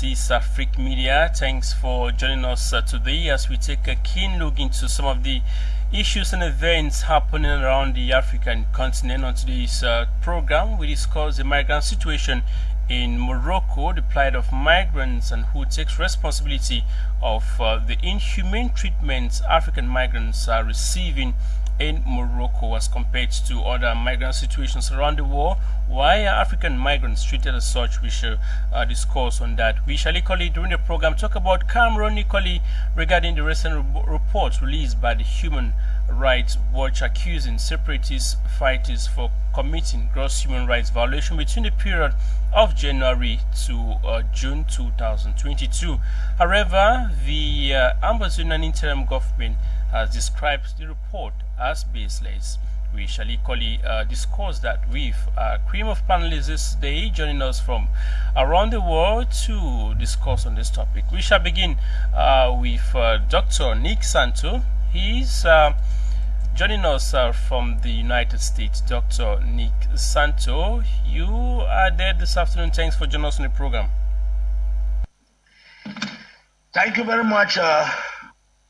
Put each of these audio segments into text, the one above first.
This is Afrique Media. Thanks for joining us uh, today as we take a keen look into some of the issues and events happening around the African continent. On today's uh, program, we discuss the migrant situation in Morocco, the plight of migrants, and who takes responsibility of uh, the inhumane treatment African migrants are receiving in Morocco as compared to other migrant situations around the world. Why are African migrants treated as such? We shall uh, discuss on that. We shall equally, during the program, talk about Cameroon equally regarding the recent re report released by the Human Rights Watch accusing separatist fighters for committing gross human rights violation between the period of January to uh, June 2022. However, the uh, Ambazonian interim government has described the report as baseless. We shall equally uh, discuss that with a cream of panelists today joining us from around the world to discuss on this topic. We shall begin uh, with uh, Dr. Nick Santo. He's uh, joining us uh, from the United States. Dr. Nick Santo, you are there this afternoon. Thanks for joining us on the program. Thank you very much.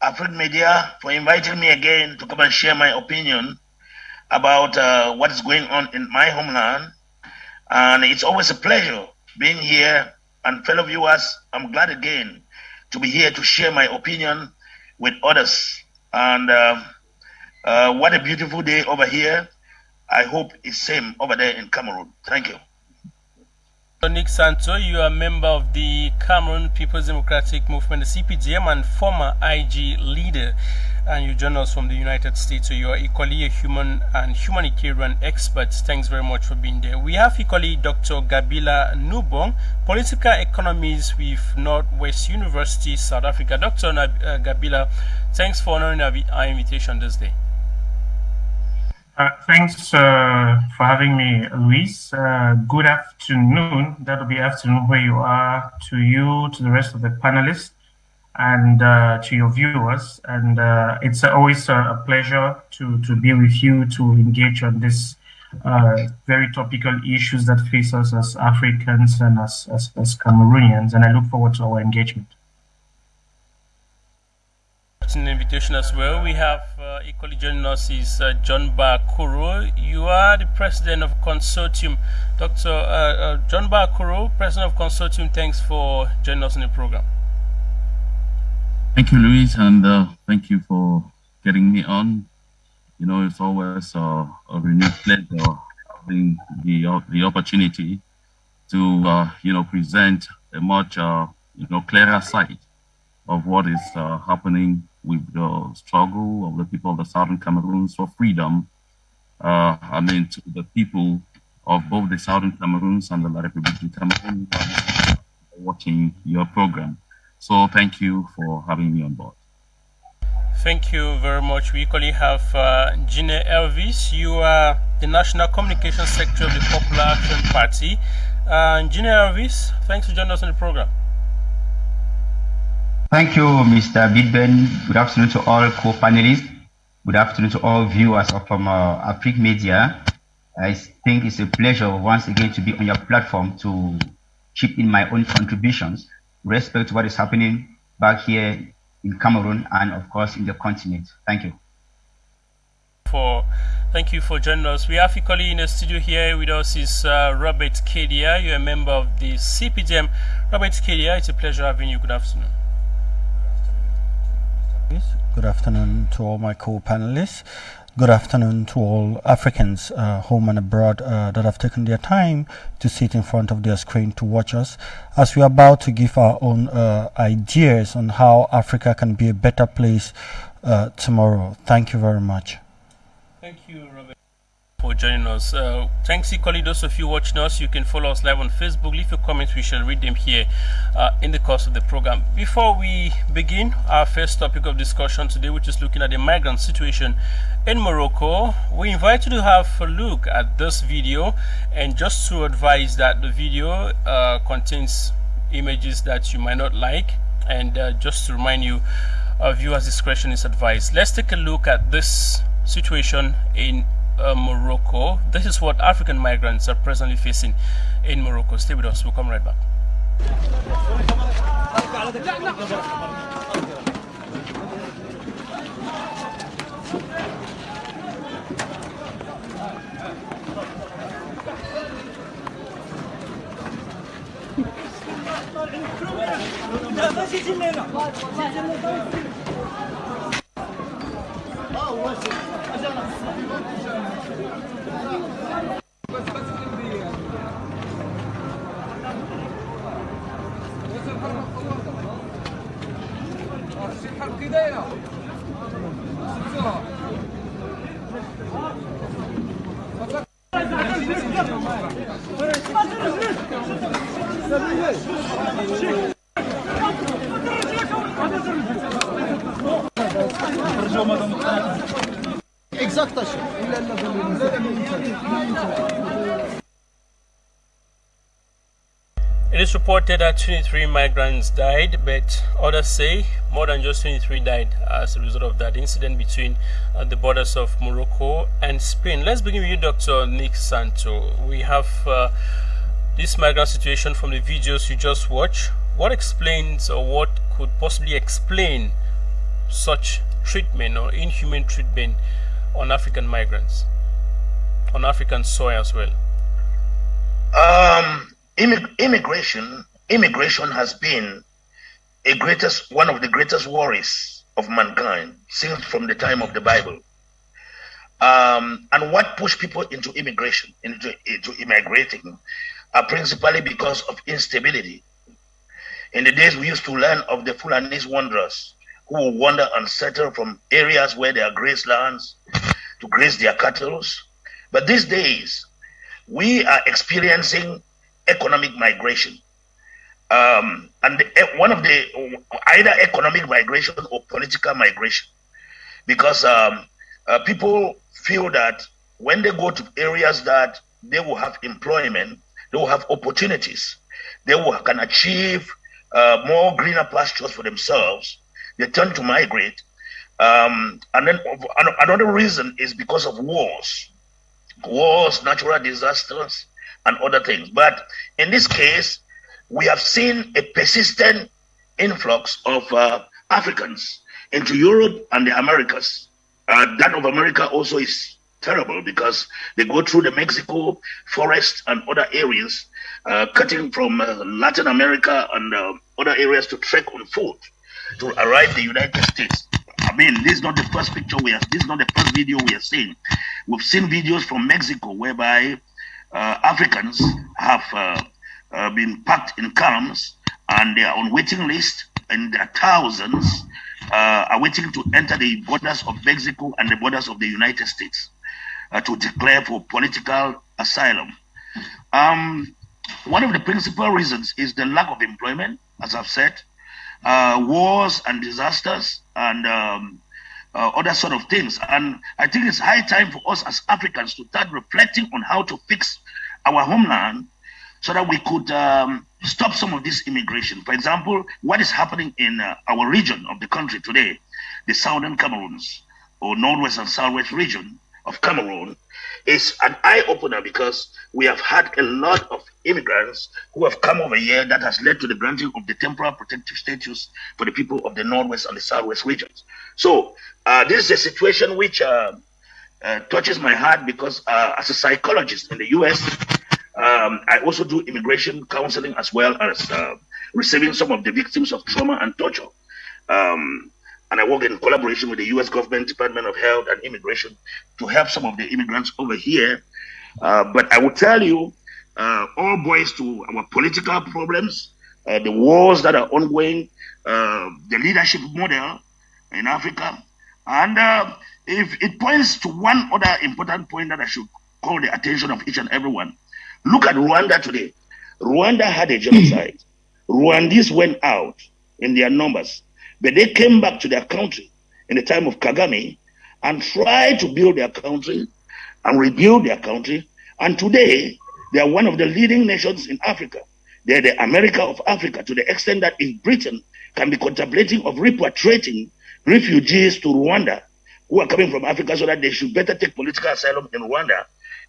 Afrique Media for inviting me again to come and share my opinion about uh, what is going on in my homeland. And it's always a pleasure being here. And fellow viewers, I'm glad again to be here to share my opinion with others. And uh, uh, what a beautiful day over here. I hope it's same over there in Cameroon. Thank you. Nick Santo, you are a member of the Cameroon People's Democratic Movement, the CPDM, and former IG leader. And you join us from the United States, so you are equally a human and humanitarian expert. Thanks very much for being there. We have equally Dr. Gabila Nubong, political economist with Northwest University, South Africa. Dr. Uh, Gabila, thanks for honoring our invitation this day. Uh, thanks uh, for having me, Luis. Uh, good afternoon. That'll be afternoon where you are to you, to the rest of the panelists, and uh, to your viewers. And uh, it's always a pleasure to, to be with you to engage on this very topical issues that face us as Africans and as, as, as Cameroonians. And I look forward to our engagement an invitation as well. We have uh, equally joining us is uh, John Bakuro. You are the president of Consortium. Dr. Uh, uh, John Bakuro, president of Consortium, thanks for joining us in the program. Thank you, Luis, and uh, thank you for getting me on. You know, it's always uh, a renewed pleasure having the, the opportunity to, you know, present a much, you know, clearer sight of what is happening with the struggle of the people of the Southern Cameroons for freedom. Uh, I mean, to the people of both the Southern Cameroons and the La République du Cameroon watching your program. So thank you for having me on board. Thank you very much. We equally have uh, Gine Elvis. You are the National Communications Secretary of the Popular Action Party. Uh, Gine Elvis, thanks for joining us on the program. Thank you, Mr. Bidben. Good afternoon to all co-panelists. Good afternoon to all viewers from um, uh, Afrique Media. I think it's a pleasure once again to be on your platform to chip in my own contributions, respect to what is happening back here in Cameroon and of course in the continent. Thank you. For thank you for joining us. We have equally in the studio here with us is uh, Robert Kedia. You're a member of the CPDM. Robert Kedia, it's a pleasure having you. Good afternoon. Good afternoon to all my co-panelists. Good afternoon to all Africans, uh, home and abroad, uh, that have taken their time to sit in front of their screen to watch us as we are about to give our own uh, ideas on how Africa can be a better place uh, tomorrow. Thank you very much. Thank you, for joining us. Uh, thanks equally those of you watching us. You can follow us live on Facebook. Leave your comments. We shall read them here uh, in the course of the program. Before we begin our first topic of discussion today, which is looking at the migrant situation in Morocco, we invite you to have a look at this video and just to advise that the video uh, contains images that you might not like and uh, just to remind you uh, viewers discretion is advised. Let's take a look at this situation in uh, Morocco. This is what African migrants are presently facing in Morocco. Stay with us. We'll come right back. كي دايره شفتوها Thank you. It is reported that 23 migrants died, but others say more than just 23 died as a result of that incident between uh, the borders of Morocco and Spain. Let's begin with you, Dr. Nick Santo. We have uh, this migrant situation from the videos you just watched. What explains or what could possibly explain such treatment or inhuman treatment on African migrants, on African soil as well? Um, immig- immigration, immigration has been a greatest, one of the greatest worries of mankind since from the time of the Bible. Um, and what pushed people into immigration, into, into immigrating, are principally because of instability. In the days we used to learn of the Fulanese wanderers who will wander and settle from areas where there are grazelands to graze their cattle. But these days, we are experiencing economic migration. Um, and the, one of the either economic migration or political migration, because um, uh, people feel that when they go to areas that they will have employment, they will have opportunities, they will can achieve uh, more greener pastures for themselves. They tend to migrate, um, and then another reason is because of wars, wars, natural disasters, and other things. But in this case, we have seen a persistent influx of uh, Africans into Europe and the Americas. Uh, that of America also is terrible because they go through the Mexico forest and other areas, uh, cutting from uh, Latin America and uh, other areas to trek on foot to arrive the United States. I mean, this is not the first picture we have. This is not the first video we have seen. We've seen videos from Mexico whereby uh, Africans have uh, uh, been packed in camps and they are on waiting list and their thousands uh, are waiting to enter the borders of Mexico and the borders of the United States uh, to declare for political asylum. Um, one of the principal reasons is the lack of employment, as I've said, uh, wars and disasters, and um, uh, other sort of things. And I think it's high time for us as Africans to start reflecting on how to fix our homeland so that we could um, stop some of this immigration. For example, what is happening in uh, our region of the country today, the southern Cameroons or northwest and southwest region of Cameroon, is an eye opener because we have had a lot of immigrants who have come over here that has led to the granting of the temporary protective status for the people of the northwest and the southwest regions. So uh, this is a situation which uh, uh, touches my heart because uh, as a psychologist in the U.S., um, I also do immigration counseling as well as uh, receiving some of the victims of trauma and torture. Um, and I work in collaboration with the U.S. government, Department of Health and Immigration, to help some of the immigrants over here. Uh, but I will tell you, uh, all boys to our political problems, uh, the wars that are ongoing, uh, the leadership model in Africa, and uh, if it points to one other important point that I should call the attention of each and everyone. Look at Rwanda today. Rwanda had a genocide. Rwandese went out in their numbers but they came back to their country in the time of Kagame and tried to build their country and rebuild their country. And today, they are one of the leading nations in Africa. They're the America of Africa to the extent that if Britain can be contemplating of repatriating refugees to Rwanda who are coming from Africa so that they should better take political asylum in Rwanda,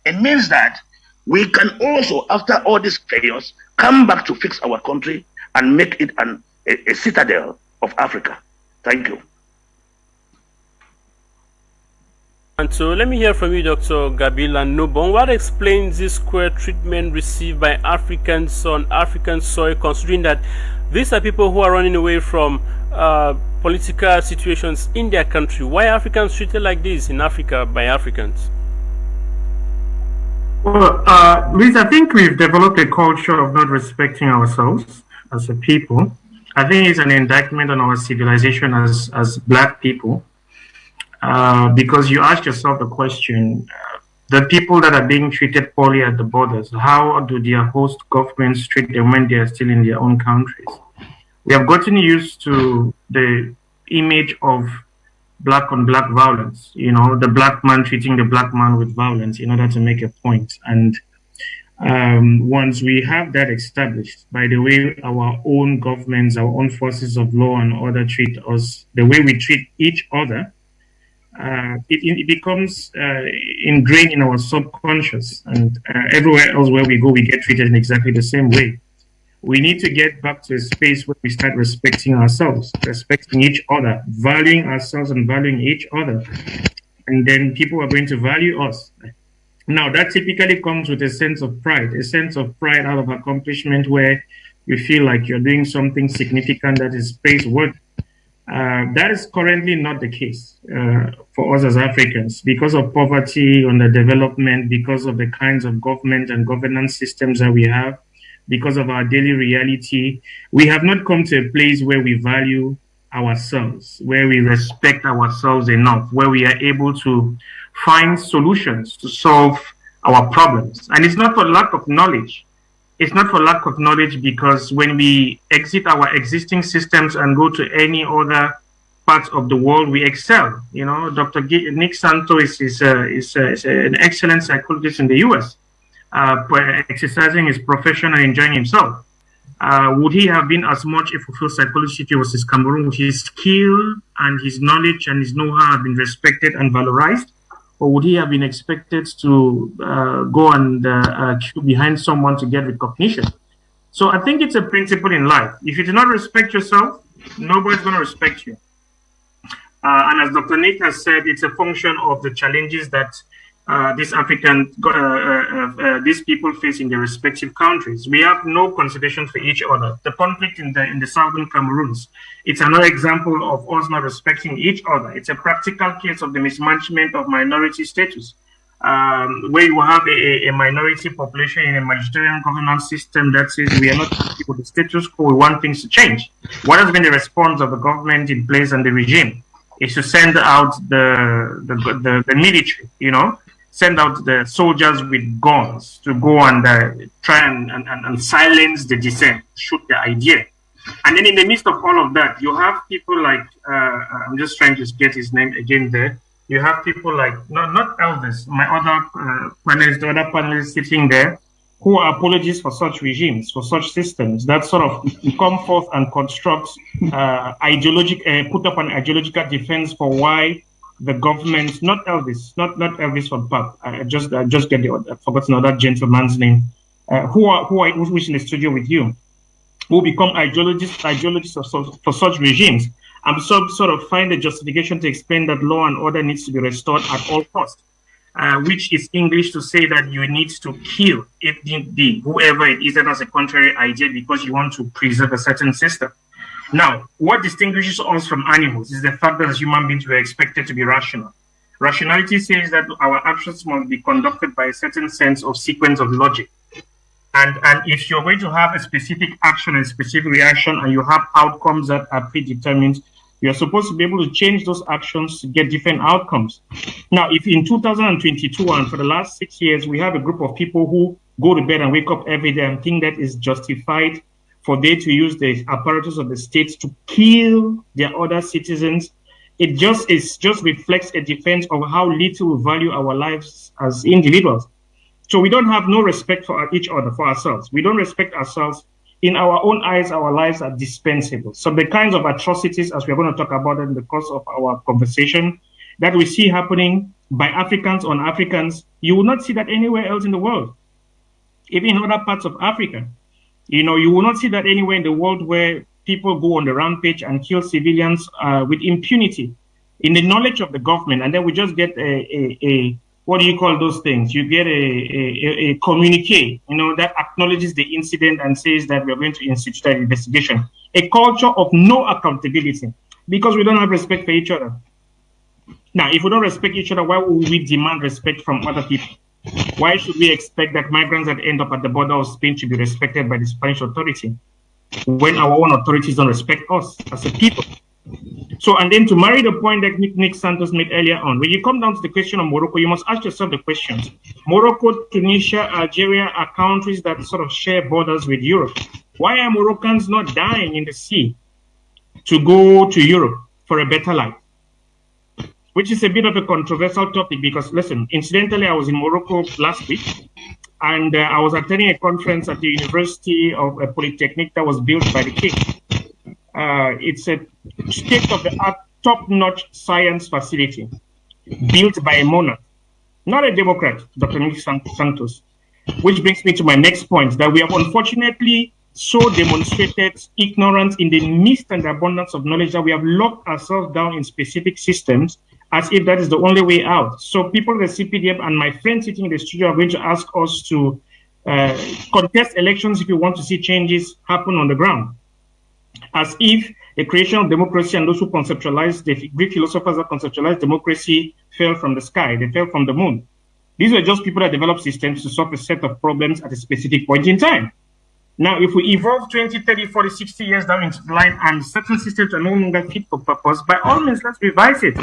it means that we can also, after all this chaos, come back to fix our country and make it an a, a citadel of Africa. Thank you. And so let me hear from you, Dr. Gabila Nobon. What explains this square treatment received by Africans on African soil, considering that these are people who are running away from uh, political situations in their country? Why Africans treated like this in Africa by Africans? Well, uh, Luis, I think we've developed a culture of not respecting ourselves as a people. I think it's an indictment on our civilization as, as black people. Uh, because you ask yourself the question, uh, the people that are being treated poorly at the borders, how do their host governments treat them when they are still in their own countries? We have gotten used to the image of black on black violence, you know, the black man treating the black man with violence in order to make a point. And um, once we have that established, by the way our own governments, our own forces of law and order treat us, the way we treat each other, it, it, becomes uh, ingrained in our subconscious. And uh, everywhere else where we go, we get treated in exactly the same way. We need to get back to a space where we start respecting ourselves, respecting each other, valuing ourselves and valuing each other. And then people are going to value us. Now, that typically comes with a sense of pride, a sense of pride out of accomplishment where you feel like you're doing something significant that is praiseworthy. Uh, that is currently not the case uh, for us as Africans because of poverty, underdevelopment, because of the kinds of government and governance systems that we have, because of our daily reality. We have not come to a place where we value ourselves, where we respect ourselves enough, where we are able to find solutions to solve our problems. And it's not for lack of knowledge. It's not for lack of knowledge because when we exit our existing systems and go to any other parts of the world, we excel. You know, Dr. G Nick Santos is, uh, is, uh, is an excellent psychologist in the US, uh, exercising his profession and enjoying himself. Uh, would he have been as much a fulfilled psychologist if he was his Cameroon? Would his skill and his knowledge and his know-how have been respected and valorized? Or would he have been expected to uh, go and uh, uh, queue behind someone to get recognition? So I think it's a principle in life. If you do not respect yourself, nobody's going to respect you. Uh, and as Dr. Nick has said, it's a function of the challenges that uh, these African, uh, uh, uh, these people face in their respective countries. We have no consideration for each other. The conflict in the in the southern Cameroons, it's another example of us not respecting each other. It's a practical case of the mismanagement of minority status, um, where you have a, a, minority population in a majoritarian governance system that says we are not happy with the status quo, we want things to change. What has been the response of the government in place and the regime? Is to send out the the, the, the military, you know, send out the soldiers with guns to go and uh, try and, and, and silence the dissent, shoot the idea. And then in the midst of all of that, you have people like, uh, I'm just trying to get his name again there. You have people like, not, not Elvis, my other uh, panelists, the other panelists sitting there, who are apologists for such regimes, for such systems that sort of come forth and construct uh, ideologic, uh, put up an ideological defense for why the government, not Elvis, not not Elvis from Pub. I just I just get the I forgot another gentleman's name. Uh, who are who are who's in the studio with you? Who become ideologists ideologists for, for such regimes and so sort of find a justification to explain that law and order needs to be restored at all costs. Uh, which is English to say that you need to kill if be whoever it is that has a contrary idea because you want to preserve a certain system. Now, what distinguishes us from animals is the fact that as human beings, we are expected to be rational. Rationality says that our actions must be conducted by a certain sense of sequence of logic. And, and if you're going to have a specific action and specific reaction and you have outcomes that are predetermined, you're supposed to be able to change those actions to get different outcomes. Now, if in 2022 and for the last six years, we have a group of people who go to bed and wake up every day and think that is justified for they to use the apparatus of the state to kill their other citizens. It just is just reflects a defense of how little we value our lives as individuals. So we don't have no respect for each other, for ourselves. We don't respect ourselves. In our own eyes, our lives are dispensable. So the kinds of atrocities, as we're going to talk about in the course of our conversation, that we see happening by Africans on Africans, you will not see that anywhere else in the world, even in other parts of Africa. You know, you will not see that anywhere in the world where people go on the rampage and kill civilians uh, with impunity in the knowledge of the government, and then we just get a, a, a what do you call those things? You get a, a, communique, you know, that acknowledges the incident and says that we're going to institute an investigation. A culture of no accountability because we don't have respect for each other. Now, if we don't respect each other, why would we demand respect from other people? Why should we expect that migrants that end up at the border of Spain should be respected by the Spanish authority when our own authorities don't respect us as a people? So, and then to marry the point that Nick, Nick, Santos made earlier on, when you come down to the question of Morocco, you must ask yourself the questions. Morocco, Tunisia, Algeria are countries that sort of share borders with Europe. Why are Moroccans not dying in the sea to go to Europe for a better life? Which is a bit of a controversial topic because, listen, incidentally, I was in Morocco last week and uh, I was attending a conference at the University of a uh, Polytechnic that was built by the king. Uh, it's a state of the art, top notch science facility built by a monarch, not a Democrat, Dr. Nick Santos. Which brings me to my next point that we have unfortunately so demonstrated ignorance in the midst and abundance of knowledge that we have locked ourselves down in specific systems as if that is the only way out. So people in the CPDM and my friends sitting in the studio are going to ask us to uh, contest elections if we want to see changes happen on the ground as if the creation of democracy and those who conceptualized, the Greek philosophers that conceptualized democracy fell from the sky, they fell from the moon. These were just people that developed systems to solve a set of problems at a specific point in time. Now, if we evolve 20, 30, 40, 60 years down into the line and certain systems are no longer fit for purpose, by all means, let's revise it.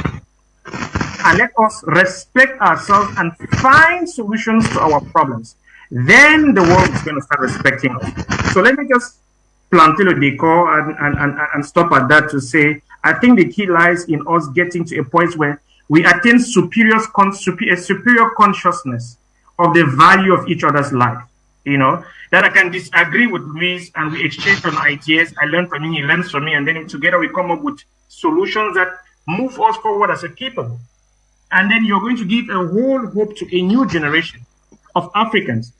And let us respect ourselves and find solutions to our problems. Then the world is going to start respecting us. So let me just planter le décor and, and, and, and stop at that to say, I think the key lies in us getting to a point where we attain superior, superior, superior consciousness of the value of each other's life. You know, that I can disagree with Luis and we exchange some ideas. I learn from him, he learns from me, and then together we come up with solutions that move us forward as a people. And then you're going to give a whole hope to a new generation of Africans.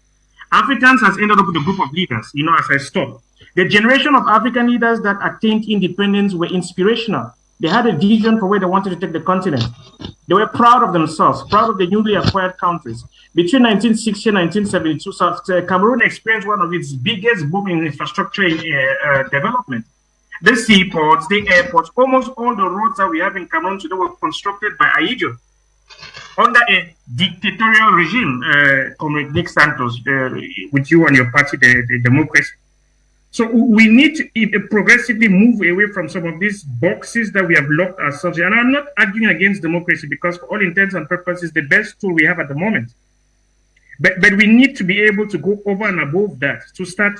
Africans has ended up with a group of leaders, you know, as I stop. The generation of African leaders that attained independence were inspirational. They had a vision for where they wanted to take the continent. They were proud of themselves, proud of the newly acquired countries. Between 1960 and 1972, South uh, Cameroon experienced one of its biggest boom in infrastructure uh, uh, development. The seaports, the airports, almost all the roads that we have in Cameroon today were constructed by Ahidjo under a dictatorial regime, uh, Comrade Nick Santos, uh, with you and your party, the, the democracy. So we need to progressively move away from some of these boxes that we have locked ourselves in. And I'm not arguing against democracy because for all intents and purposes, the best tool we have at the moment. But, but we need to be able to go over and above that to start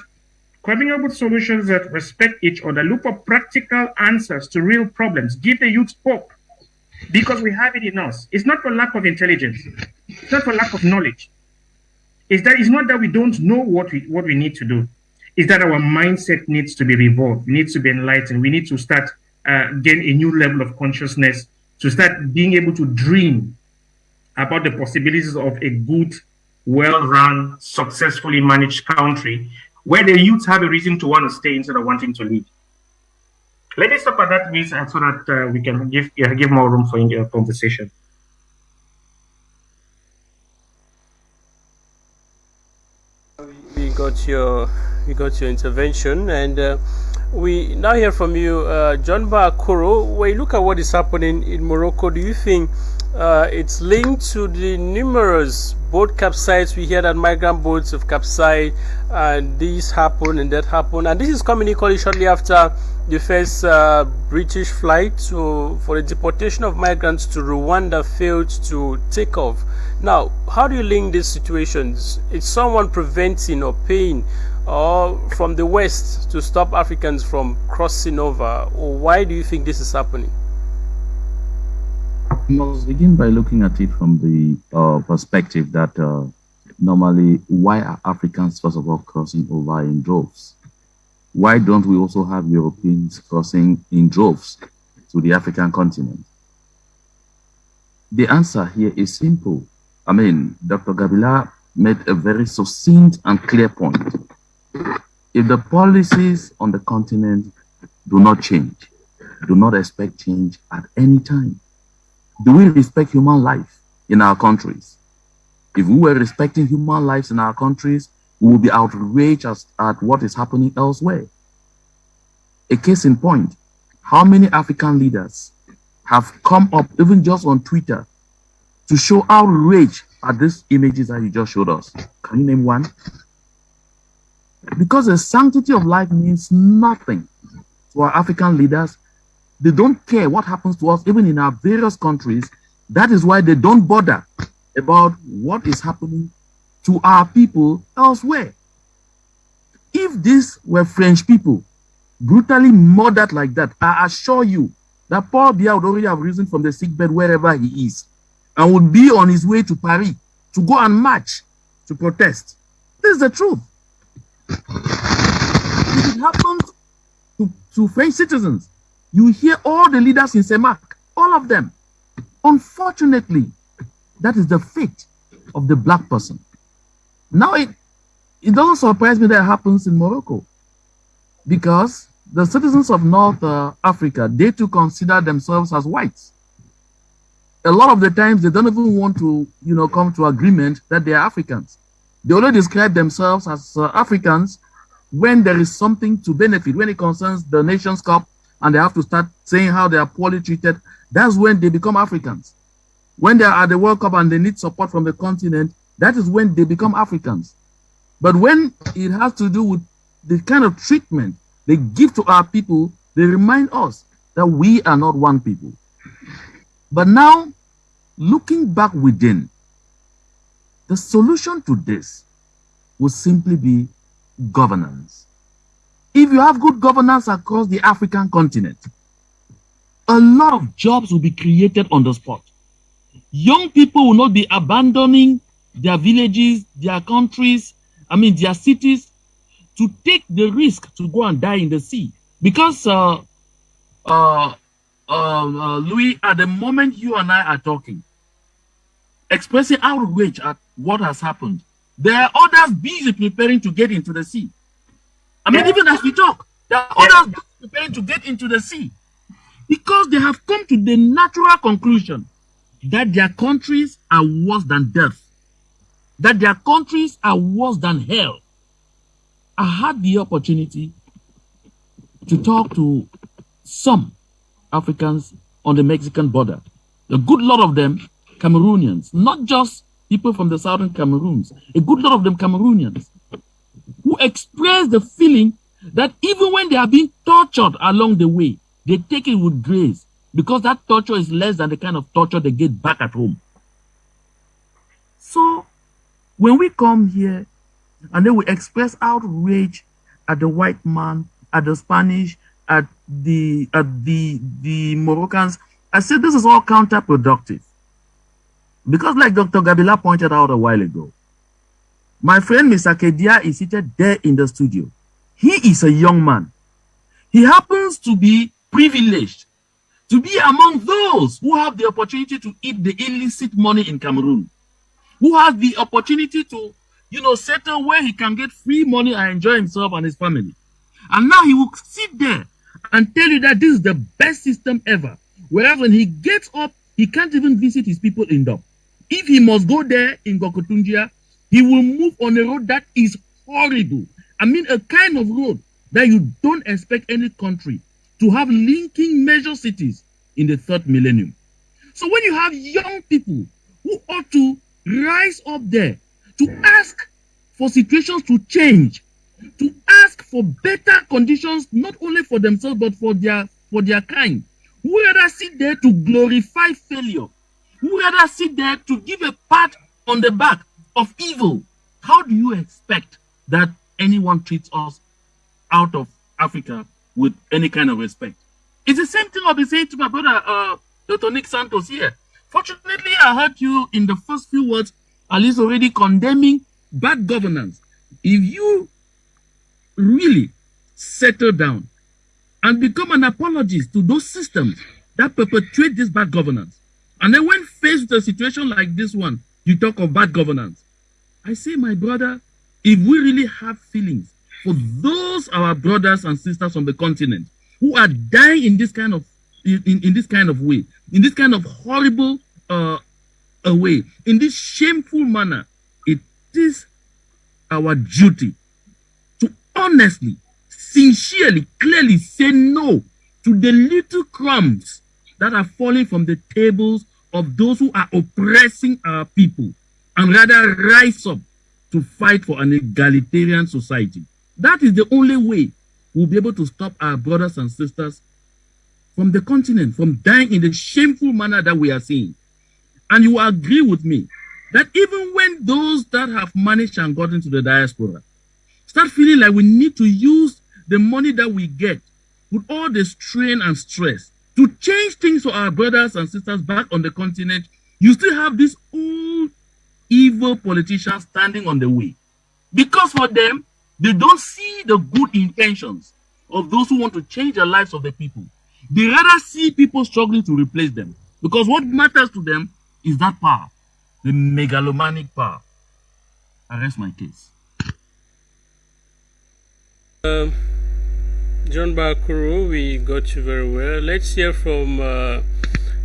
coming up with solutions that respect each other, look for practical answers to real problems, give the youth hope because we have it in us. It's not for lack of intelligence. It's not for lack of knowledge. It's that it's not that we don't know what we what we need to do is that our mindset needs to be revolved, needs to be enlightened. We need to start uh, gain a new level of consciousness to start being able to dream about the possibilities of a good, well-run, successfully managed country where the youth have a reason to want to stay instead of wanting to leave. Let me stop at that, please, so that uh, we can give give more room for uh, conversation. We got your we got your intervention and uh, we now hear from you uh, John Bakuro when you look at what is happening in Morocco do you think uh, it's linked to the numerous boat capsides we hear that migrant boats have capsized and this happened and that happened and this is coming equally shortly after the first uh, British flight to, for the deportation of migrants to Rwanda failed to take off. Now, how do you link these situations? Is someone preventing or paying or from the West to stop Africans from crossing over? Or why do you think this is happening? I must begin by looking at it from the uh, perspective that uh, normally, why are Africans, first of all, crossing over in droves? why don't we also have Europeans crossing in droves to the African continent? The answer here is simple. I mean, Dr. Gabila made a very succinct and clear point. If the policies on the continent do not change. Do not expect change at any time. Do we respect human life in our countries? If we were respecting human lives in our countries, we would be outraged at what is happening elsewhere. A case in point, how many African leaders have come up, even just on Twitter, to show outrage at these images that you just showed us? Can you name one? Because the sanctity of life means nothing to our African leaders. They don't care what happens to us, even in our various countries. That is why they don't bother about what is happening to our people elsewhere. If these were French people brutally murdered like that, I assure you that Paul Biya would already have risen from the sickbed wherever he is and would be on his way to Paris to go and march to protest. This is the truth. If it happens to, to French citizens, you hear all the leaders in CEMAC, all of them. Unfortunately, that is the fate of the black person. Now, it, it doesn't surprise me that happens in Morocco because the citizens of North uh, Africa, they too consider themselves as whites. A lot of the times, they don't even want to, you know, come to agreement that they are Africans. They only describe themselves as uh, Africans when there is something to benefit, when it concerns the Nations Cup, and they have to start saying how they are poorly treated. That's when they become Africans. When they are at the World Cup and they need support from the continent, that is when they become Africans. But when it has to do with the kind of treatment they give to our people, they remind us that we are not one people. But now, looking back within, the solution to this will simply be governance. If you have good governance across the African continent, a lot of jobs will be created on the spot. Young people will not be abandoning their villages, their countries, I mean, their cities to take the risk to go and die in the sea. Because, uh, uh, uh, uh, Louis, at the moment you and I are talking, expressing outrage at what has happened, there are others busy preparing to get into the sea. I mean, yeah. even as we talk, there are yeah. others preparing to get into the sea because they have come to the natural conclusion that their countries are worse than death, that their countries are worse than hell. I had the opportunity to talk to some Africans on the Mexican border. A good lot of them Cameroonians, not just people from the southern Cameroons, a good lot of them Cameroonians, who express the feeling that even when they are being tortured along the way, they take it with grace because that torture is less than the kind of torture they get back at home. So when we come here and then we express outrage at the white man, at the Spanish, at the at the the Moroccans, I said this is all counterproductive. Because like Dr. Gabila pointed out a while ago, my friend Mr. Kedia is seated there in the studio. He is a young man. He happens to be privileged to be among those who have the opportunity to eat the illicit money in Cameroon, who has the opportunity to, you know, settle where he can get free money and enjoy himself and his family. And now he will sit there and tell you that this is the best system ever. Whereas when he gets up, he can't even visit his people in Ndop. If he must go there in Ngoketunjia, he will move on a road that is horrible. I mean, a kind of road that you don't expect any country to have linking major cities in the third millennium. So when you have young people who ought to rise up there to ask for situations to change, to ask for better conditions, not only for themselves, but for their for their kind, who rather sit there to glorify failure who rather sit there to give a pat on the back of evil. How do you expect that anyone treats us out of Africa with any kind of respect? It's the same thing I'll be saying to my brother, uh, Dr. Nick Santos here. Fortunately, I heard you in the first few words, at least already condemning bad governance. If you really settle down and become an apologist to those systems that perpetuate this bad governance, and then when faced with a situation like this one, you talk of bad governance. I say, my brother, if we really have feelings for those our brothers and sisters on the continent who are dying in this kind of in, in, this kind of way, in this kind of horrible uh, a way, in this shameful manner, it is our duty to honestly, sincerely, clearly say no to the little crumbs that are falling from the tables of those who are oppressing our people and rather rise up to fight for an egalitarian society. That is the only way we'll be able to stop our brothers and sisters from the continent from dying in the shameful manner that we are seeing. And you agree with me that even when those that have managed and got into the diaspora start feeling like we need to use the money that we get with all the strain and stress to change things for our brothers and sisters back on the continent, you still have this old evil politicians standing on the way. Because for them, they don't see the good intentions of those who want to change the lives of the people. They rather see people struggling to replace them. Because what matters to them is that power, the megalomaniac power. I rest my case. Um, John Bakuru, we got you very well. Let's hear from uh,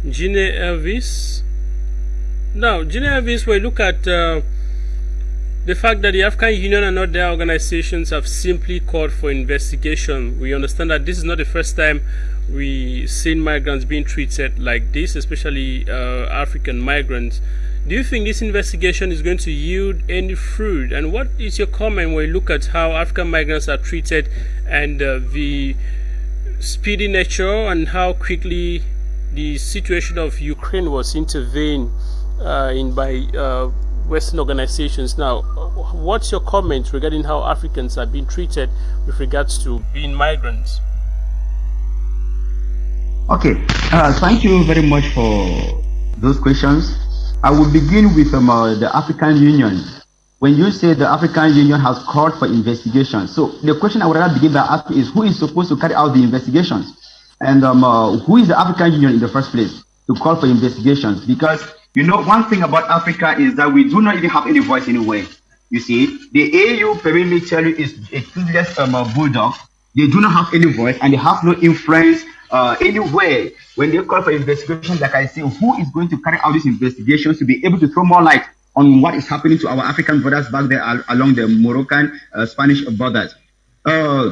Gine Elvis. Now, Gine Elvis, we look at uh, the fact that the African Union and other organizations have simply called for investigation. We understand that this is not the first time we've seen migrants being treated like this, especially uh, African migrants. Do you think this investigation is going to yield any fruit? And what is your comment when you look at how African migrants are treated and uh, the speedy nature and how quickly the situation of Ukraine was intervened uh, in by uh, Western organizations? Now, what's your comment regarding how Africans are being treated with regards to being migrants? Okay, uh, thank you very much for those questions. I will begin with um, uh, the African Union. When you say the African Union has called for investigation, so the question I would rather begin by asking is who is supposed to carry out the investigations? And um, uh, who is the African Union in the first place to call for investigations? Because, you know, one thing about Africa is that we do not even have any voice anywhere. You see, the AU, me is a toothless um, bulldog. They do not have any voice and they have no influence uh, anywhere when they call for investigation, like I say, who is going to carry out these investigations to be able to throw more light on what is happening to our African brothers back there along the Moroccan uh, Spanish borders? Uh,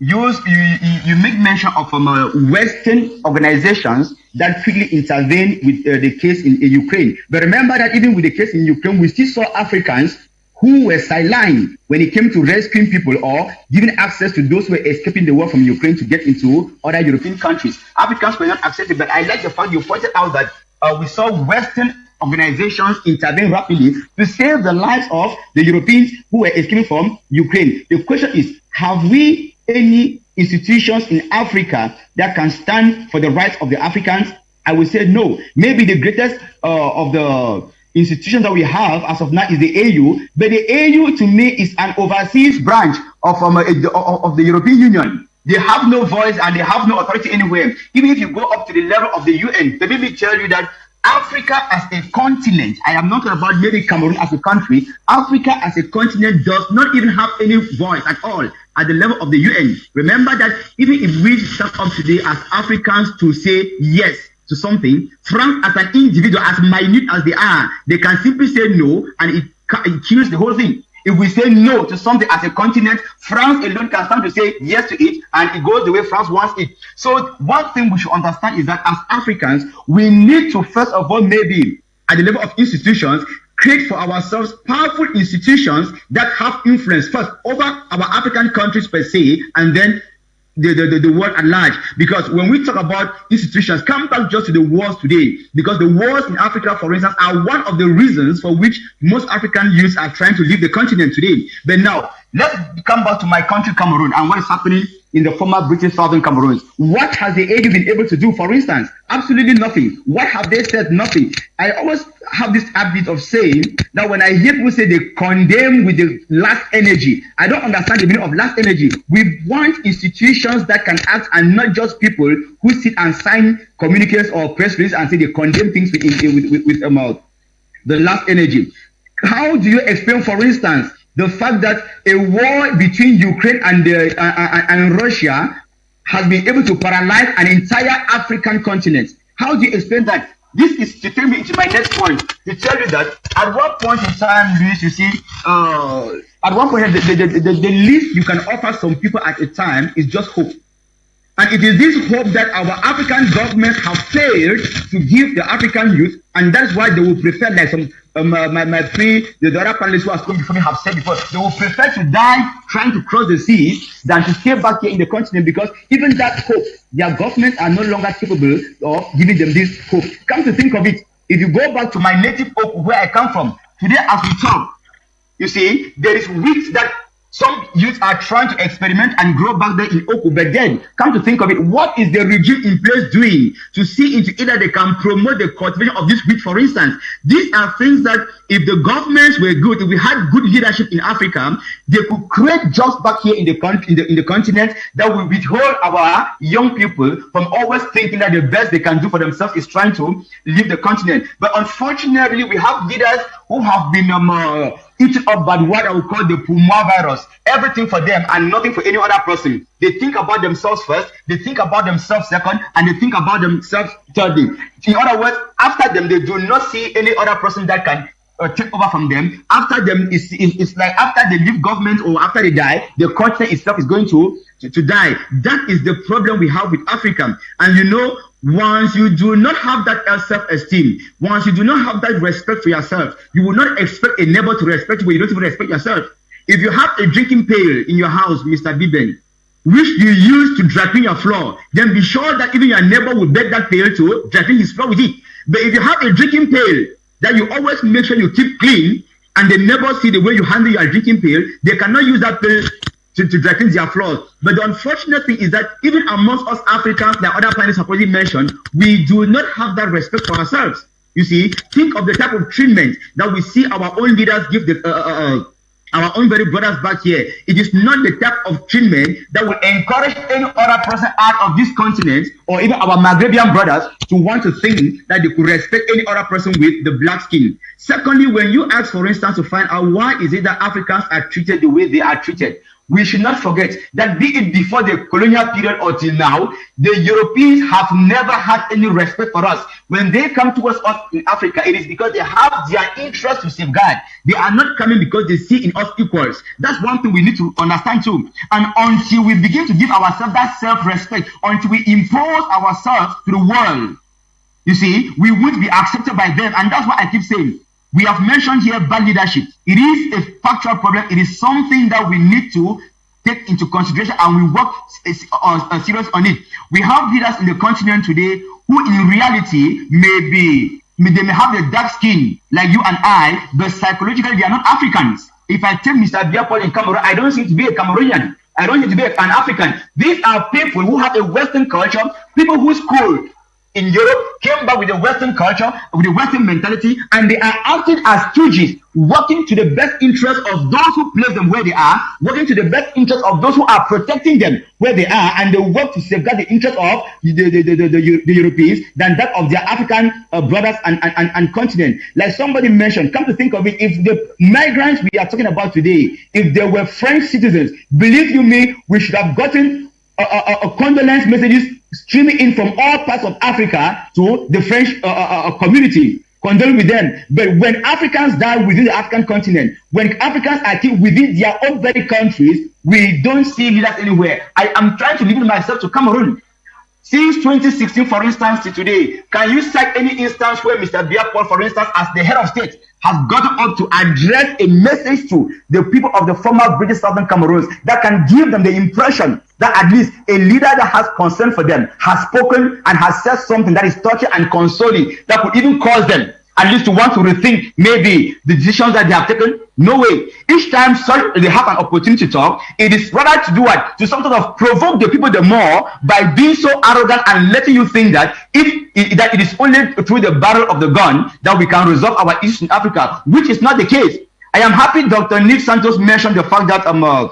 you, you, you make mention of um, uh, Western organizations that quickly intervene with uh, the case in, in Ukraine. But remember that even with the case in Ukraine, we still saw Africans who were sidelined when it came to rescuing people or giving access to those who were escaping the war from Ukraine to get into other European countries. Africans were not accepted, but I like the fact you pointed out that uh, we saw Western organizations intervene rapidly to save the lives of the Europeans who were escaping from Ukraine. The question is, have we any institutions in Africa that can stand for the rights of the Africans? I would say no. Maybe the greatest uh, of the institutions that we have as of now is the AU, but the AU to me is an overseas branch of, um, of the European Union. They have no voice and they have no authority anywhere. Even if you go up to the level of the UN, let me tell you that Africa as a continent, I am not talking about maybe Cameroon as a country, Africa as a continent does not even have any voice at all at the level of the UN. Remember that even if we step up today as Africans to say yes, to something, France as an individual, as minute as they are, they can simply say no and it, it kills the whole thing. If we say no to something as a continent, France alone can stand to say yes to it and it goes the way France wants it. So one thing we should understand is that as Africans, we need to first of all maybe at the level of institutions create for ourselves powerful institutions that have influence first over our African countries per se and then the, the, the, world at large. Because when we talk about institutions, come back just to the wars today. Because the wars in Africa, for instance, are one of the reasons for which most African youths are trying to leave the continent today. But now, let's come back to my country, Cameroon, and what is happening in the former British Southern Cameroon. What has the AU been able to do, for instance? Absolutely nothing. What have they said? Nothing. I always have this habit of saying that when I hear people say they condemn with the last energy, I don't understand the meaning of last energy. We want institutions that can act and not just people who sit and sign communiques or press releases and say they condemn things with, with, with, with um, the last energy. How do you explain, for instance, the fact that a war between Ukraine and, uh, and Russia has been able to paralyze an entire African continent. How do you explain that? This is to take me into my next point to tell you that at one point in time, Luis, you see, uh, at one point, the, the, the, the least you can offer some people at a time is just hope. And it is this hope that our African governments have failed to give the African youth, and that's why they will prefer, like some um, uh, my, my pre, the, the other panelists who have spoken before me have said before, they will prefer to die trying to cross the seas than to stay back here in the continent because even that hope, their governments are no longer capable of giving them this hope. Come to think of it, if you go back to my native hope where I come from, today as we talk, you see, there is wheat that some youths are trying to experiment and grow back there in Oku, but then come to think of it, what is the regime in place doing to see into either they can promote the cultivation of this wheat, for instance? These are things that if the governments were good, if we had good leadership in Africa, they could create jobs back here in the country, in the, in the continent that will withhold our young people from always thinking that the best they can do for themselves is trying to leave the continent. But unfortunately, we have leaders who have been um, uh, eaten up by what I would call the Puma virus. Everything for them and nothing for any other person. They think about themselves first, they think about themselves second, and they think about themselves thirdly. In other words, after them, they do not see any other person that can uh, take over from them. After them, it's, it's, like after they leave government or after they die, the continent itself is going to, to, to die. That is the problem we have with Africa. And you know, once you do not have that self-esteem, once you do not have that respect for yourself, you will not expect a neighbor to respect you when you don't even respect yourself. If you have a drinking pail in your house, Mr. Biben, which you use to clean your floor, then be sure that even your neighbor will beg that pail to clean his floor with it. But if you have a drinking pail that you always make sure you keep clean, and the neighbors see the way you handle your drinking pail, they cannot use that pail to, to cleanse their flaws. But the unfortunate thing is that even amongst us Africans, like other planets have already mentioned, we do not have that respect for ourselves. You see, think of the type of treatment that we see our own leaders give the uh, uh, uh our own very brothers back here. It is not the type of treatment that will encourage any other person out of this continent or even our Maghrebian brothers to want to think that they could respect any other person with the black skin. Secondly, when you ask, for instance, to find out why is it that Africans are treated the way they are treated, we should not forget that be it before the colonial period or till now, the Europeans have never had any respect for us. When they come towards us in Africa, it is because they have their interest to safeguard. They are not coming because they see in us equals. That's one thing we need to understand too. And until we begin to give ourselves that self-respect, until we impose ourselves to the world, you see, we won't be accepted by them. And that's what I keep saying. We have mentioned here bad leadership. It is a factual problem. It is something that we need to take into consideration and we work uh, serious on it. We have leaders in the continent today who in reality may be, they may have the dark skin like you and I, but psychologically they are not Africans. If I take Mr. Biya Paul in Cameroon, I don't seem to be a Cameroonian. I don't need to be an African. These are people who have a Western culture, people who school in Europe came back with a Western culture, with a Western mentality, and they are acting as stooges, working to the best interest of those who place them where they are, working to the best interest of those who are protecting them where they are, and they work to safeguard the interest of the, the, the, the, the, the Europeans than that of their African uh, brothers and, and, and, and continent. Like somebody mentioned, come to think of it, if the migrants we are talking about today, if they were French citizens, believe you me, we should have gotten a, uh, uh condolence messages streaming in from all parts of Africa to the French uh, uh, uh community, condole with them. But when Africans die within the African continent, when Africans are killed within their own very countries, we don't see leaders anywhere. I am trying to limit myself to Cameroon. Since 2016, for instance, to today, can you cite any instance where Mr. Biapol, for instance, as the head of state, has gotten up to address a message to the people of the former British Southern Cameroons that can give them the impression that at least a leader that has concern for them has spoken and has said something that is touching and consoling that could even cause them at least want to rethink maybe the decisions that they have taken? No way. Each time sorry, they have an opportunity to talk, it is rather to do what? To some sort of provoke the people the more by being so arrogant and letting you think that if that it is only through the barrel of the gun that we can resolve our issues in Africa, which is not the case. I am happy Dr. Nick Santos mentioned the fact that um, uh,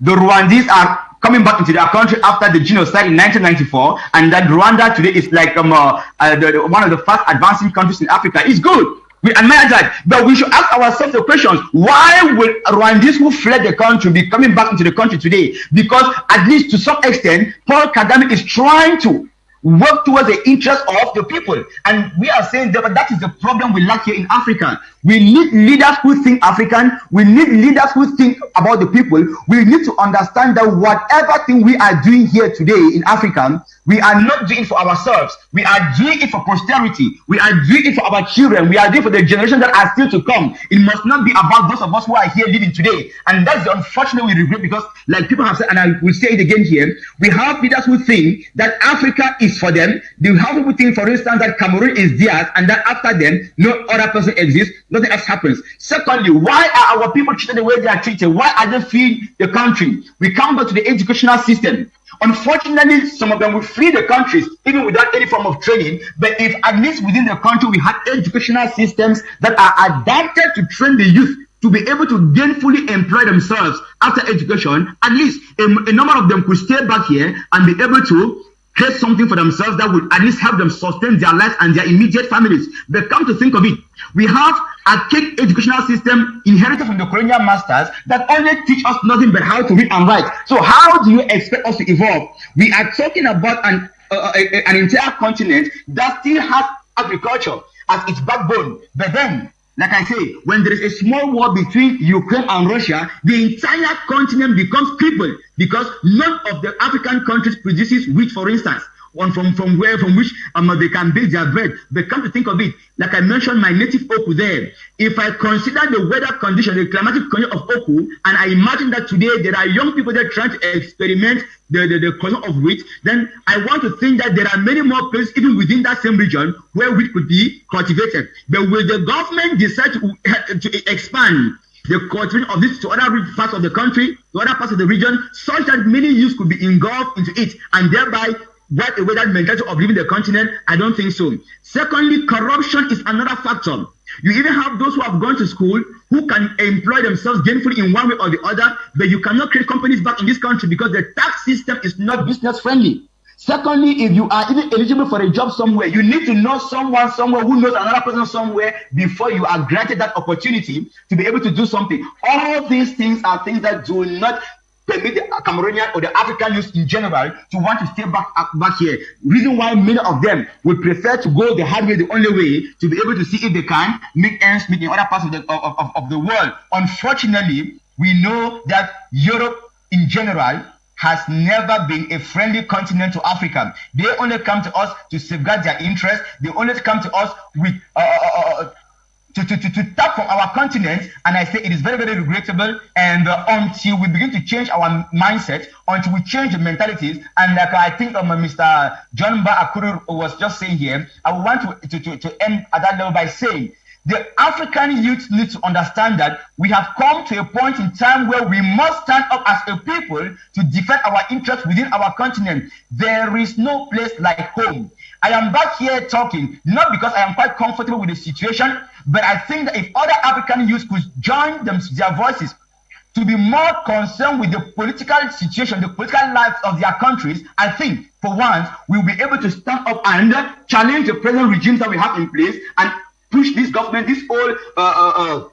the Rwandese are coming back into their country after the genocide in 1994, and that Rwanda today is like um, uh, uh, the, one of the fast advancing countries in Africa is good. We admire that. But we should ask ourselves the questions why will Rwandese who fled the country be coming back into the country today? Because, at least to some extent, Paul Kagame is trying to work towards the interest of the people. And we are saying that that is the problem we lack here in Africa. We need leaders who think African. We need leaders who think about the people. We need to understand that whatever thing we are doing here today in Africa, we are not doing it for ourselves. We are doing it for posterity. We are doing it for our children. We are doing it for the generation that are still to come. It must not be about those of us who are here living today. And that's the unfortunate we regret because, like people have said, and I will say it again here, we have leaders who think that Africa is for them. They have people think, for instance, that Cameroon is theirs and that after them, no other person exists, nothing else happens. Secondly, why are our people treated the way they are treated? Why are they fleeing the country? We come back to the educational system. Unfortunately, some of them will flee the countries even without any form of training. But if at least within the country we had educational systems that are adapted to train the youth to be able to gainfully employ themselves after education, at least a, a number of them could stay back here and be able to create something for themselves that would at least help them sustain their lives and their immediate families. But come to think of it, we have a cake educational system inherited from the colonial masters that only teach us nothing but how to read and write. So how do you expect us to evolve? We are talking about an uh, a, an entire continent that still has agriculture as its backbone, but then like I say, when there is a small war between Ukraine and Russia, the entire continent becomes crippled because none of the African countries produces wheat, for instance one from from where from which um, they can bake their bread. But come to think of it, like I mentioned, my native Oku there. If I consider the weather condition, the climatic condition of Oku, and I imagine that today there are young people that are trying to experiment the the, the consumption of wheat, then I want to think that there are many more places even within that same region where wheat could be cultivated. But will the government decide to, to expand the cultivation of this to other parts of the country, to other parts of the region, such that many youths could be engulfed into it, and thereby wipe away that mentality of leaving the continent? I don't think so. Secondly, corruption is another factor. You even have those who have gone to school who can employ themselves gainfully in one way or the other, but you cannot create companies back in this country because the tax system is not business friendly. Secondly, if you are even eligible for a job somewhere, you need to know someone somewhere who knows another person somewhere before you are granted that opportunity to be able to do something. All these things are things that do not permit the Cameroonian or the African youth in general to want to stay back back here. Reason why many of them would prefer to go the hard way, the only way, to be able to see if they can make ends meet in other parts of the of, of, of the world. Unfortunately, we know that Europe in general has never been a friendly continent to Africa. They only come to us to safeguard their interests. They only come to us with uh, uh, uh, uh to, to, to, to tap from our continent. And I say it is very, very regrettable. And uh, until we begin to change our mindset, until we change the mentalities, and like I think um, Mr. John Ba Akuru was just saying here, I want to, to, to, to end at that level by saying the African youth need to understand that we have come to a point in time where we must stand up as a people to defend our interests within our continent. There is no place like home. I am back here talking not because I am quite comfortable with the situation, but I think that if other African youths could join them, their voices to be more concerned with the political situation, the political lives of their countries, I think for once we'll be able to stand up and challenge the present regimes that we have in place and push this government, this old uh, uh, uh,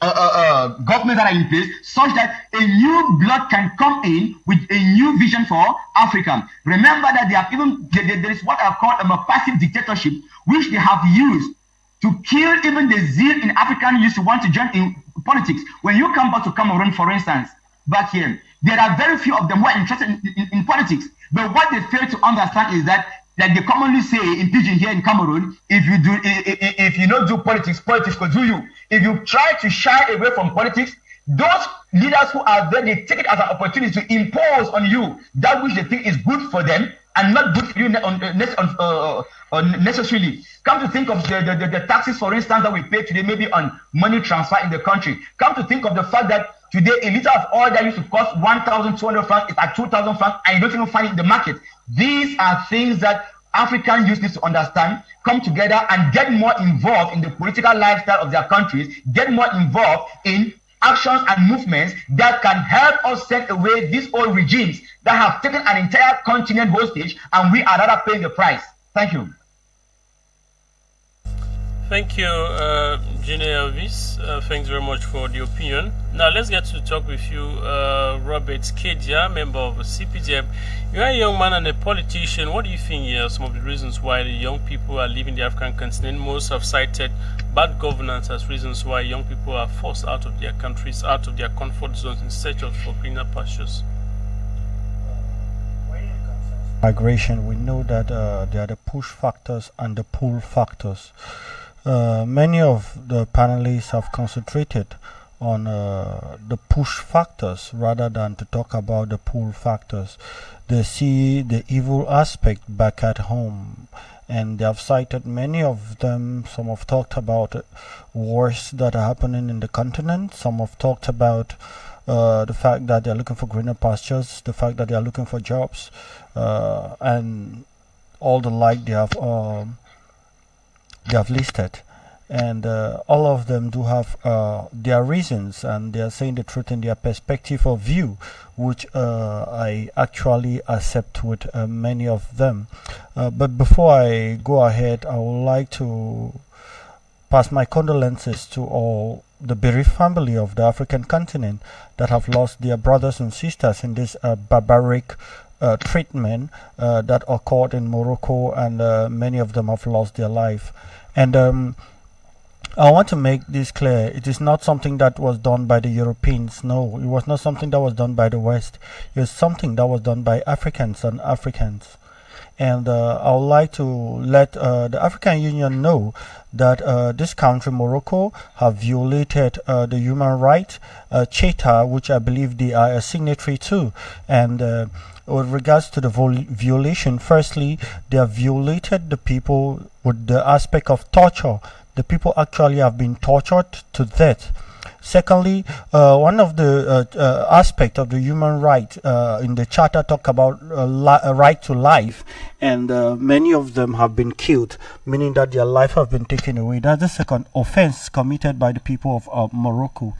uh, uh, uh, government that are in place such that a new blood can come in with a new vision for Africa. Remember that they have even there, is what I call um, a passive dictatorship, which they have used to kill even the zeal in African youth who want to join in politics. When you come back to Cameroon, for instance, back here, there are very few of them who are interested in, in, in politics. But what they fail to understand is that like they commonly say in pidgin here in Cameroon, if you do if, you don't do politics, politics will do you. If you try to shy away from politics, those leaders who are there, they take it as an opportunity to impose on you that which they think is good for them and not good for you uh, uh, necessarily. Come to think of the, the, the, taxes, for instance, that we pay today, maybe on money transfer in the country. Come to think of the fact that today a liter of oil that used to cost 1,200 francs is at 2,000 francs and you don't even find it in the market. These are things that African youth need to understand, come together and get more involved in the political lifestyle of their countries, get more involved in actions and movements that can help us send away these old regimes that have taken an entire continent hostage and we are rather paying the price. Thank you. Thank you, uh, Gene Elvis. Uh, thanks very much for the opinion. Now let's get to talk with you, uh, Robert Kedia, member of CPDM. You are a young man and a politician. What do you think are some of the reasons why the young people are leaving the African continent? Most have cited bad governance as reasons why young people are forced out of their countries, out of their comfort zones in search of for greener pastures. Migration, we know that uh, there are the push factors and the pull factors. Uh, many of the panelists have concentrated on uh, the push factors rather than to talk about the pull factors. They see the evil aspect back at home and they have cited many of them. Some have talked about wars that are happening in the continent, some have talked about uh, the fact that they're looking for greener pastures, the fact that they are looking for jobs, uh, and all the like they have um, they have listed and uh, all of them do have uh, their reasons and they are saying the truth in their perspective or view which uh, I actually accept with uh, many of them uh, but before I go ahead I would like to pass my condolences to all the bereaved family of the African continent that have lost their brothers and sisters in this uh, barbaric uh, treatment uh, that occurred in Morocco, and many of them have lost their life. And um, I want to make this clear. It is not something that was done by the Europeans. No, it was not something that was done by the West. It was something that was done by Africans and Africans. And uh, I would like to let uh, the African Union know that uh, this country, Morocco, have violated uh, the human rights uh, charter, which I believe they are a signatory to. And uh, with regards to the violation, firstly, they have violated the people with the aspect of torture. The people actually have been tortured to death. Secondly, uh, one of the uh, uh, aspect of the human right uh, in the charter talk about a right to life, and uh, many of them have been killed, meaning that their life have been taken away. That's the second offense committed by the people of uh, Morocco.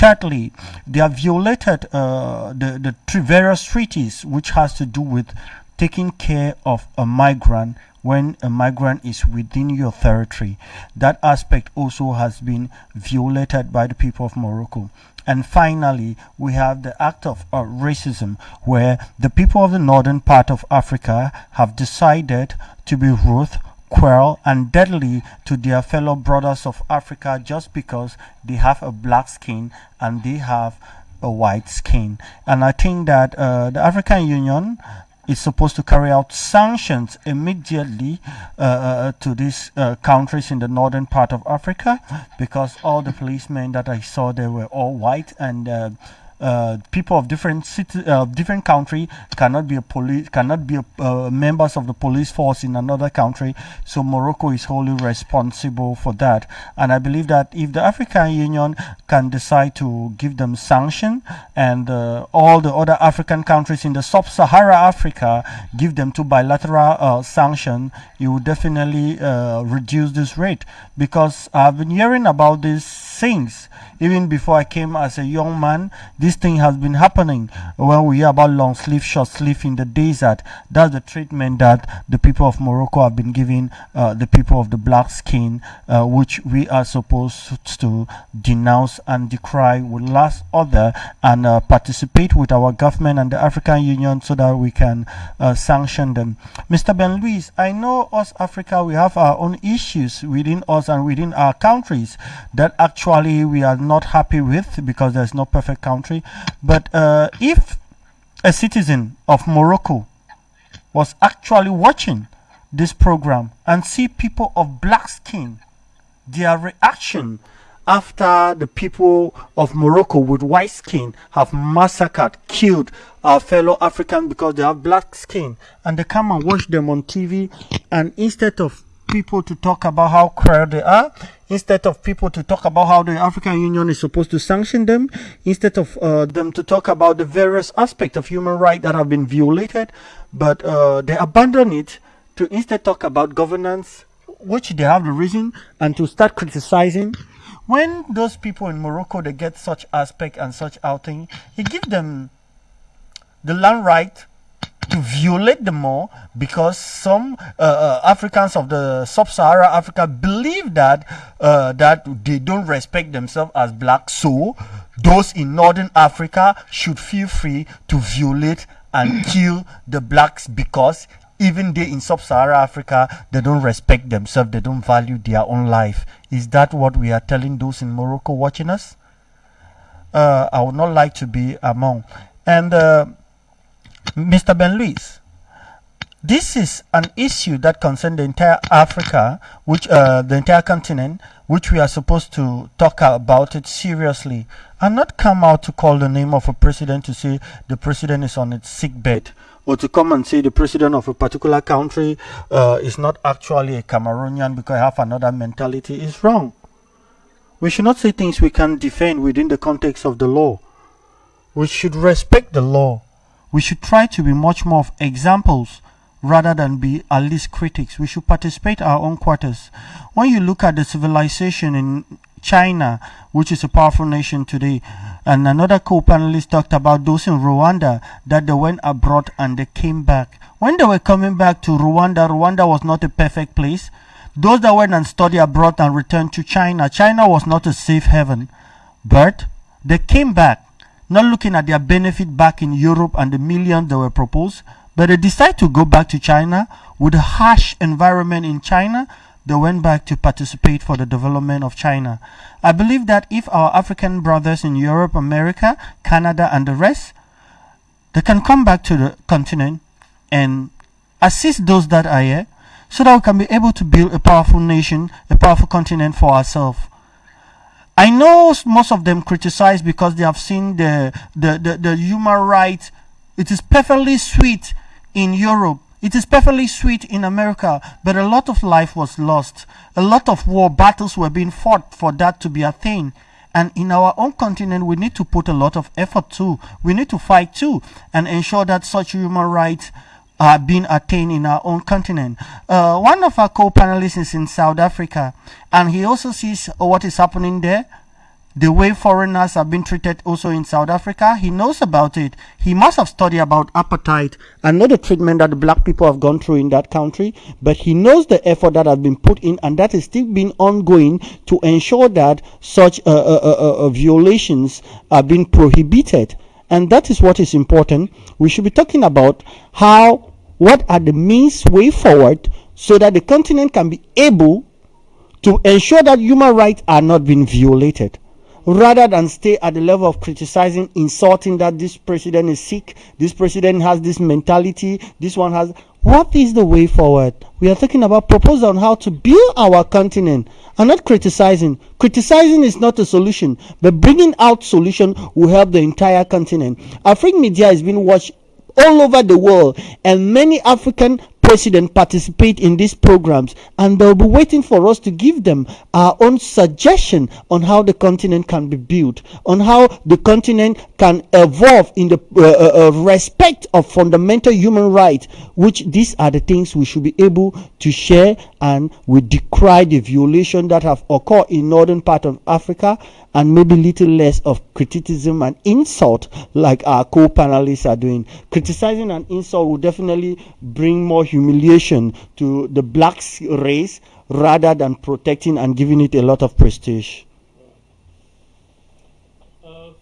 Thirdly, they have violated uh, the, the various treaties which has to do with taking care of a migrant when a migrant is within your territory. That aspect also has been violated by the people of Morocco. And finally, we have the act of uh, racism, where the people of the northern part of Africa have decided to be rude, cruel and deadly to their fellow brothers of Africa just because they have a black skin and they have a white skin. And I think that uh, the African Union is supposed to carry out sanctions immediately uh, uh to these uh, countries in the northern part of Africa because all the policemen that I saw they were all white and uh, people of different city, uh, different country cannot be a police, cannot be a, uh, members of the police force in another country. So Morocco is wholly responsible for that. And I believe that if the African Union can decide to give them sanction, and uh, all the other African countries in the sub-Sahara Africa give them to bilateral uh, sanction, it will definitely reduce this rate. Because I've been hearing about these things even before I came as a young man. This thing has been happening when we hear about long sleeve, short sleeve in the desert. That's the treatment that the people of Morocco have been giving uh, the people of the black skin, uh, which we are supposed to denounce and decry with last other and uh, participate with our government and the African Union so that we can uh, sanction them. Mr. Ben Luis, I know us Africa, we have our own issues within us and within our countries that actually we are not happy with because there's no perfect country. But uh, if a citizen of Morocco was actually watching this program and see people of black skin, their reaction after the people of Morocco with white skin have massacred, killed our fellow Africans because they have black skin, and they come and watch them on TV, and instead of people to talk about how cruel they are, instead of people to talk about how the African Union is supposed to sanction them, instead of uh, them to talk about the various aspects of human rights that have been violated, but uh, they abandon it to instead talk about governance, which they have the reason, and to start criticizing. When those people in Morocco they get such aspect and such outing, it gives them the land right to violate them more because some uh, uh, Africans of the sub-Sahara Africa believe that uh, that they don't respect themselves as black. So those in Northern Africa should feel free to violate and kill the blacks because even they in sub-Sahara Africa they don't respect themselves. They don't value their own life. Is that what we are telling those in Morocco watching us? Uh, I would not like to be among. And uh, Mr. Ben Luis, this is an issue that concerns the entire Africa, which uh, the entire continent, which we are supposed to talk about it seriously, and not come out to call the name of a president to say the president is on its sick bed, or to come and say the president of a particular country uh, is not actually a Cameroonian because I have another mentality is wrong. We should not say things we can defend within the context of the law. We should respect the law we should try to be much more of examples rather than be at least critics. We should participate our own quarters. When you look at the civilization in China, which is a powerful nation today, and another co-panelist talked about those in Rwanda that they went abroad and they came back. When they were coming back to Rwanda, Rwanda was not a perfect place. Those that went and studied abroad and returned to China, China was not a safe haven. But they came back not looking at their benefit back in Europe and the millions that were proposed, but they decided to go back to China with a harsh environment in China. They went back to participate for the development of China. I believe that if our African brothers in Europe, America, Canada, and the rest, they can come back to the continent and assist those that are here so that we can be able to build a powerful nation, a powerful continent for ourselves. I know most of them criticize because they have seen the, the, the, the human rights. It is perfectly sweet in Europe. It is perfectly sweet in America, but a lot of life was lost. A lot of war battles were being fought for that to be a thing. And in our own continent, we need to put a lot of effort too. We need to fight too and ensure that such human rights are being attained in our own continent. Uh, one of our co-panelists is in South Africa, and he also sees what is happening there. The way foreigners have been treated also in South Africa, he knows about it. He must have studied about apartheid and not the treatment that the black people have gone through in that country, but he knows the effort that has been put in and that is still being ongoing to ensure that such uh, uh, uh, uh violations are being prohibited. And that is what is important. We should be talking about how what are the means way forward so that the continent can be able to ensure that human rights are not being violated rather than stay at the level of criticizing insulting that this president is sick this president has this mentality this one has what is the way forward? We are talking about proposal on how to build our continent. And not criticizing. Criticizing is not a solution but bringing out solution will help the entire continent. Afrique Media is being watched all over the world and many african president participate in these programs and they'll be waiting for us to give them our own suggestion on how the continent can be built on how the continent can evolve in the uh, uh, uh, respect of fundamental human rights which these are the things we should be able to share and we decry the violation that have occurred in northern part of africa and maybe little less of criticism and insult like our co-panelists are doing criticizing and insult will definitely bring more humiliation to the black race rather than protecting and giving it a lot of prestige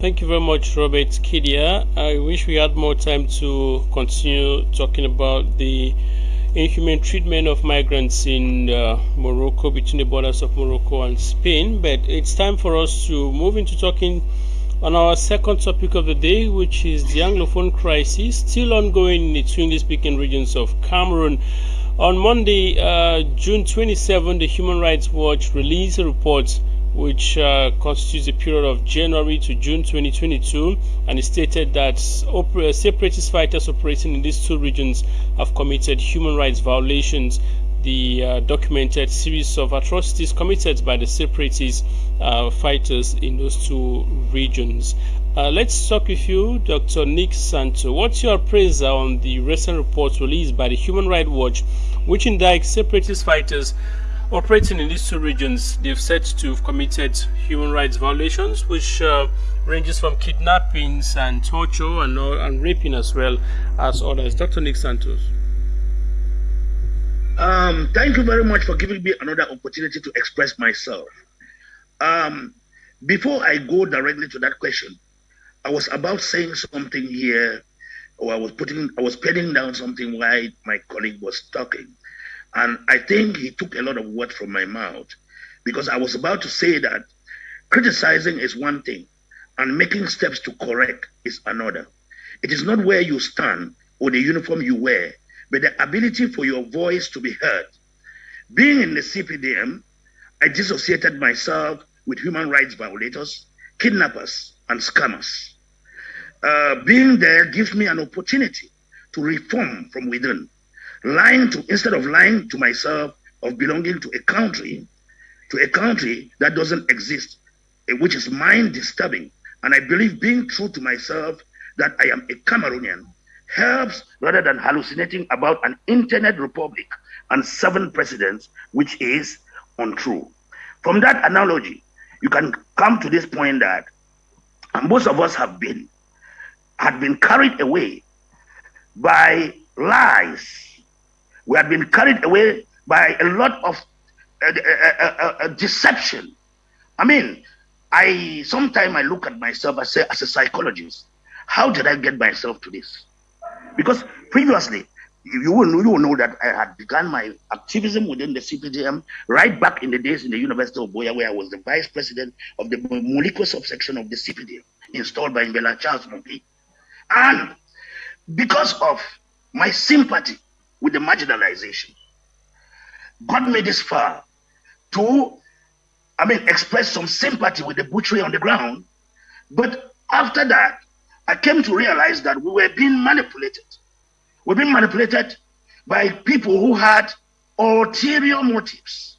Thank you very much, Robert Kidia. I wish we had more time to continue talking about the inhumane treatment of migrants in uh, Morocco, between the borders of Morocco and Spain. But it's time for us to move into talking on our second topic of the day, which is the Anglophone crisis, still ongoing in the two English speaking regions of Cameroon. On Monday, uh, June 27, the Human Rights Watch released a report which uh, constitutes the period of January to June 2022, and it stated that separatist fighters operating in these two regions have committed human rights violations. The uh, documented series of atrocities committed by the separatist uh, fighters in those two regions. Uh, let's talk with you, Dr. Nick Santo. What's your appraisal on the recent report released by the Human Rights Watch, which indicts separatist fighters operating in these two regions, they've said to have committed human rights violations, which uh, ranges from kidnappings and torture and, uh, and raping as well as others. Dr. Nick Santos. Um, thank you very much for giving me another opportunity to express myself. Um, before I go directly to that question, I was about saying something here, or I was putting, I was penning down something while my colleague was talking, and I think he took a lot of words from my mouth because I was about to say that criticizing is one thing, and making steps to correct is another. It is not where you stand or the uniform you wear, but the ability for your voice to be heard. Being in the CPDM, I dissociated myself with human rights violators, kidnappers, and scammers. Uh, being there gives me an opportunity to reform from within. Lying to instead of lying to myself of belonging to a country, to a country that doesn't exist, eh, which is mind disturbing. And I believe being true to myself that I am a Cameroonian helps rather than hallucinating about an internet republic and seven presidents, which is untrue. From that analogy, you can come to this point that most of us have been had been carried away by lies. We had been carried away by a lot of uh, uh, uh, deception. I mean, I sometimes I look at myself I say as a psychologist, how did I get myself to this? Because previously, you will, know, you will know that I had begun my activism within the CPDM right back in the days in the University of Buea, where I was the vice president of the molecular subsection of the CPDM, installed by Mbela Charles Monkey. And because of my sympathy with the marginalization, God made this far to, I mean, express some sympathy with the butchery on the ground. But after that, I came to realize that we were being manipulated. We're being manipulated by people who had ulterior motives.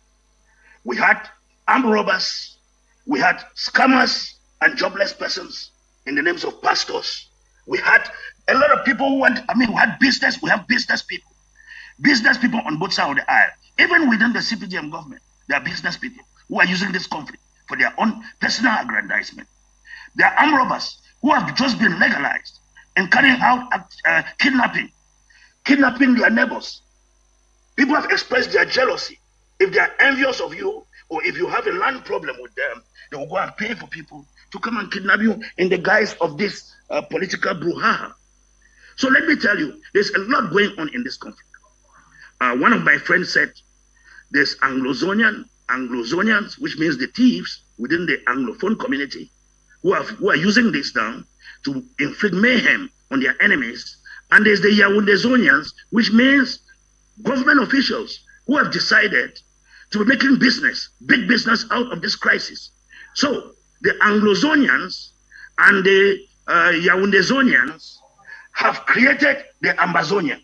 We had armed robbers, we had scammers and jobless persons in the names of pastors. We had a lot of people who went, I mean, we had business, we have business people. Business people on both sides of the aisle. Even within the CPDM government, there are business people who are using this conflict for their own personal aggrandizement. There are armed robbers who have just been legalized and carrying out uh, kidnapping, kidnapping their neighbors. People have expressed their jealousy. If they are envious of you, or if you have a land problem with them, they will go and pay for people to come and kidnap you in the guise of this uh, political brouhaha. So let me tell you, there's a lot going on in this conflict. Uh, one of my friends said there's Anglozonian, Anglozonians, which means the thieves within the Anglophone community, who, have, who are using this now to inflict mayhem on their enemies. And there's the Yaoundezonians, which means government officials who have decided to be making business, big business out of this crisis. So the Anglozonians and the uh, have created the Ambazonia.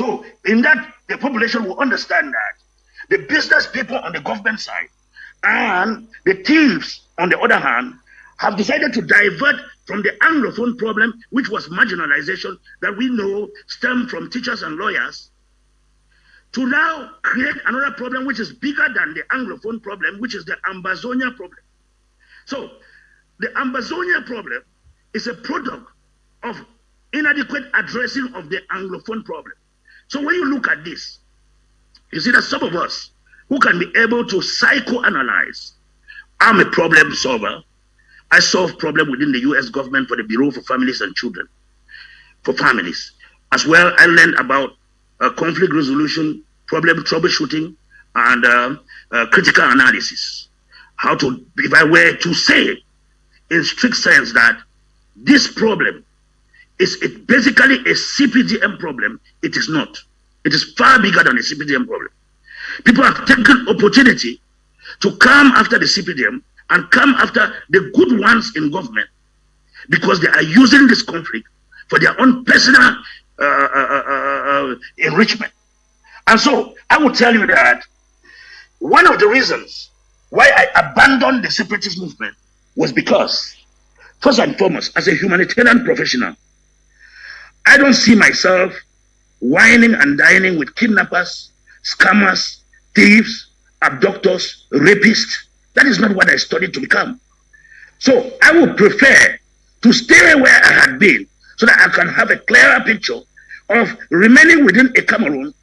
So in that, the population will understand that the business people on the government side and the thieves on the other hand, have decided to divert from the Anglophone problem, which was marginalization that we know stemmed from teachers and lawyers, to now create another problem which is bigger than the Anglophone problem, which is the Ambazonia problem. So, the Ambazonia problem is a product of inadequate addressing of the Anglophone problem. So, when you look at this, you see that some of us who can be able to psychoanalyze I'm a problem solver. I solve problem within the U.S. government for the Bureau for Families and Children, for families. As well, I learned about uh, conflict resolution, problem troubleshooting, and uh, uh, critical analysis. How to, if I were to say in strict sense that this problem is it basically a CPDM problem, it is not. It is far bigger than a CPDM problem. People have taken opportunity to come after the CPDM and come after the good ones in government because they are using this conflict for their own personal uh, uh, uh, uh, enrichment. And so I will tell you that one of the reasons why I abandoned the separatist movement was because, first and foremost, as a humanitarian professional, I don't see myself wining and dining with kidnappers, scammers, thieves, abductors, rapists. That is not what I studied to become. So I would prefer to stay where I had been so that I can have a clearer picture of remaining within a Cameroon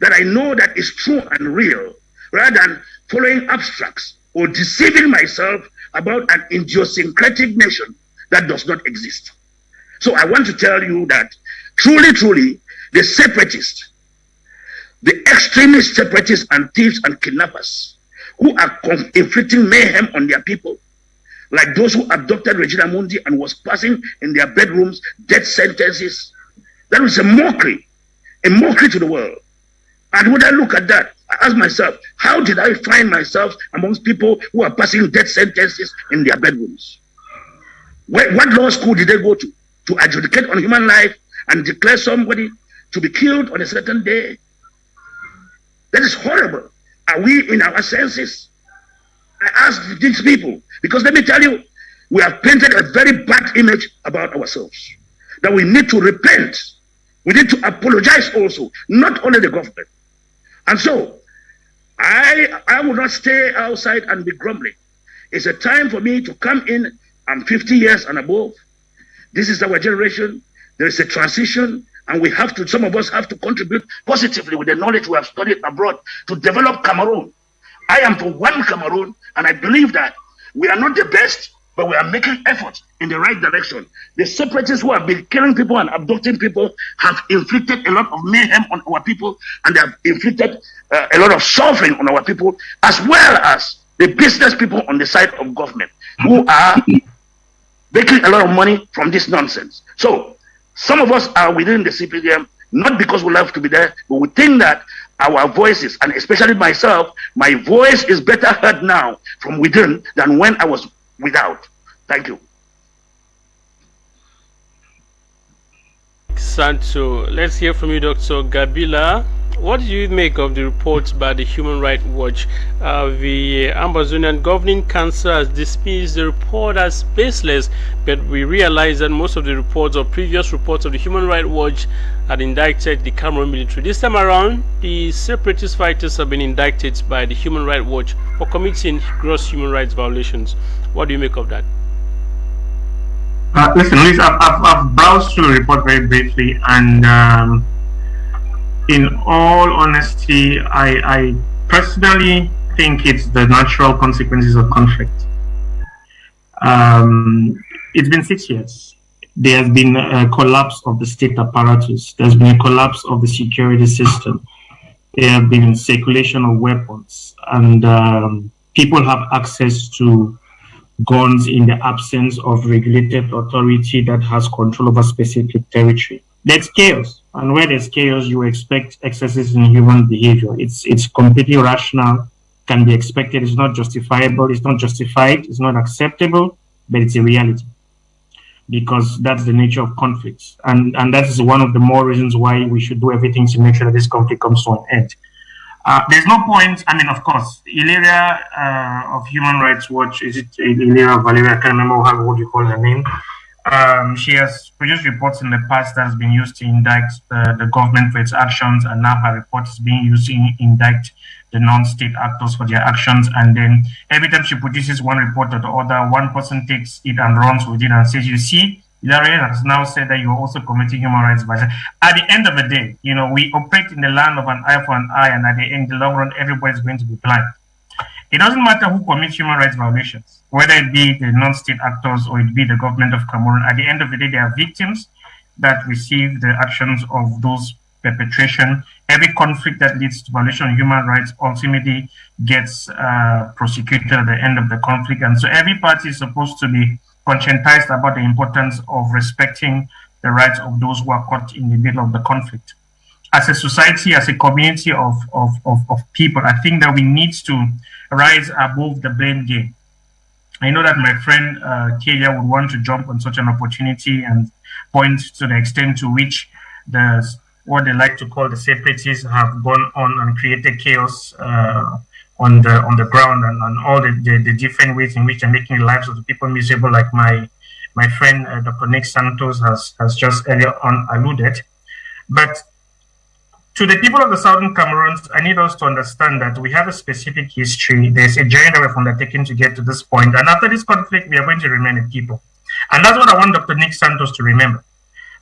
that I know that is true and real rather than following abstracts or deceiving myself about an idiosyncratic nation that does not exist. So I want to tell you that truly, truly, the separatists, the extremist separatists and thieves and kidnappers who are inflicting mayhem on their people, like those who abducted Regina Mundi and was passing in their bedrooms death sentences. That was a mockery, a mockery to the world. And when I look at that, I ask myself, how did I find myself amongst people who are passing death sentences in their bedrooms? Where, what law school did they go to? To adjudicate on human life and declare somebody to be killed on a certain day? That is horrible. Are we in our senses? I ask these people, because let me tell you, we have painted a very bad image about ourselves. That we need to repent. We need to apologize also, not only the government. And so, I I will not stay outside and be grumbling. It's a time for me to come in. I'm 50 years and above. This is our generation. There is a transition, and we have to, some of us have to contribute positively with the knowledge we have studied abroad to develop Cameroon. I am for one Cameroon, and I believe that we are not the best, but we are making efforts in the right direction. The separatists who have been killing people and abducting people have inflicted a lot of mayhem on our people, and they have inflicted uh, a lot of suffering on our people, as well as the business people on the side of government who are making a lot of money from this nonsense. So, some of us are within the CPDM not because we love to be there, but we think that our voices, and especially myself, my voice is better heard now from within than when I was without. Thank you. Santo, let's hear from you, Dr. Gabila. What do you make of the reports by the Human Rights Watch? Uh, the Ambazonian Governing Council has dismissed the report as baseless, but we realize that most of the reports or previous reports of the Human Rights Watch had indicted the Cameroon military. This time around, the separatist fighters have been indicted by the Human Rights Watch for committing gross human rights violations. What do you make of that? Uh, listen, Liz, I've, I've, I've, browsed through the report very briefly, and um, in all honesty, I, I personally think it's the natural consequences of conflict. Um, it's been six years. There has been a collapse of the state apparatus. There's been a collapse of the security system. There have been circulation of weapons, and um, people have access to guns in the absence of regulated authority that has control over specific territory. There's chaos, and where there's chaos, you expect excesses in human behavior. It's it's completely rational, can be expected. It's not justifiable. It's not justified. It's not acceptable, but it's a reality because that's the nature of conflicts, and and that is one of the more reasons why we should do everything to make sure that this conflict comes to an end. Uh, there's no point. I mean, of course, Ilaria uh, of Human Rights Watch is it Ilaria Valeria? I can't remember how, what you call her name. Um, she has produced reports in the past that has been used to indict uh, the government for its actions, and now her report is being used to indict the non-state actors for their actions. And then every time she produces one report or the other, one person takes it and runs with it and says, "You see, Ilaria has now said that you're also committing human rights violations." At the end of the day, you know, we operate in the land of an eye for an eye, and at the end, the long run, everybody's going to be blind. It doesn't matter who commits human rights violations, whether it be the non-state actors or it be the government of Cameroon. At the end of the day, they are victims that receive the actions of those perpetration. Every conflict that leads to violation of human rights ultimately gets uh, prosecuted at the end of the conflict. And so every party is supposed to be conscientized about the importance of respecting the rights of those who are caught in the middle of the conflict. As a society, as a community of, of, of, of people, I think that we need to rise above the blame game. I know that my friend uh, Kelia would want to jump on such an opportunity and point to the extent to which the what they like to call the separatists have gone on and created chaos uh, on the on the ground and, and all the, the, the, different ways in which they're making the lives of the people miserable, like my my friend uh, Dr. Nick Santos has has just earlier on alluded. But to the people of the southern Cameroons, I need us to understand that we have a specific history. There's a journey that we've undertaken to get to this point. And after this conflict, we are going to remain a people. And that's what I want Dr. Nick Santos to remember.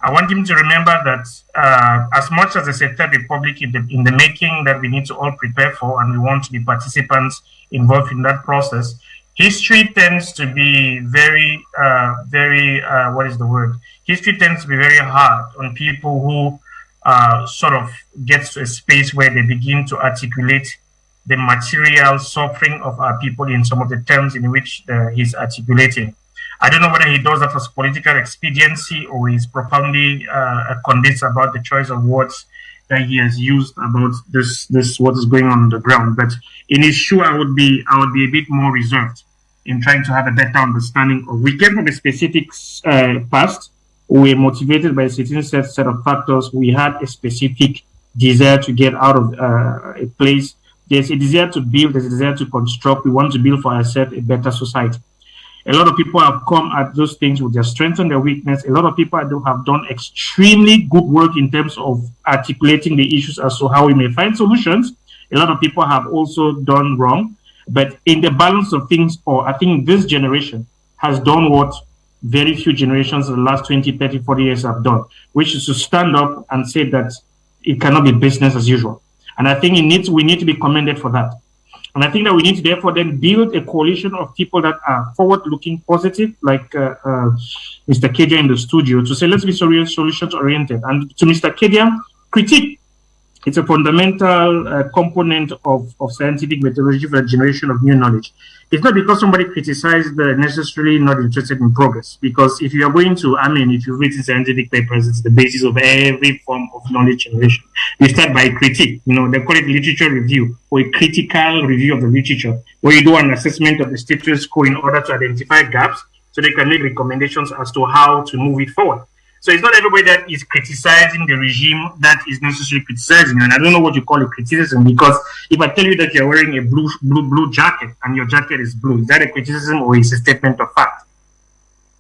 I want him to remember that uh, as much as there's a third republic in the, in the making that we need to all prepare for and we want to be participants involved in that process, history tends to be very, uh, very, uh, what is the word? History tends to be very hard on people who uh, sort of gets to a space where they begin to articulate the material suffering of our people in some of the terms in which uh, he's articulating. I don't know whether he does that for political expediency or he's profoundly uh, convinced about the choice of words that he has used about this this what is going on, on the ground. But in his shoe, I would be I would be a bit more reserved in trying to have a better understanding of. We came from a specific uh, past were motivated by a certain set, set of factors. We had a specific desire to get out of uh, a place. There's a desire to build, there's a desire to construct. We want to build for ourselves a better society. A lot of people have come at those things with their strengths and their weakness. A lot of people have done extremely good work in terms of articulating the issues as to how we may find solutions. A lot of people have also done wrong. But in the balance of things, or I think this generation has done what very few generations the last 20, 30, 40 years have done, which is to stand up and say that it cannot be business as usual. And I think it needs, we need to be commended for that. And I think that we need to therefore then build a coalition of people that are forward-looking, positive, like uh, uh, Mr. Kedia in the studio, to say let's be solutions-oriented. And to Mr. Kedia, critique it's a fundamental uh, component of, of scientific methodology for the generation of new knowledge. It's not because somebody criticized the necessarily not interested in progress. Because if you are going to, I mean, if you've written scientific papers, it's the basis of every form of knowledge generation. You start by critique, you know, they call it literature review or a critical review of the literature, where you do an assessment of the status quo in order to identify gaps so they can make recommendations as to how to move it forward. So it's not everybody that is criticizing the regime that is necessarily criticizing. And I don't know what you call a criticism because if I tell you that you're wearing a blue blue blue jacket and your jacket is blue, is that a criticism or is it a statement of fact?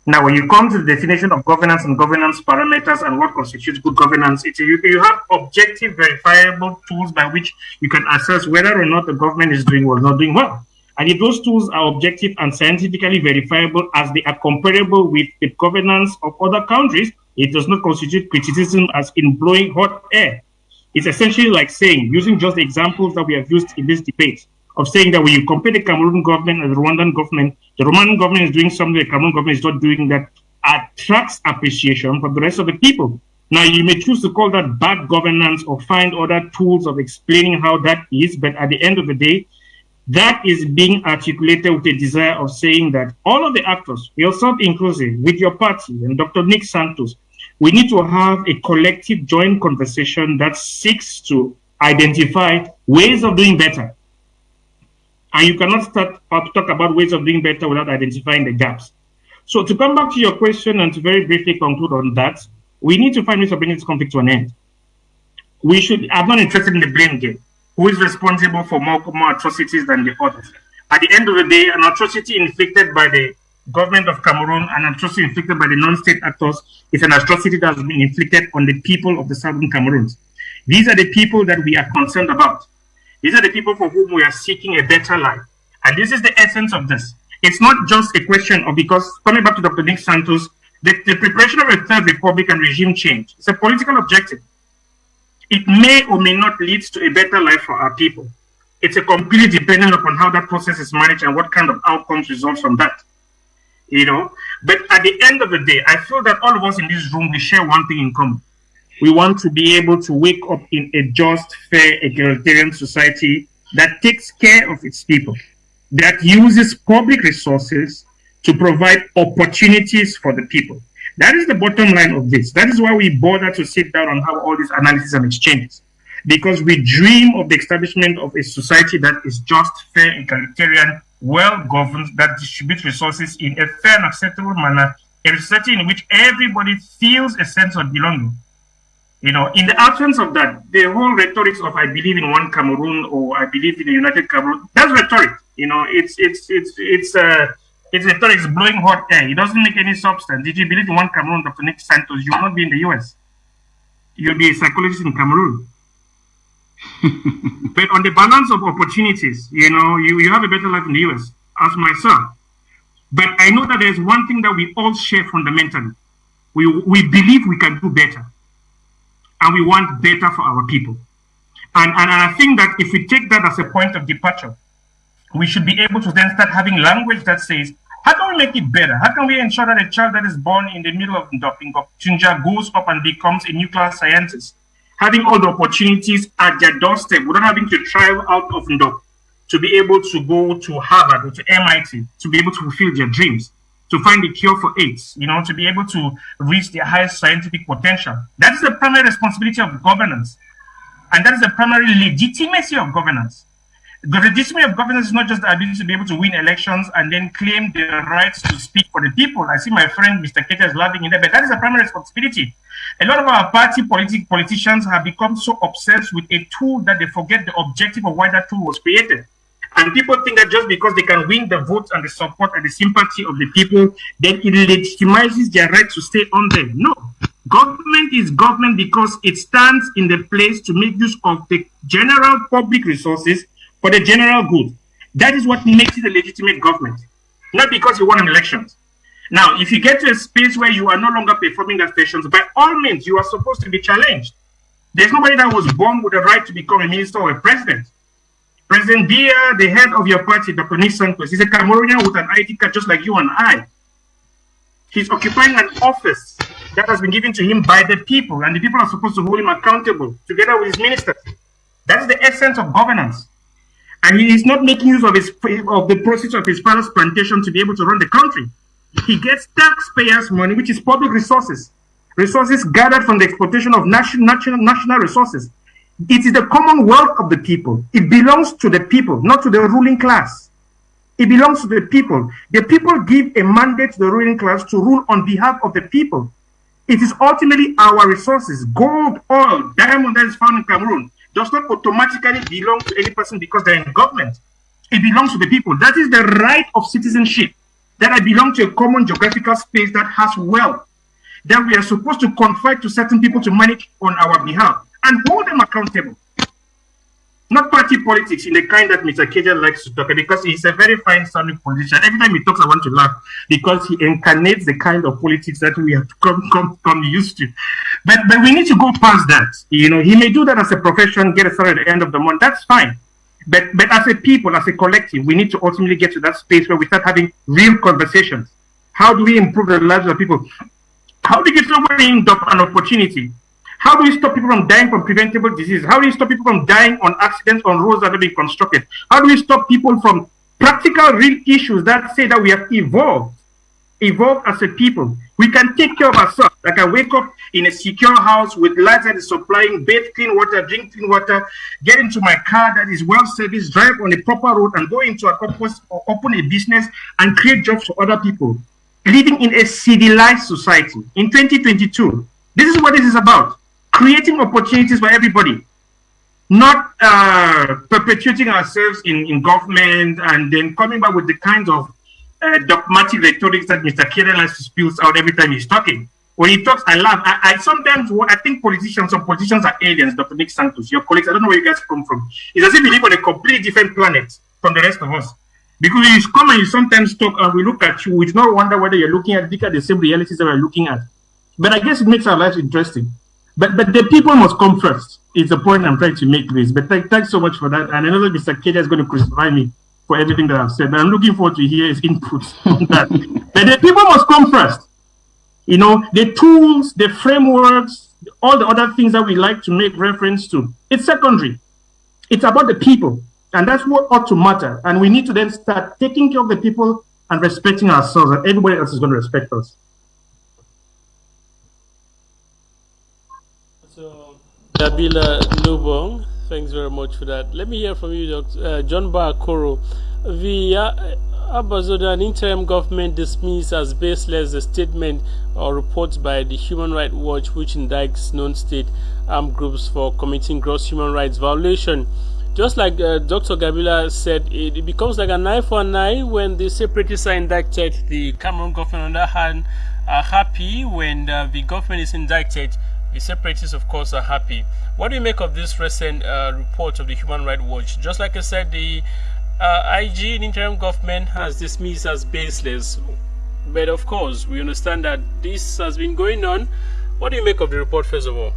Now, when you come to the definition of governance and governance parameters and what constitutes good governance, you, you have objective, verifiable tools by which you can assess whether or not the government is doing well, not doing well. And if those tools are objective and scientifically verifiable as they are comparable with the governance of other countries, it does not constitute criticism as in blowing hot air. It's essentially like saying, using just the examples that we have used in this debate, of saying that when you compare the Cameroon government and the Rwandan government, the Rwandan government is doing something the Cameroon government is not doing that attracts appreciation from the rest of the people. Now, you may choose to call that bad governance or find other tools of explaining how that is, but at the end of the day, that is being articulated with a desire of saying that all of the actors, yourself inclusive, with your party and Dr. Nick Santos, we need to have a collective joint conversation that seeks to identify ways of doing better. And you cannot start to talk about ways of doing better without identifying the gaps. So to come back to your question and to very briefly conclude on that, we need to find ways of bringing this conflict to an end. We should, I'm not interested in the blame game. Who is responsible for more, more atrocities than the others? At the end of the day, an atrocity inflicted by the government of Cameroon, an atrocity inflicted by the non-state actors, is an atrocity that has been inflicted on the people of the southern Cameroons. These are the people that we are concerned about. These are the people for whom we are seeking a better life. And this is the essence of this. It's not just a question of, because coming back to Dr. Nick Santos, the, the preparation of a third republic and regime change is a political objective. It may or may not lead to a better life for our people. It's a completely dependent upon how that process is managed and what kind of outcomes result from that you know. But at the end of the day, I feel that all of us in this room, we share one thing in common. We want to be able to wake up in a just, fair, egalitarian society that takes care of its people, that uses public resources to provide opportunities for the people. That is the bottom line of this. That is why we bother to sit down and have all these analysis and exchanges. Because we dream of the establishment of a society that is just, fair, and egalitarian, well governed, that distributes resources in a fair and acceptable manner, a society in which everybody feels a sense of belonging. You know, in the absence of that, the whole rhetoric of I believe in one Cameroon or I believe in a united Cameroon, that's rhetoric. You know, it's it's it's it's uh it's rhetoric, it's blowing hot air. It doesn't make any substance. Did you believe in one Cameroon, Dr. Nick Santos, you will not be in the US. You'll be a psychologist in Cameroon. but on the balance of opportunities, you know, you, you have a better life in the US, as myself. But I know that there's one thing that we all share fundamentally. We, we believe we can do better. And we want better for our people. And, and, I think that if we take that as a point of departure, we should be able to then start having language that says, how can we make it better? How can we ensure that a child that is born in the middle of Ndop in Ngoketunjia goes up and becomes a nuclear scientist, having all the opportunities at their doorstep without having to travel out of Ndop to be able to go to Harvard or to MIT to be able to fulfill their dreams, to find the cure for AIDS, you know, to be able to reach their highest scientific potential. That is the primary responsibility of governance. And that is the primary legitimacy of governance. The legitimacy of governance is not just the ability to be able to win elections and then claim the rights to speak for the people. I see my friend Mr. Kedia is laughing in there, but that is a primary responsibility. A lot of our party politi politicians have become so obsessed with a tool that they forget the objective of why that tool was created. And people think that just because they can win the votes and the support and the sympathy of the people, then it legitimizes their right to stay on there. No. Government is government because it stands in the place to make use of the general public resources for the general good. That is what makes it a legitimate government, not because you won an election. Now, if you get to a space where you are no longer performing as stations, by all means, you are supposed to be challenged. There's nobody that was born with the right to become a minister or a president. President Biya, the head of your party, Dr. Nick he's a Cameroonian with an ID card just like you and I. He's occupying an office that has been given to him by the people, and the people are supposed to hold him accountable together with his ministers. That is the essence of governance. And he is not making use of his of the proceeds of his father's plantation to be able to run the country. He gets taxpayers' money, which is public resources, resources gathered from the exploitation of national, national, national resources. It is the commonwealth of the people. It belongs to the people, not to the ruling class. It belongs to the people. The people give a mandate to the ruling class to rule on behalf of the people. It is ultimately our resources, gold, oil, diamond that is found in Cameroon, does not automatically belong to any person because they're in government. It belongs to the people. That is the right of citizenship, that I belong to a common geographical space that has wealth, that we are supposed to confide to certain people to manage on our behalf and hold them accountable. Not party politics in the kind that Mr. Kedia likes to talk because he's a very fine sounding politician. Every time he talks, I want to laugh because he incarnates the kind of politics that we have come, come, come used to. But, but we need to go past that. You know, he may do that as a profession, get a salary at the end of the month. That's fine. But, but as a people, as a collective, we need to ultimately get to that space where we start having real conversations. How do we improve the lives of people? How do we get somebody in an opportunity how do we stop people from dying from preventable disease? How do we stop people from dying on accidents on roads that have been constructed? How do we stop people from practical real issues that say that we have evolved, evolved as a people? We can take care of ourselves. Like I wake up in a secure house with lights that is supplying bathe clean water, drink clean water, get into my car that is well serviced, drive on a proper road and go into a purpose or open a business and create jobs for other people. Living in a civilized society in 2022. This is what this is about creating opportunities for everybody, not uh, perpetuating ourselves in, in government and then coming back with the kinds of uh, dogmatic rhetoric that Mr. Kieran spills out every time he's talking. When he talks, I laugh. I, I sometimes, I think politicians, some politicians are aliens, Dr. Nick Santos, your colleagues, I don't know where you guys come from. It's as if you live on a completely different planet from the rest of us. Because you come and you sometimes talk and we look at you, we do not wonder whether you're looking at, the same realities that we're looking at. But I guess it makes our lives interesting. But but the people must come first. It's the point I'm trying to make this. But th thanks so much for that. And that Mr. Kedia is going to crucify me for everything that I've said. But I'm looking forward to hear his input on that. but the people must come first. You know, the tools, the frameworks, all the other things that we like to make reference to. It's secondary. It's about the people. And that's what ought to matter. And we need to then start taking care of the people and respecting ourselves, and everybody else is going to respect us. Gabila Lubong, thanks very much for that. Let me hear from you, Dr. Uh, John Bakoro. The uh, Ambazonian interim government dismissed as baseless the statement or reports by the Human Rights Watch, which indicts non-state armed groups for committing gross human rights violation. Just like uh, Dr. Gabila said, it, it, becomes like an eye for an eye when the separatists are indicted. The Cameroon government, on the other hand, are happy when uh, the government is indicted The separatists, of course, are happy. What do you make of this recent uh, report of the Human Rights Watch? Just like I said, the uh, IG, interim government, has dismissed as baseless. But of course, we understand that this has been going on. What do you make of the report, first of all?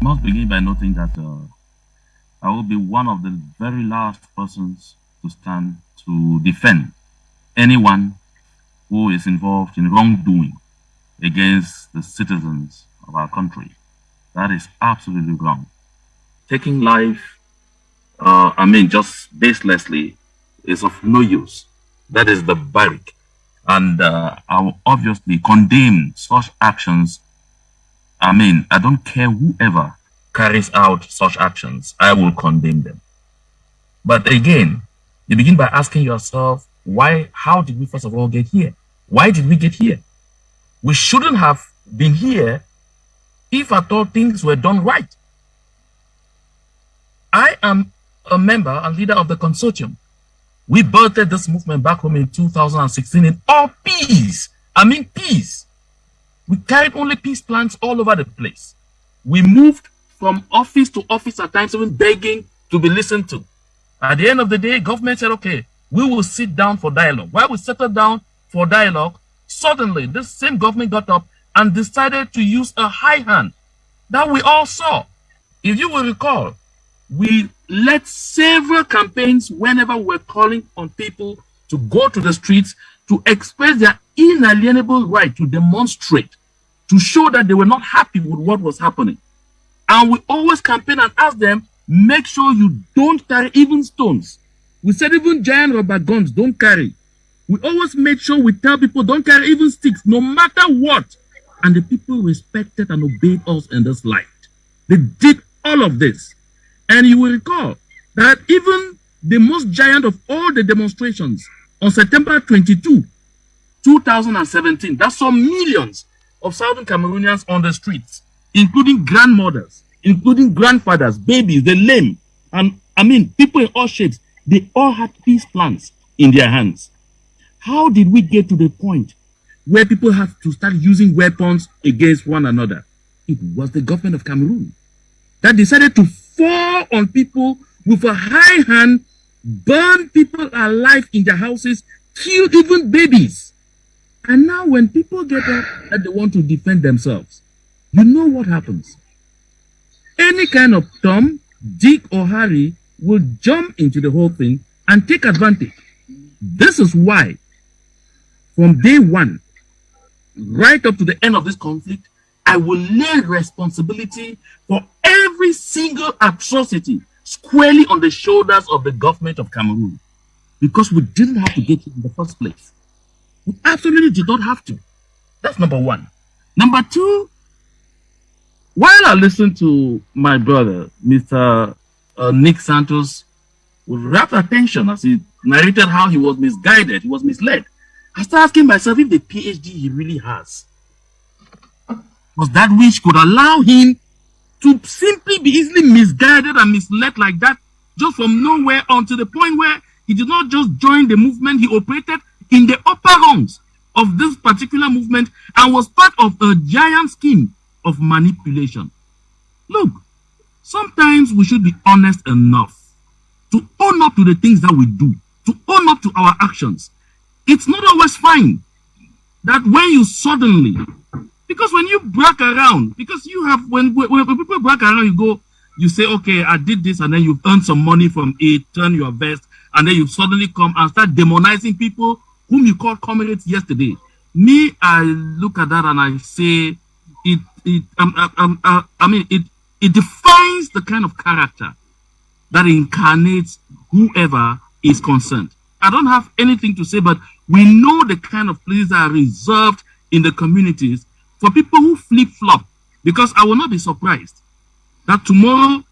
I must begin by noting that uh, I will be one of the very last persons to stand to defend anyone who is involved in wrongdoing against the citizens of our country. That is absolutely wrong. Taking life, uh, I mean, just baselessly, is of no use. That is the barbaric. And uh, I will obviously condemn such actions. I mean, I don't care whoever carries out such actions, I will condemn them. But again, you begin by asking yourself, why, how did we first of all get here? Why did we get here? We shouldn't have been here if at all things were done right. I am a member and leader of the consortium. We birthed this movement back home in 2016 in all peace. I mean peace. We carried only peace plans all over the place. We moved from office to office at times, even begging to be listened to. At the end of the day, government said, okay, we will sit down for dialogue. While we settled down for dialogue, suddenly this same government got up and decided to use a high hand that we all saw. If you will recall, we led several campaigns whenever we were calling on people to go to the streets to express their inalienable right to demonstrate, to show that they were not happy with what was happening. And we always campaign and ask them, make sure you don't carry even stones. We said even giant rubber guns don't carry. We always made sure we tell people don't carry even sticks, no matter what. And the people respected and obeyed us in this light. They did all of this. And you will recall that even the most giant of all the demonstrations on September 22, 2017, that saw millions of Southern Cameroonians on the streets, including grandmothers, including grandfathers, babies, the lame, and I mean, people in all shapes, they all had peace plans in their hands. How did we get to the point where people have to start using weapons against one another? It was the government of Cameroon that decided to fall on people with a high hand, burn people alive in their houses, kill even babies. And now when people get up and they want to defend themselves, you know what happens? Any kind of Tom, Dick, or Harry will jump into the whole thing and take advantage. This is why, from day one, right up to the end of this conflict, I will lay responsibility for every single atrocity squarely on the shoulders of the government of Cameroon. Because we didn't have to get it in the first place. We absolutely did not have to. That's number one. Number two, while I listened to my brother, Mr. Uh, Nick Santos, with rapt attention as he narrated how he was misguided, he was misled, I start asking myself if the PhD he really has was that which could allow him to simply be easily misguided and misled like that, just from nowhere on to the point where he did not just join the movement, he operated in the upper rungs of this particular movement and was part of a giant scheme of manipulation. Look, sometimes we should be honest enough to own up to the things that we do, to own up to our actions. It's not always fine that when you suddenly, because when you brag around, because you have, when, when, when people brag around, you go, you say, okay, I did this, and then you earn some money from it, turn your vest, and then you suddenly come and start demonizing people whom you called comrades yesterday. Me, I look at that and I say, it it um, um, um, uh, I mean it it defines the kind of character that incarnates whoever is concerned. I don't have anything to say, but we know the kind of places that are reserved in the communities for people who flip flop. Because I will not be surprised that tomorrow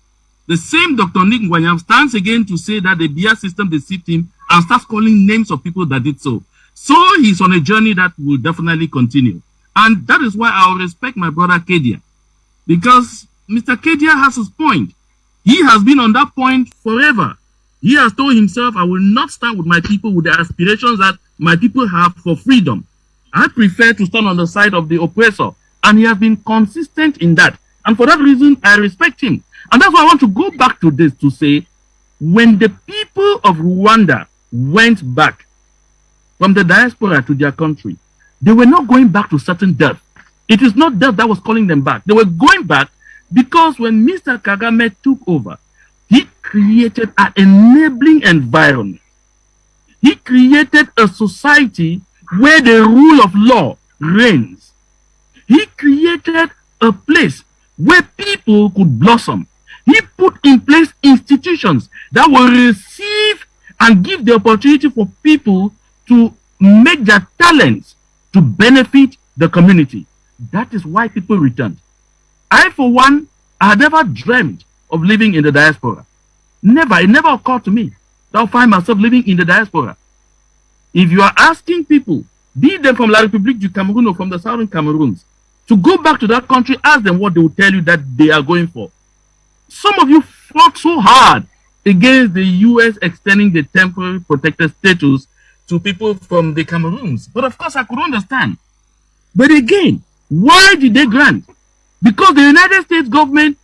the same Dr. Nick stands again to say that the Biya system deceived him and starts calling names of people that did so. So he's on a journey that will definitely continue. And that is why I'll respect my brother Kedia. Because Mr. Kedia has his point. He has been on that point forever. He has told himself, I will not stand with my people with the aspirations that my people have for freedom. I prefer to stand on the side of the oppressor And he has been consistent in that. And for that reason, I respect him. And that's why I want to go back to this to say, when the people of Rwanda went back from the diaspora to their country, they were not going back to certain death. It is not death that was calling them back. They were going back because when Mr. Kagame took over, he created an enabling environment. He created a society where the rule of law reigns. He created a place where people could blossom. He put in place institutions that will receive and give the opportunity for people to make their talents to benefit the community. That is why people returned. I, for one, I had never dreamed of living in the diaspora. Never. It never occurred to me I'll find myself living in the diaspora. If you are asking people, be them from La République du Cameroon or from the southern Cameroons, to go back to that country, ask them what they will tell you that they are going for. Some of you fought so hard against the US extending the temporary protected status to people from the Cameroons. But of course, I could understand. But again, why did they grant? Because the United States government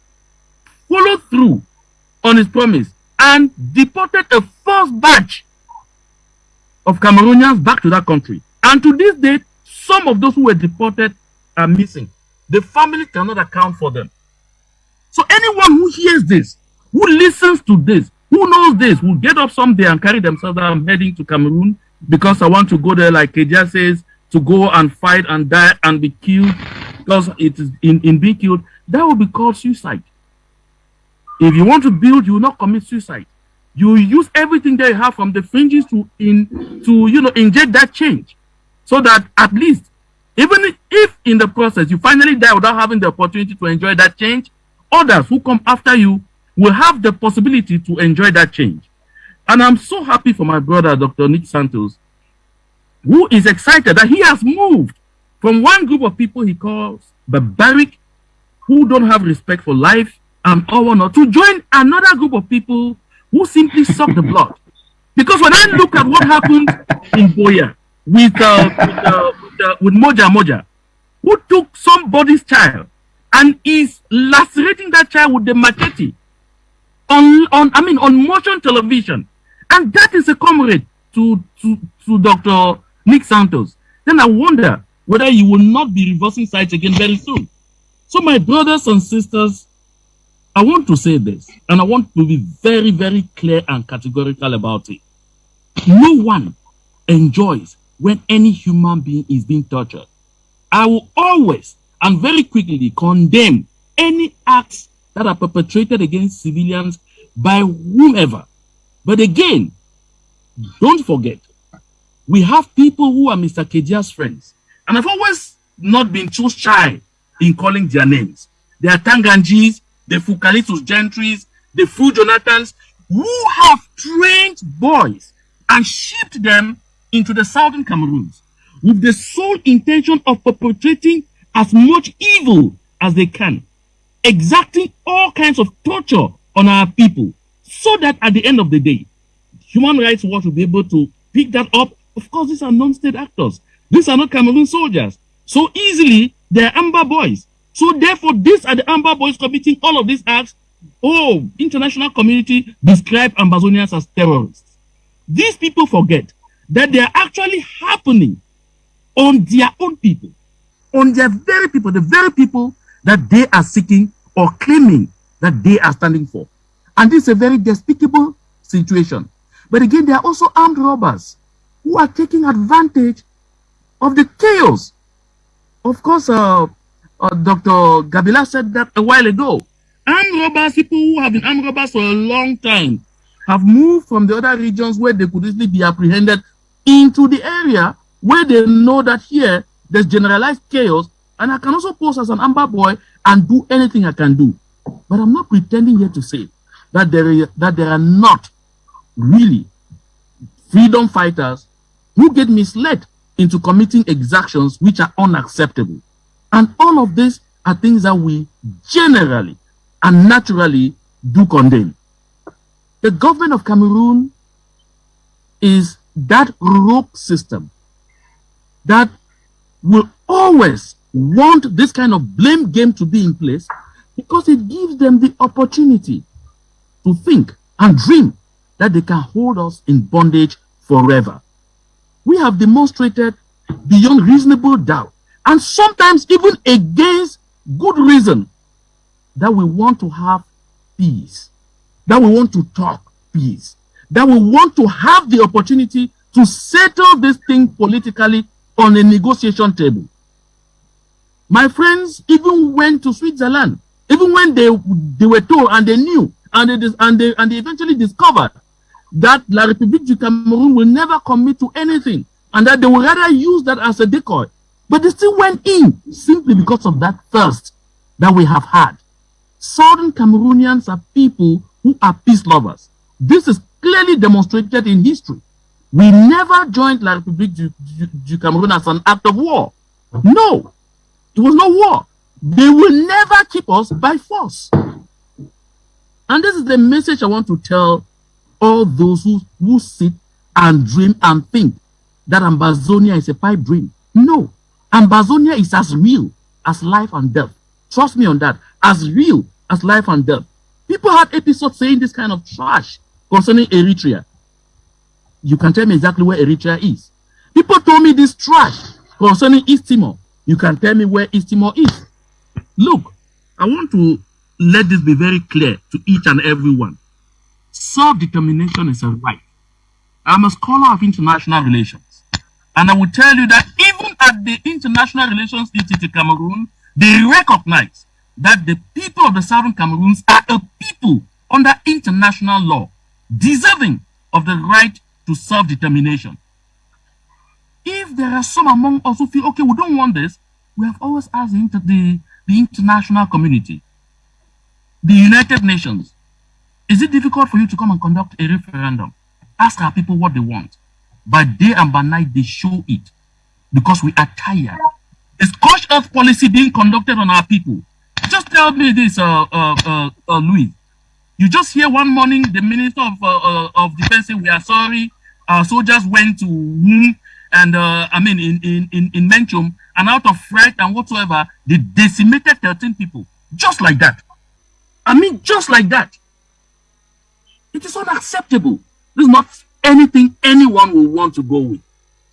followed through on its promise and deported a first batch of Cameroonians back to that country. And to this date, some of those who were deported are missing. The family cannot account for them. So anyone who hears this, who listens to this, who knows this, will get up someday and carry themselves that I'm heading to Cameroon because I want to go there, like Kedia says, to go and fight and die and be killed because it is in, in being killed, that will be called suicide. If you want to build, you will not commit suicide. You use everything that you have from the fringes to in to you know inject that change, so that at least even if in the process you finally die without having the opportunity to enjoy that change, others who come after you will have the possibility to enjoy that change. And I'm so happy for my brother, Dr. Nick Santos, who is excited that he has moved from one group of people he calls barbaric, who don't have respect for life and all not, to join another group of people who simply suck the blood. Because when I look at what happened in Boya with, uh, with, uh, with, uh, with Moja Moja, who took somebody's child and is lacerating that child with the machete on, on I mean, on motion television. And that is a comrade to, to, to Dr. Nick Santos. Then I wonder whether you will not be reversing sides again very soon. So my brothers and sisters, I want to say this, and I want to be very, very clear and categorical about it. No one enjoys when any human being is being tortured. I will always and very quickly condemn any acts that are perpetrated against civilians by whomever. But again, don't forget, we have people who are Mr. Kedia's friends. And I've always not been too shy in calling their names. They are Tanganjis, the Fukalitus Gentries, the Fu Jonathans, who have trained boys and shipped them into the southern Cameroons with the sole intention of perpetrating as much evil as they can, exacting all kinds of torture on our people, so that at the end of the day, Human Rights Watch will be able to pick that up. Of course, these are non-state actors. These are not Cameroon soldiers. So easily, they're Amber boys. So therefore, these are the Amber boys committing all of these acts. Oh, international community describe Ambazonians as terrorists. These people forget that they are actually happening on their own people, on their very people, the very people that they are seeking or claiming that they are standing for. And this is a very despicable situation. But again, there are also armed robbers who are taking advantage of the chaos. Of course, uh, uh, Dr. Gabila said that a while ago. Armed robbers, people who have been armed robbers for a long time, have moved from the other regions where they could easily be apprehended into the area where they know that here there's generalized chaos and I can also pose as an amber boy and do anything I can do. But I'm not pretending here to say that there, is, that there are not really freedom fighters who get misled into committing exactions which are unacceptable. And all of this are things that we generally and naturally do condemn. The government of Cameroon is that rope system that will always want this kind of blame game to be in place because it gives them the opportunity to think and dream that they can hold us in bondage forever. We have demonstrated beyond reasonable doubt and sometimes even against good reason that we want to have peace, that we want to talk peace, that we want to have the opportunity to settle this thing politically on a negotiation table. My friends even went to Switzerland, even when they, they were told and they knew and they, and they, and they eventually discovered that La République du Cameroon will never commit to anything and that they would rather use that as a decoy. But they still went in simply because of that thirst that we have had. Southern Cameroonians are people who are peace lovers. This is clearly demonstrated in history. We never joined La République du, du, du Cameroon as an act of war. No, it was no war. They will never keep us by force. And this is the message I want to tell all those who, who sit and dream and think that Ambazonia is a pipe dream. No, Ambazonia is as real as life and death. Trust me on that. As real as life and death. People had episodes saying this kind of trash concerning Eritrea. You can tell me exactly where Eritrea is. People told me this trash concerning East Timor. You can tell me where East Timor is. Look, I want to let this be very clear to each and every one. Self-determination is a right. I'm a scholar of international relations. And I will tell you that even at the International Relations Institute Cameroon, they recognize that the people of the Southern Cameroons are a people under international law, deserving of the right to self-determination. If there are some among us who feel, okay, we don't want this, we have always asked the, the, the international community, the United Nations, is it difficult for you to come and conduct a referendum? Ask our people what they want. By day and by night, they show it because we are tired. Is scorched earth policy being conducted on our people? Just tell me this, uh, uh, uh, uh Louis. You just hear one morning the Minister of, uh, uh, of Defense say, we are sorry, our soldiers went to Wum and, I mean, in, in, in, in Menchum, and out of fright and whatsoever, they decimated 13 people. Just like that. I mean, just like that. It is unacceptable. This is not anything anyone will want to go with.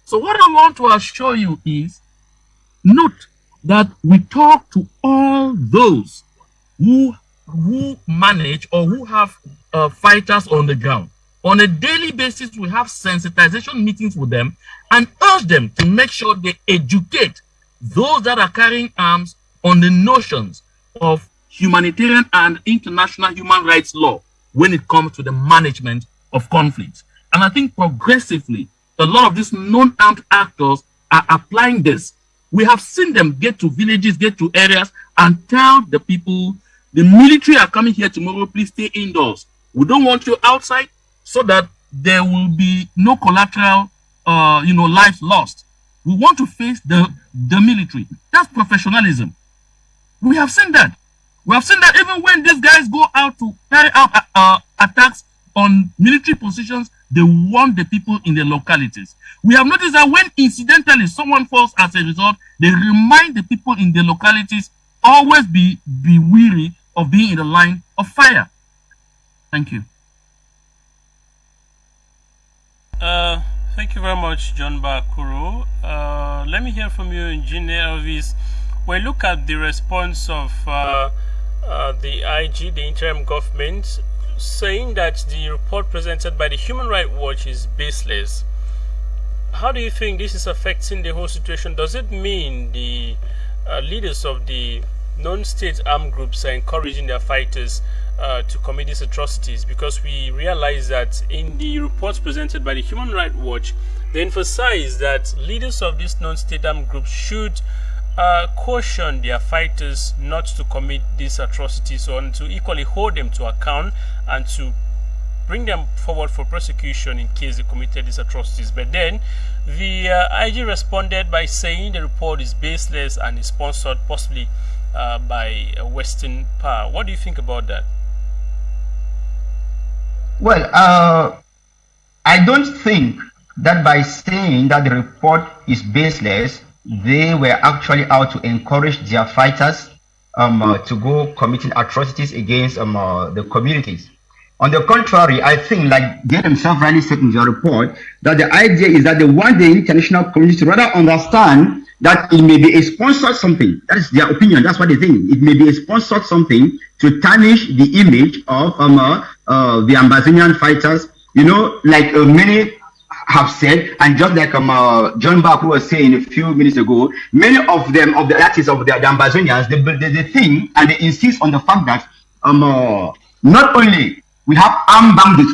So what I want to assure you is, note that we talk to all those who who manage or who have uh, fighters on the ground. On a daily basis, we have sensitization meetings with them and urge them to make sure they educate those that are carrying arms on the notions of humanitarian and international human rights law when it comes to the management of conflicts. And I think progressively, a lot of these non-armed actors are applying this. We have seen them get to villages, get to areas, and tell the people, the military are coming here tomorrow, please stay indoors. We don't want you outside so that there will be no collateral, uh, you know, lives lost. We want to face the, the military. That's professionalism. We have seen that. We have seen that even when these guys go out to carry out uh, uh, attacks on military positions, they warn the people in the localities. We have noticed that when incidentally someone falls as a result, they remind the people in the localities always be, be weary of being in the line of fire. Thank you. Uh, thank you very much, John Bakuro. Uh, let me hear from you, Engineer Elvis. When look at the response of uh, uh, the IG, the interim government, saying that the report presented by the Human Rights Watch is baseless. How do you think this is affecting the whole situation? Does it mean the uh, leaders of the non-state armed groups are encouraging their fighters uh, to commit these atrocities? Because we realize that in the reports presented by the Human Rights Watch, they emphasize that leaders of these non-state armed groups should uh, caution their fighters not to commit these atrocities or to equally hold them to account and to bring them forward for prosecution in case they committed these atrocities. But then the uh, IG responded by saying the report is baseless and is sponsored possibly uh, by Western power. What do you think about that? Well, uh, I don't think that by saying that the report is baseless, they were actually out to encourage their fighters um, uh, to go committing atrocities against um, uh, the communities. On the contrary, I think, like they themselves rightly said in their report, that the idea is that they want the international community to rather understand that it may be a sponsored something. That is their opinion. That's what they think. It may be a sponsored something to tarnish the image of um, uh, uh, the Ambazonian fighters. You know, like uh, many have said, and just like um, uh, John Baku was saying a few minutes ago, many of them, of the artists of the, the they, they, they think and they insist on the fact that um, uh, not only we have armed bandits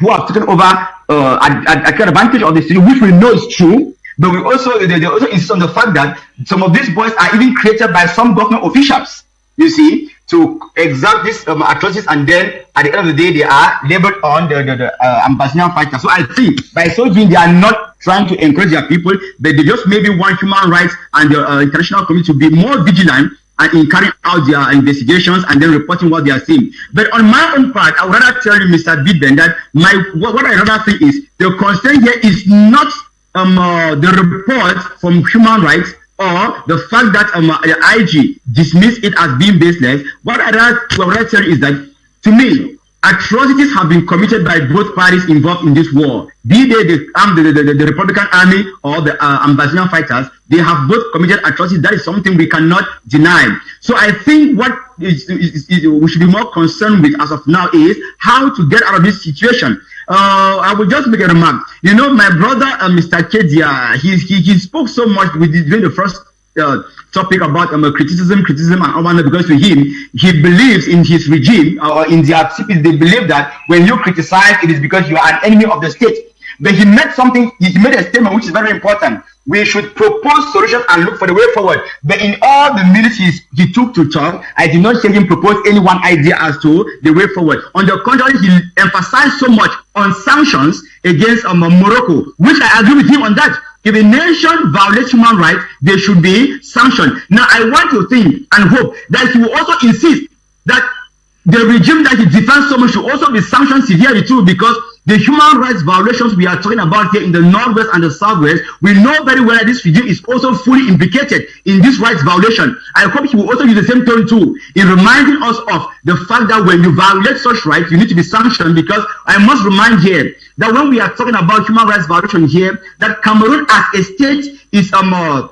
who have taken over uh, at, at, at advantage of the city, which we know is true, but we also they, they also insist on the fact that some of these boys are even created by some government officials. You see, to exact these um, atrocities, and then at the end of the day, they are labeled on the, the, the uh, Ambazonian fighters. So I think by so doing, they are not trying to encourage their people, but they just maybe want human rights and the uh, international community to be more vigilant and in carrying out their investigations and then reporting what they are seeing. But on my own part, I would rather tell you, Mr. Bidben, that my what, what I rather think is the concern here is not um, uh, the report from human rights or the fact that um, the IG dismissed it as being baseless, what I rather tell you is that, to me, atrocities have been committed by both parties involved in this war. Be they the, um, the, the, the, Republican Army or the uh, Ambazonian fighters, they have both committed atrocities. That is something we cannot deny. So I think what is, is, is, we should be more concerned with as of now is how to get out of this situation. Uh, I will just make a remark. You know, my brother, uh, Mr. Kedia, he, he, he spoke so much with during the first uh, topic about um, criticism, criticism, and all that because to him, he believes in his regime or in the CPs, they believe that when you criticize, it is because you are an enemy of the state. But he made something, he made a statement which is very important. We should propose solutions and look for the way forward. But in all the minutes he, took to talk, I did not hear him propose any one idea as to the way forward. On the contrary, he emphasized so much on sanctions against um, Morocco, which I agree with him on that. If a nation violates human rights, they should be sanctioned. Now, I want to think and hope that he will also insist that the regime that he defends so much should also be sanctioned severely too, because the human rights violations we are talking about here in the northwest and the southwest, we know very well that this regime is also fully implicated in this rights violation. I hope he will also use the same tone too in reminding us of the fact that when you violate such rights, you need to be sanctioned because I must remind here that when we are talking about human rights violation here, that Cameroon as a state is um, uh,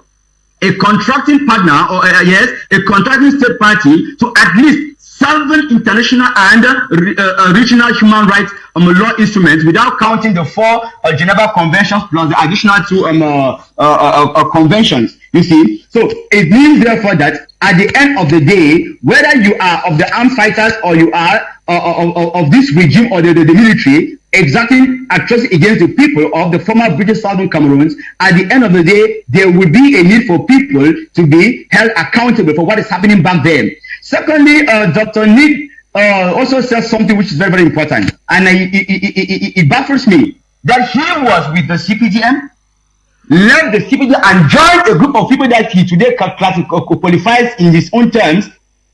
a contracting partner or uh, yes, a contracting state party to at least seven international and uh, uh, regional human rights um, law instruments without counting the four uh, Geneva conventions plus the additional two um, uh, uh, uh, conventions. You see, so it means therefore that at the end of the day, whether you are of the armed fighters or you are of, of, of this regime or the, the, the military, exacting atrocity against the people of the former British Southern Cameroons, at the end of the day, there will be a need for people to be held accountable for what is happening back then. Secondly, uh, Dr. Nick uh, also says something which is very, very important. And it, it, it, it, baffles me that he was with the CPDM, left the CPDM and joined a group of people that he today qualifies in his own terms,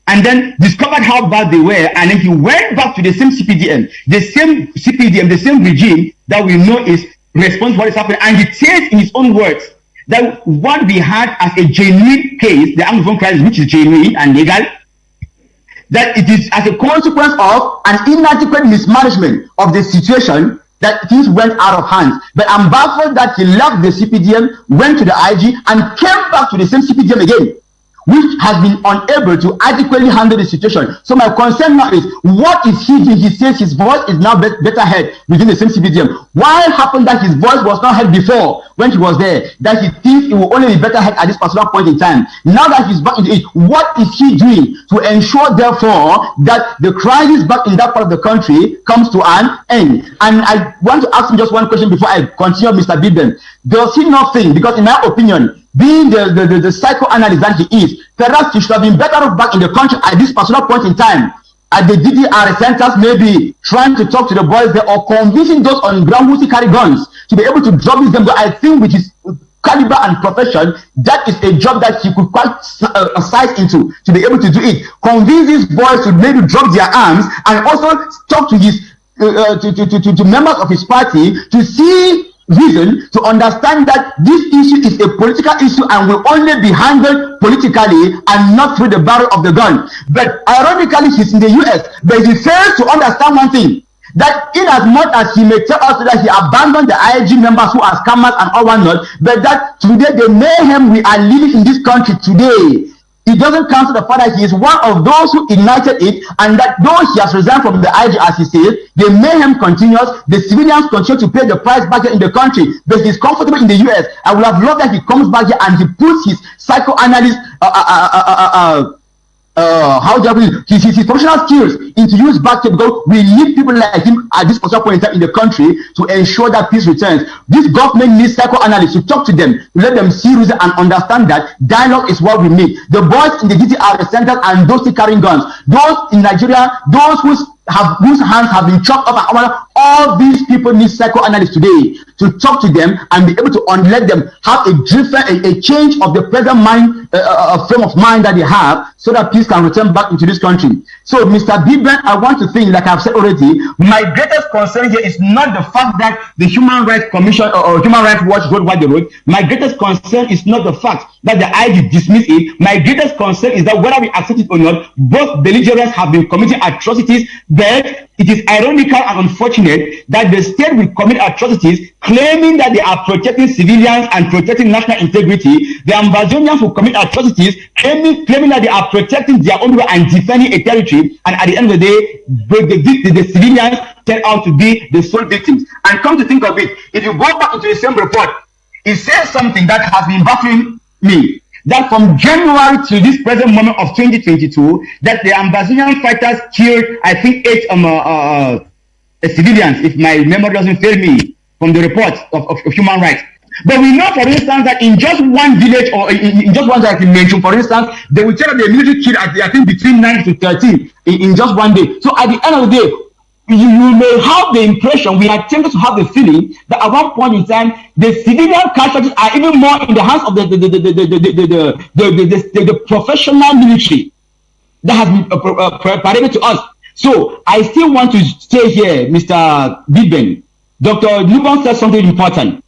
and then discovered how bad they were, and then he went back to the same CPDM, the same CPDM, the same regime that we know is responsible for what is happening, and he says in his own words that what we had as a genuine case, the Anglophone crisis, which is genuine and legal, that it is as a consequence of an inadequate mismanagement of the situation that things went out of hand. But I'm baffled that he left the CPDM, went to the IG, and came back to the same CPDM again which has been unable to adequately handle the situation. So my concern now is, what is he doing? He says his voice is now be better heard within the same CPDM. Why happened that his voice was not heard before when he was there? That he thinks it will only be better heard at this particular point in time. Now that he's back into it, what is he doing to ensure, therefore, that the crisis back in that part of the country comes to an end? And I want to ask him just one question before I continue, Mr. Biden. Does he not think, because in my opinion, being the, the, the, the psychoanalyst that he is, perhaps he should have been better off back in the country at this particular point in time. At the DDR centers, maybe trying to talk to the boys there or convincing those on ground who carry guns to be able to drop them. But I think with his caliber and profession, that is a job that he could quite uh, size into to be able to do it. Convince these boys to maybe drop their arms and also talk to his uh, to, to, to, to members of his party to see reason to understand that this issue is a political issue and will only be handled politically and not through the barrel of the gun. But ironically, he's in the US, but he fails to understand one thing that in as much as he may tell us that he abandoned the IG members who are scammers and all whatnot, but that today the mayhem we are living in this country today it doesn't to the fact that he is one of those who ignited it, and that though he has resigned from the IG, as he says, the mayhem continues, the civilians continue to pay the price back here in the country, but he's comfortable in the US. I would have loved that he comes back here and he puts his psychoanalyst uh, uh, uh, uh, how do we his, his, his professional skills into use back to because we need people like him at this particular point in time in the country to ensure that peace returns. This government needs psychoanalysts to talk to them, to let them see reason and understand that dialogue is what we need. The boys in the GTR centers and those carrying guns, those in Nigeria, those whose have whose hands have been chopped off all these people need psychoanalysts today to talk to them and be able to let them have a different a, a change of the present mind uh, uh, uh, frame of mind that they have so that peace can return back into this country. So mr bigben i want to think like i've said already my greatest concern here is not the fact that the human rights commission or, or human rights watch wrote what they wrote my greatest concern is not the fact that the IG dismiss it. My greatest concern is that whether we accept it or not both belligerents have been committing atrocities but it is ironical and unfortunate that the state will commit atrocities claiming that they are protecting civilians and protecting national integrity. The Ambazonians will commit atrocities claiming, claiming that they are protecting their own way and defending a territory. And at the end of the day, the, the, the, the civilians turn out to be the sole victims. And come to think of it, if you go back into the same report, it says something that has been baffling me that from January to this present moment of 2022, that the Ambazonian fighters killed, I think, eight um, uh, uh, uh, civilians, if my memory doesn't fail me, from the report of, of, of, human rights. But we know, for instance, that in just one village or in, in just one that I can mention, for instance, they will tell the military killed, I think, between 9 to 13 in, in just one day. So at the end of the day, you, you may have the impression, we are tempted to have the feeling that at one point in time, the civilian casualties are even more in the hands of the the the the the the the, the, the, the, professional military that has been uh, uh, paraded to us. So I still want to stay here, Mr. Bigben. Dr. Luban said something important.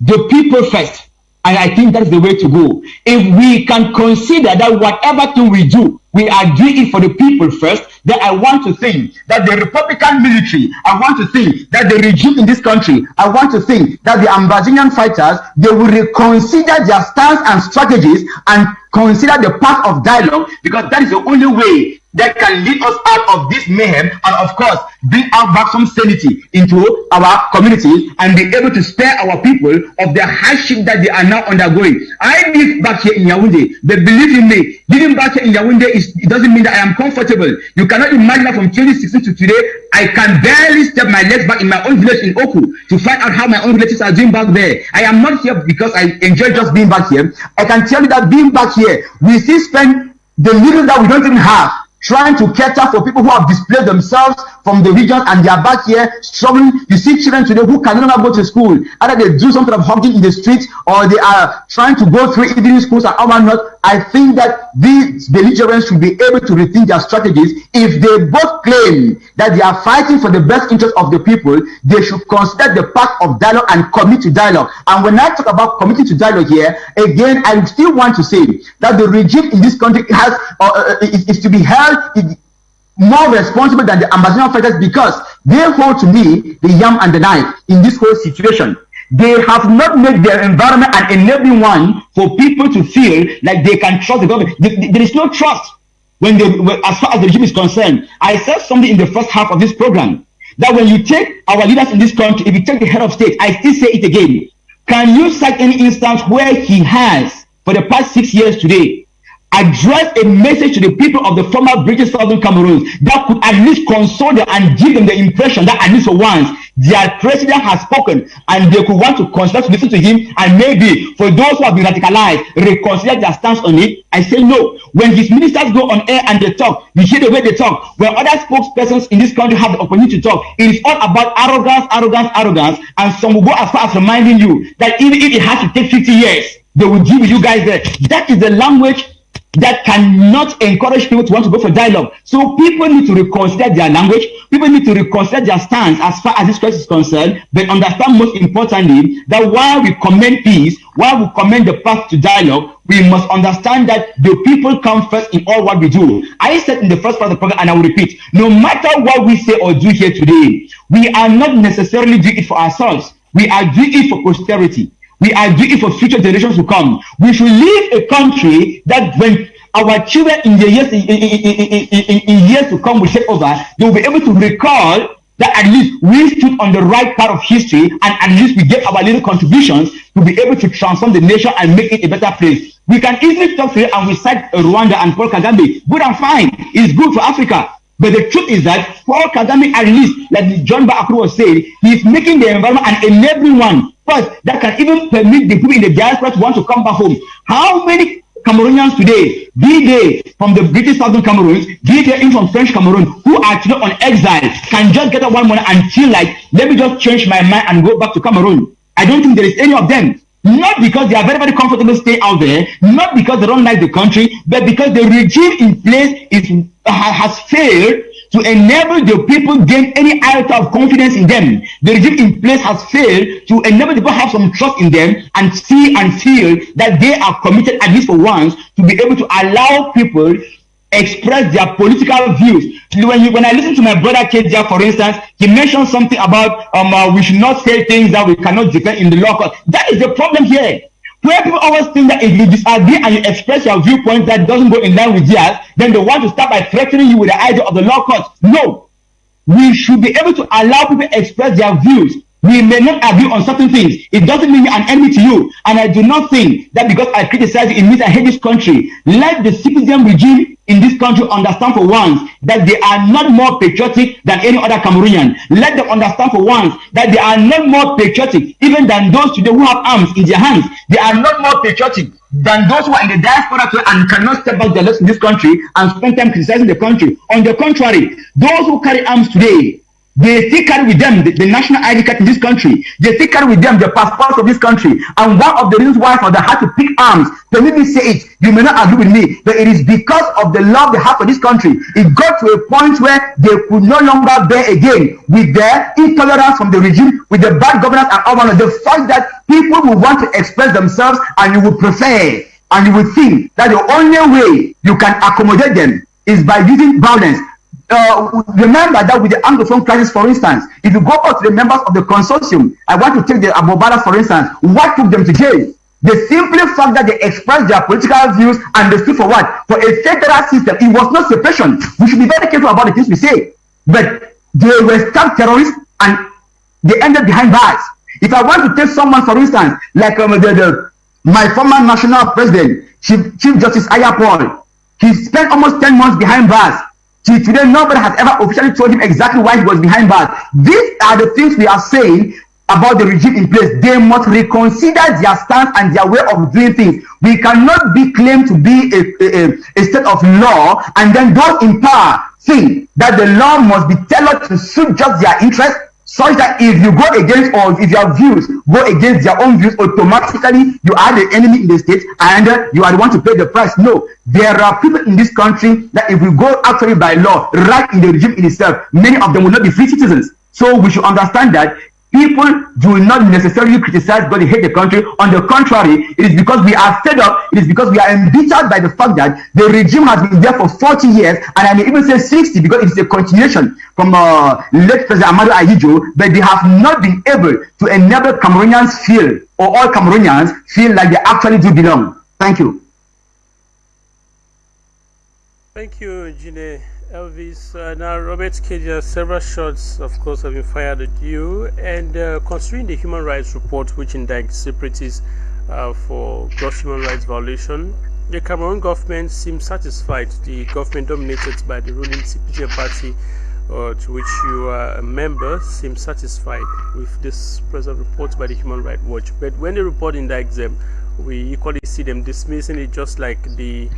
The people first. And I think that's the way to go. If we can consider that whatever thing we do, we are doing it for the people first, then I want to think that the Republican military, I want to think that the regime in this country, I want to think that the Ambazonian fighters, they will reconsider their stance and strategies and consider the path of dialogue because that is the only way that can lead us out of this mayhem and of course bring out back some sanity into our communities and be able to spare our people of the hardship that they are now undergoing. I live back here in Yaoundé, but believe in me, living back here in Yaoundé is it doesn't mean that I am comfortable. You cannot imagine that from 2016 to today, I can barely step my legs back in my own village in Oku to find out how my own relatives are doing back there. I am not here because I enjoy just being back here. I can tell you that being back here, we still spend the little that we don't even have trying to cater for people who have displaced themselves from the region and they are back here struggling. You see children today who can no longer go to school. Either they do something of hogging in the streets or they are trying to go through evening schools and all not. I think that these belligerents should be able to rethink their strategies. If they both claim that they are fighting for the best interest of the people, they should consider the path of dialogue and commit to dialogue. And when I talk about committing to dialogue here, again, I still want to say that the regime in this country has uh, uh is, is, to be held more responsible than the Ambazonian fighters because they hold to me the yam and the knife in this whole situation. They have not made their environment an enabling one for people to feel like they can trust the government. There is no trust when they, as far as the regime is concerned. I said something in the first half of this program that when you take our leaders in this country, if you take the head of state, I still say it again. Can you cite any instance where he has, for the past six years today, address a message to the people of the former British Southern Cameroon that could at least console them and give them the impression that at least for once their president has spoken and they could want to consider to listen to him and maybe for those who have been radicalized reconsider their stance on it. I say no. When his ministers go on air and they talk you hear the way they talk. When other spokespersons in this country have the opportunity to talk it is all about arrogance arrogance arrogance. And some will go as far as reminding you that even if it has to take 50 years they will deal with you guys there that is the language that cannot encourage people to want to go for dialogue. So people need to reconsider their language. People need to reconsider their stance as far as this crisis is concerned, but understand most importantly that while we commend peace, while we commend the path to dialogue, we must understand that the people come first in all what we do. I said in the first part of the program, and I will repeat, no matter what we say or do here today, we are not necessarily doing it for ourselves. We are doing it for posterity. We are doing it for future generations to come. We should leave a country that when our children in the years in, in, in, in, years to come will take over, they will be able to recall that at least we stood on the right part of history and at least we gave our little contributions to be able to transform the nation and make it a better place. We can easily talk today and we cite Rwanda and Paul Kagame. Good and fine. It's good for Africa. But the truth is that Paul Kagame, at least, like John Bakru was saying, he's making the environment and enabling one first that can even permit the people in the diaspora to want to come back home. How many Cameroonians today, be they from the British Southern Cameroons, be they in from French Cameroon, who are today on exile, can just get up one morning and feel like, let me just change my mind and go back to Cameroon. I don't think there is any of them. Not because they are very, very comfortable staying out there, not because they don't like the country, but because the regime in place is has failed to enable the people gain any iota of confidence in them. The regime in place has failed to enable the people have some trust in them and see and feel that they are committed, at least for once, to be able to allow people express their political views. When, you, when I listen to my brother Kedia, for instance, he mentioned something about um, uh, we should not say things that we cannot declare in the law court. That is the problem here. Where people always think that if you disagree and you express your viewpoint that doesn't go in line with theirs, then they want to start by threatening you with the idea of the law court. No. We should be able to allow people to express their views. We may not agree on certain things. It doesn't mean an enemy to you. And I do not think that because I criticize you, it means I hate this country. Let the citizen regime in this country understand for once that they are not more patriotic than any other Cameroonian. Let them understand for once that they are not more patriotic even than those today who have arms in their hands. They are not more patriotic than those who are in the diaspora today and cannot step back their legs in this country and spend time criticizing the country. On the contrary, those who carry arms today they still carry with them the, the, national ID card in this country. They still carry with them the passports of this country. And one of the reasons why for they had to pick arms, let me say it, you may not agree with me, but it is because of the love they have for this country. It got to a point where they could no longer bear again with their intolerance from the regime, with the bad governance and all the fact that people will want to express themselves and you would prefer and you would think that the only way you can accommodate them is by using violence uh, remember that with the Anglophone crisis, for instance, if you go out to the members of the consortium, I want to take the Agbor Balla, for instance, what took them to jail? The simple fact that they expressed their political views and they stood for what? For a federal system. It was not separation. We should be very careful about the things we say. But they were stabbed terrorists and they ended behind bars. If I want to take someone, for instance, like um, the, the, my former national president, Chief, Chief Justice Ayah Paul, he spent almost 10 months behind bars Till today, nobody has ever officially told him exactly why he was behind bars. These are the things we are saying about the regime in place. They must reconsider their stance and their way of doing things. We cannot be claimed to be a, a, a state of law and then those in power think that the law must be tailored to suit just their interests such that if you go against or if your views go against their own views, automatically you are the enemy in the state and uh, you are the one to pay the price. No, there are people in this country that if we go actually by law, right in the regime in itself, many of them will not be free citizens. So we should understand that People do not necessarily criticize God, they hate the country. On the contrary, it is because we are fed up, it is because we are embittered by the fact that the regime has been there for 40 years, and I may even say 60 because it's a continuation from uh, late President Amadou Ahidjo, but they have not been able to enable Cameroonians feel, or all Cameroonians feel like they actually do belong. Thank you. Thank you, Gine. Elvis, uh, now Robert several shots, of course, have been fired at you. And uh, considering the human rights report, which indicts separatists uh, for gross human rights violation, the Cameroon government seems satisfied. The government dominated by the ruling CPJ party, uh, to which you are a member, seems satisfied with this present report by the Human Rights Watch. But when the report indicts them, we equally see them dismissing it just like the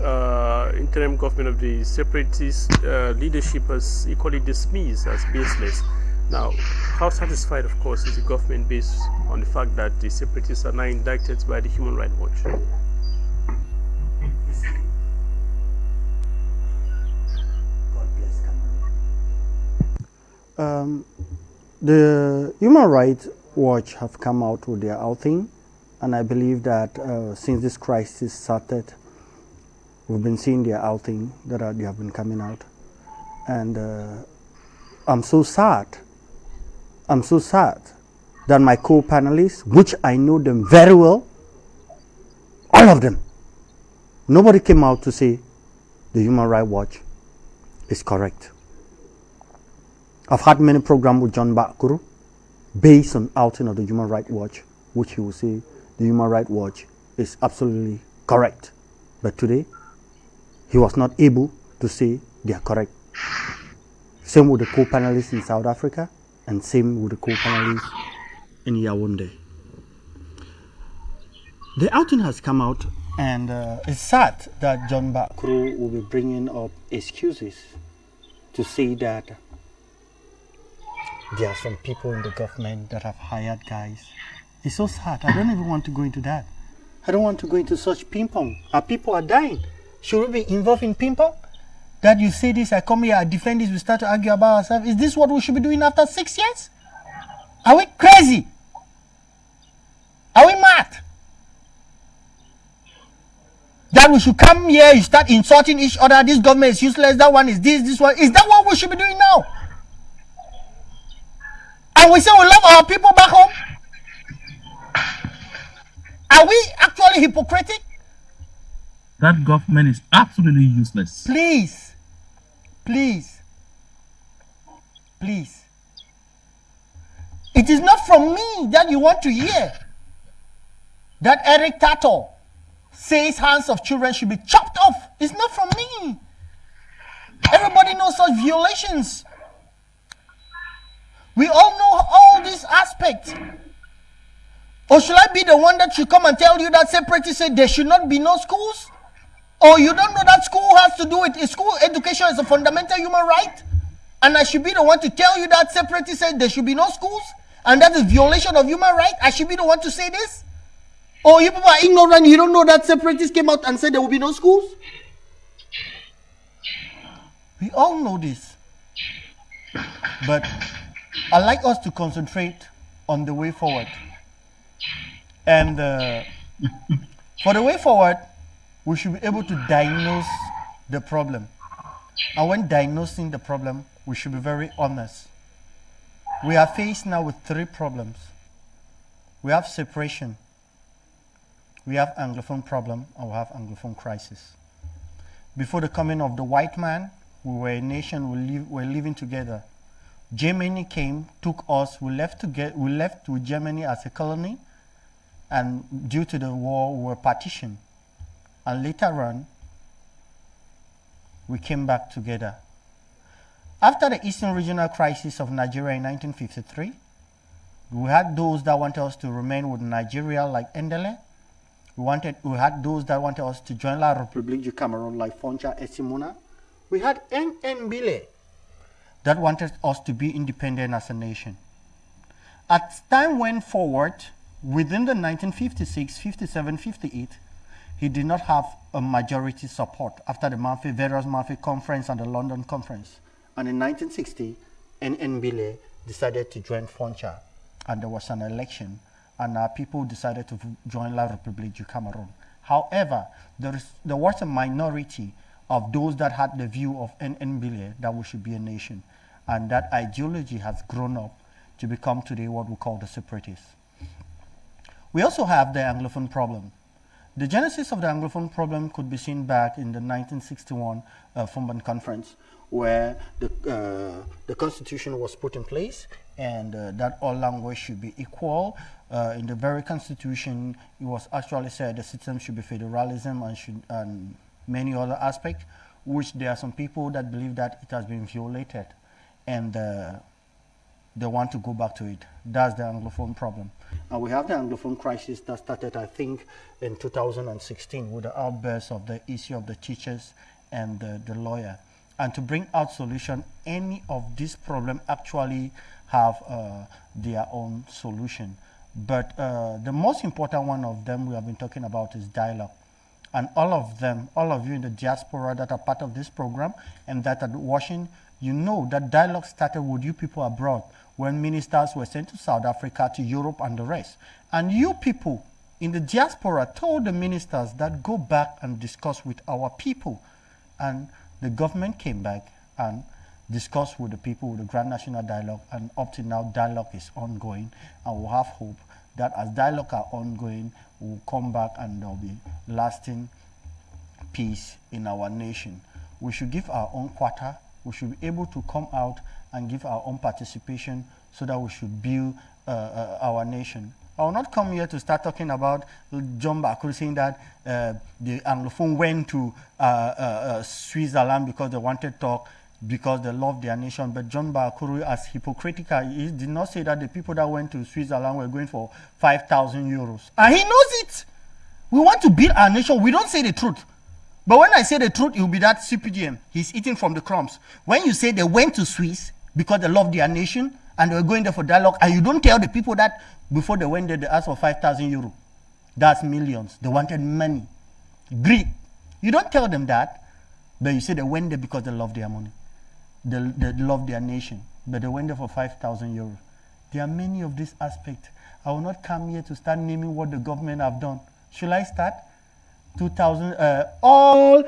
uh, interim government of the separatist uh, leadership has equally dismissed as baseless. Now, how satisfied, of course, is the government based on the fact that the separatists are now indicted by the Human Rights Watch? Um, the Human Rights Watch have come out with their outing, and I believe that uh, since this crisis started, we've been seeing their outing that are, they have been coming out, and uh, I'm so sad. I'm so sad that my co-panelists, which I know them very well, all of them, nobody came out to say the Human Rights Watch is correct. I've had many programs with John Bakuru based on outing of the Human Rights Watch, which he will say the Human Rights Watch is absolutely correct. But today, he was not able to say they are correct. Same with the co-panelists in South Africa, and same with the co-panelists in Yaoundé. The outing has come out, and uh, it's sad that John Bakuru will be bringing up excuses to say that there are some people in the government that have hired guys. It's so sad. I don't even want to go into that. I don't want to go into such ping pong. Our people are dying. Should we be involved in ping pong? That you say this, I come here, I defend this, we start to argue about ourselves. Is this what we should be doing after six years? Are we crazy? Are we mad? That we should come here, you start insulting each other. This government is useless. That one is this, this one. Is that what we should be doing now? And we say we love our people back home. Are we actually hypocritic? That government is absolutely useless. Please, please, please. It is not from me that you want to hear that Eric Tataw says hands of children should be chopped off. It's not from me. Everybody knows such violations. We all know all these aspects. Or should I be the one that should come and tell you that separatists say there should not be no schools? Or you don't know that school has to do with school education is a fundamental human right? And I should be the one to tell you that separatists said there should be no schools? And that is violation of human right? I should be the one to say this? Or you people are ignorant, you don't know that separatists came out and said there will be no schools? We all know this. But I'd like us to concentrate on the way forward. And uh, for the way forward, we should be able to diagnose the problem. And when diagnosing the problem, we should be very honest. We are faced now with three problems. We have separation, we have Anglophone problem, and we have Anglophone crisis. Before the coming of the white man, we were a nation, we live, were living together. Germany came, took us, we left, to get, we left with Germany as a colony, and due to the war, we were partitioned. And later on, we came back together. After the Eastern Regional Crisis of Nigeria in 1953, we had those that wanted us to remain with Nigeria like Endeley. We, wanted, we had those that wanted us to join La République du Cameroon like Foncha Esimona. We had N.N. Mbile that wanted us to be independent as a nation. As time went forward, within the 1956, 57, 58, he did not have a majority support after the Mamfe, various Mamfe conference and the London conference. And in 1960, N.N. Mbile decided to join Foncha, and there was an election, and our people decided to join La République du Cameroun. However, there, is, there was a minority of those that had the view of N.N. Mbile that we should be a nation, and that ideology has grown up to become today what we call the separatists. We also have the Anglophone problem. The genesis of the Anglophone problem could be seen back in the 1961 uh, Fumban Conference, where the, uh, the constitution was put in place and uh, that all language should be equal. Uh, in the very constitution, it was actually said the system should be federalism and, should, and many other aspects, which there are some people that believe that it has been violated and uh, they want to go back to it. That's the Anglophone problem. And we have the Anglophone crisis that started, I think, in 2016 with the outburst of the issue of the teachers and the, the lawyer. And to bring out solution, any of these problems actually have uh, their own solution. But uh, the most important one of them we have been talking about is dialogue. And all of them, all of you in the diaspora that are part of this program and that are watching, You know that dialogue started with you people abroad when ministers were sent to South Africa, to Europe, and the rest. And you people in the diaspora told the ministers that go back and discuss with our people. And the government came back and discussed with the people with the Grand National Dialogue. And up to now, dialogue is ongoing. And we'll have hope that as dialogue are ongoing, we'll come back and there'll be lasting peace in our nation. We should give our own quarter. We should be able to come out and give our own participation so that we should build uh, uh, our nation. I will not come here to start talking about John Bakuru saying that uh, the Anglophone went to uh, uh, uh, Switzerland because they wanted talk, because they love their nation. But John Bakuru, as hypocritical, he did not say that the people that went to Switzerland were going for 5,000 euros. And he knows it. We want to build our nation. We don't say the truth. But when I say the truth, it will be that CPDM. He's eating from the crumbs. When you say they went to Swiss because they love their nation, and they were going there for dialogue, and you don't tell the people that before they went there, they asked for 5,000 euro. That's millions. They wanted money. Greed. You don't tell them that, but you say they went there because they love their money. They, they love their nation, but they went there for 5,000 euro. There are many of these aspects. I will not come here to start naming what the government have done. Should I start? 2000, uh, all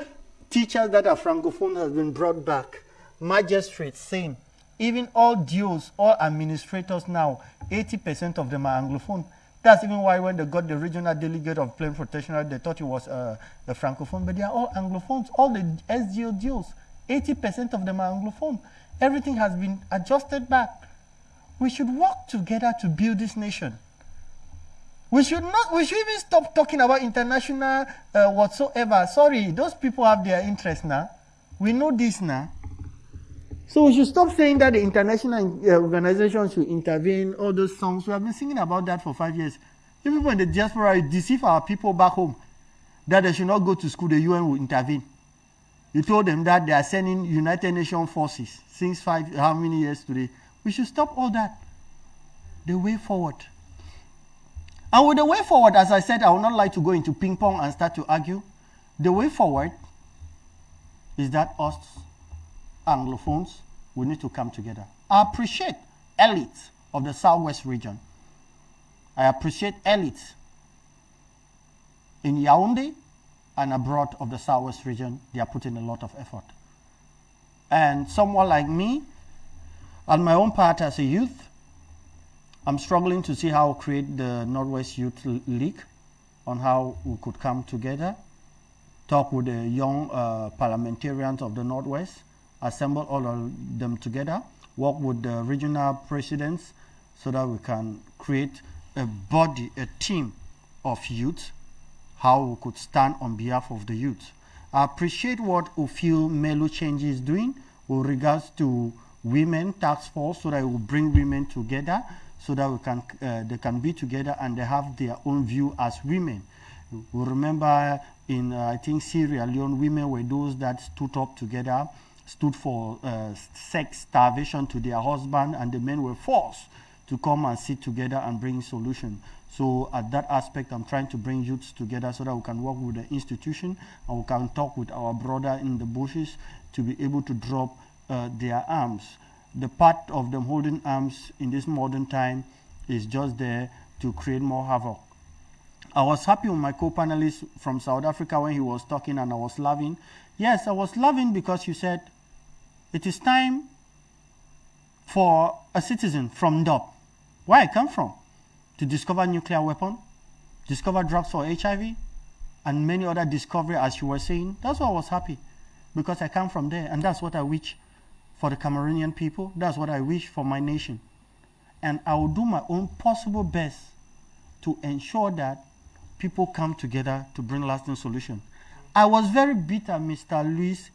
teachers that are francophone has been brought back. Magistrates, same. Even all DOs, all administrators now, 80% of them are Anglophone. That's even why when they got the regional delegate of plain protection, they thought it was uh, a Francophone, but they are all Anglophones. All the SGO DOs, 80% of them are Anglophone. Everything has been adjusted back. We should work together to build this nation. We should not. We should even stop talking about international uh, whatsoever. Sorry, those people have their interest now. We know this now. So we should stop saying that the international organizations organization should intervene, all those songs. We have been singing about that for five years. You people in the diaspora deceive our people back home that they should not go to school, the UN will intervene. You told them that they are sending United Nations forces since five, how many years today? We should stop all that. The way forward. And with the way forward, as I said, I would not like to go into ping pong and start to argue. The way forward is that us Anglophones, we need to come together. I appreciate elites of the Southwest region. I appreciate elites in Yaoundé and abroad of the Southwest region. They are putting a lot of effort. And someone like me, on my own part as a youth, I'm struggling to see how to create the Northwest Youth League on how we could come together, talk with the young uh, parliamentarians of the Northwest, assemble all of them together, work with the regional presidents so that we can create a body, a team of youth, how we could stand on behalf of the youth. I appreciate what Melo Change is doing with regards to women task force so that it will bring women together so that we can uh, they can be together and they have their own view as women. We remember in uh, I think Sierra Leone, women were those that stood up together stood for uh, sex starvation to their husband and the men were forced to come and sit together and bring solution. So at that aspect, I'm trying to bring youths together so that we can work with the institution and we can talk with our brother in the bushes to be able to drop uh, their arms. The part of them holding arms in this modern time is just there to create more havoc. I was happy with my co-panelist from South Africa when he was talking and I was laughing. Yes, I was laughing because you said it is time for a citizen from Ndop, where I come from, to discover nuclear weapon, discover drugs for HIV, and many other discovery, as you were saying. That's why I was happy, because I come from there, and that's what I wish for the Cameroonian people. That's what I wish for my nation. And I will do my own possible best to ensure that people come together to bring lasting solution. I was very bitter, Mr. Luis,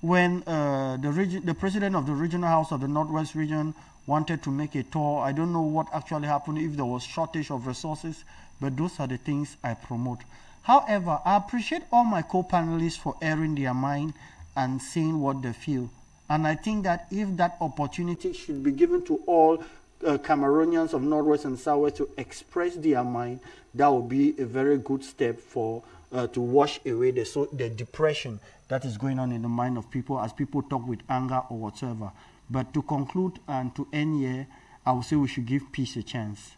when uh, the, region, the president of the regional house of the Northwest region wanted to make a tour. I don't know what actually happened, if there was shortage of resources, but those are the things I promote. However, I appreciate all my co-panelists for airing their mind and saying what they feel. And I think that if that opportunity should be given to all uh, Cameroonians of Northwest and Southwest to express their mind, that would be a very good step for uh, to wash away the so the depression that is going on in the mind of people as people talk with anger or whatsoever. But to conclude and to end here, I would say we should give peace a chance.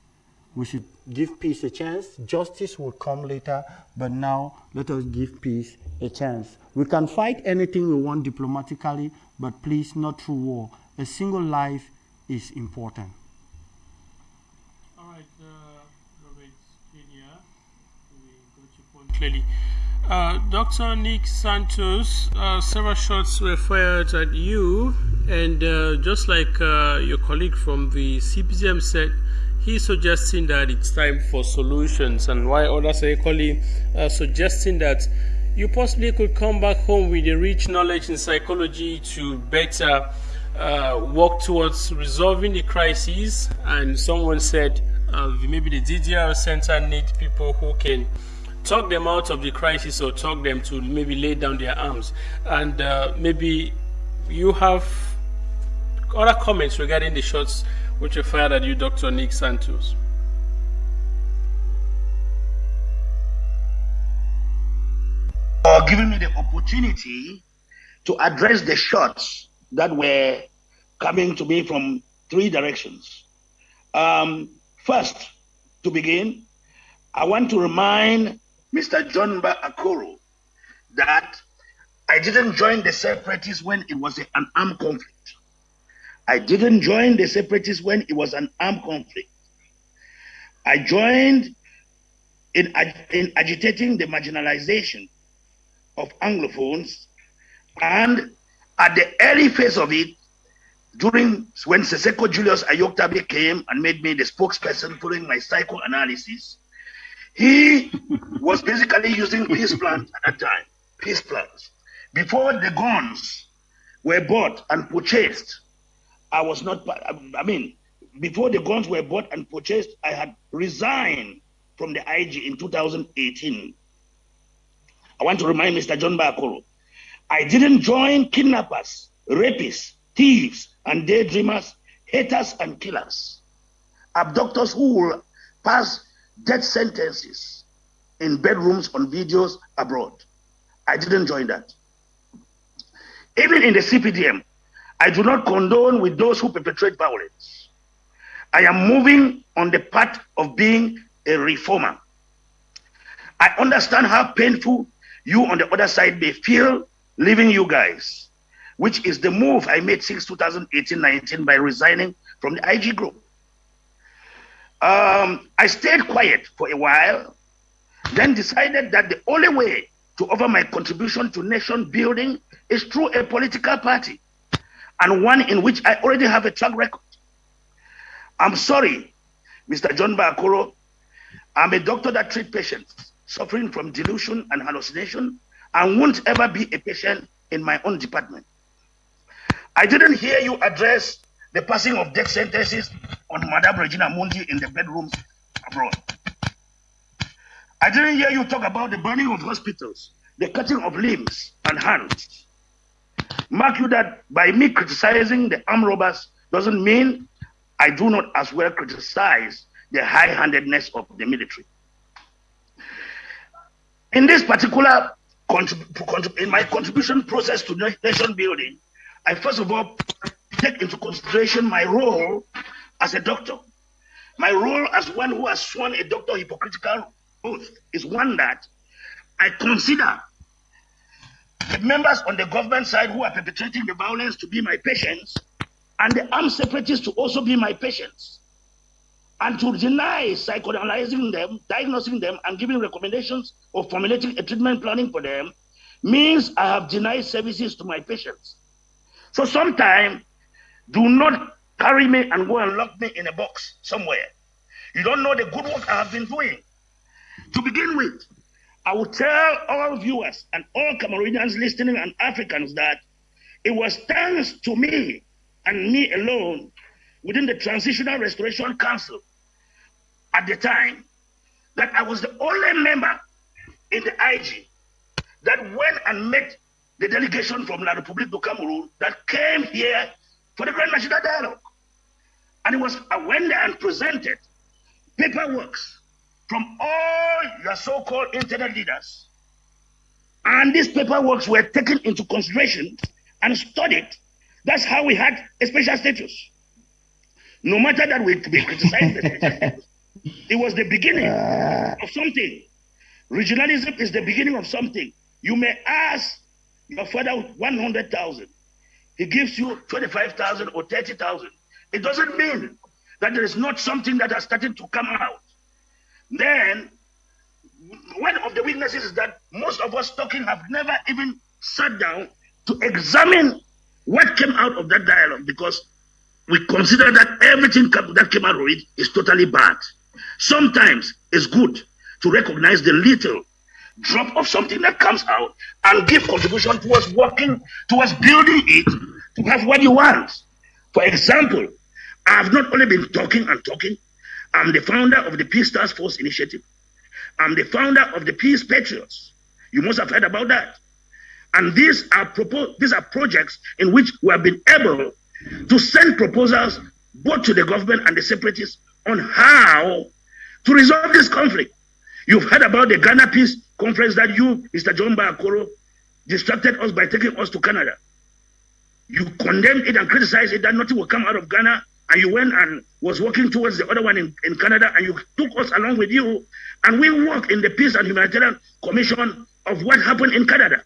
We should give peace a chance. Justice will come later, but now let us give peace a chance. We can fight anything we want diplomatically, but please not through war. A single life is important. All right, uh, Robert Kenya, we got your point clearly. Uh, Dr. Nick Santos, uh, several shots were fired at you, and uh, just like uh, your colleague from the CPDM said, he's suggesting that it's time for solutions, and why others are equally uh, suggesting that you possibly could come back home with a rich knowledge in psychology to better uh, work towards resolving the crisis. And someone said maybe the DDR center needs people who can talk them out of the crisis or talk them to maybe lay down their arms. And uh, maybe you have other comments regarding the shots which were fired at you, Dr. Nick Santos. For giving me the opportunity to address the shots that were coming to me from three directions. Um, first, to begin, I want to remind Mr. John Ba Akoro that I didn't join the separatists when it was an armed conflict. I didn't join the separatists when it was an armed conflict. I joined in, in agitating the marginalization of Anglophones and at the early phase of it, during when Sisiku Julius Ayuk Tabe came and made me the spokesperson following my psychoanalysis, he was basically using peace plans at that time. Peace plans. Before the guns were bought and purchased, I was not, I mean, before the guns were bought and purchased, I had resigned from the IG in 2018. I want to remind Mr. John Bakoro, I didn't join kidnappers, rapists, thieves, and daydreamers, haters and killers, abductors who will pass death sentences in bedrooms on videos abroad. I didn't join that. Even in the CPDM, I do not condone with those who perpetrate violence. I am moving on the path of being a reformer. I understand how painful you on the other side may feel leaving you guys, which is the move I made since 2018-19 by resigning from the IG group. Um, I stayed quiet for a while, then decided that the only way to offer my contribution to nation building is through a political party, and one in which I already have a track record. I'm sorry, Mr. John Bakuro. I'm a doctor that treats patients suffering from delusion and hallucination and won't ever be a patient in my own department. I didn't hear you address the passing of death sentences on Madame Regina Mundi in the bedrooms abroad. I didn't hear you talk about the burning of hospitals, the cutting of limbs and hands. Mark you that by me criticizing the armed robbers doesn't mean I do not as well criticize the high-handedness of the military. In this particular, in my contribution process to nation building, I first of all take into consideration my role as a doctor. My role as one who has sworn a doctor hypocritical oath is one that I consider the members on the government side who are perpetrating the violence to be my patients and the armed separatists to also be my patients. And to deny psychoanalyzing them, diagnosing them, and giving recommendations or formulating a treatment planning for them means I have denied services to my patients. So sometimes do not carry me and go and lock me in a box somewhere. You don't know the good work I have been doing. To begin with, I will tell all viewers and all Cameroonians listening and Africans that it was thanks to me and me alone within the Transitional Restoration Council at the time that I was the only member in the IG that went and met the delegation from La République du Cameroon that came here for the Grand National Dialogue. And it was I went there and presented paperwork from all your so-called internet leaders And these paperwork were taken into consideration and studied. That's how we had a special status. No matter that we, we criticized the it was the beginning of something. Regionalism is the beginning of something. You may ask your father 100,000. He gives you 25,000 or 30,000. It doesn't mean that there is not something that has started to come out. Then, one of the weaknesses is that most of us talking have never even sat down to examine what came out of that dialogue because we consider that everything that came out of it is totally bad. Sometimes it's good to recognize the little drop of something that comes out and give contribution towards working, towards building it to have what you want. For example, I have not only been talking and talking, I'm the founder of the Peace Task Force Initiative. I'm the founder of the Peace Patriots. You must have heard about that. And these are propo- these are projects in which we have been able to send proposals both to the government and the separatists on how to resolve this conflict. You've heard about the Ghana Peace Conference that you, Mr. John Bakoro, distracted us by taking us to Canada. You condemned it and criticized it that nothing will come out of Ghana, and you went and was working towards the other one in, in Canada, and you took us along with you, and we work in the Peace and Humanitarian Commission of what happened in Canada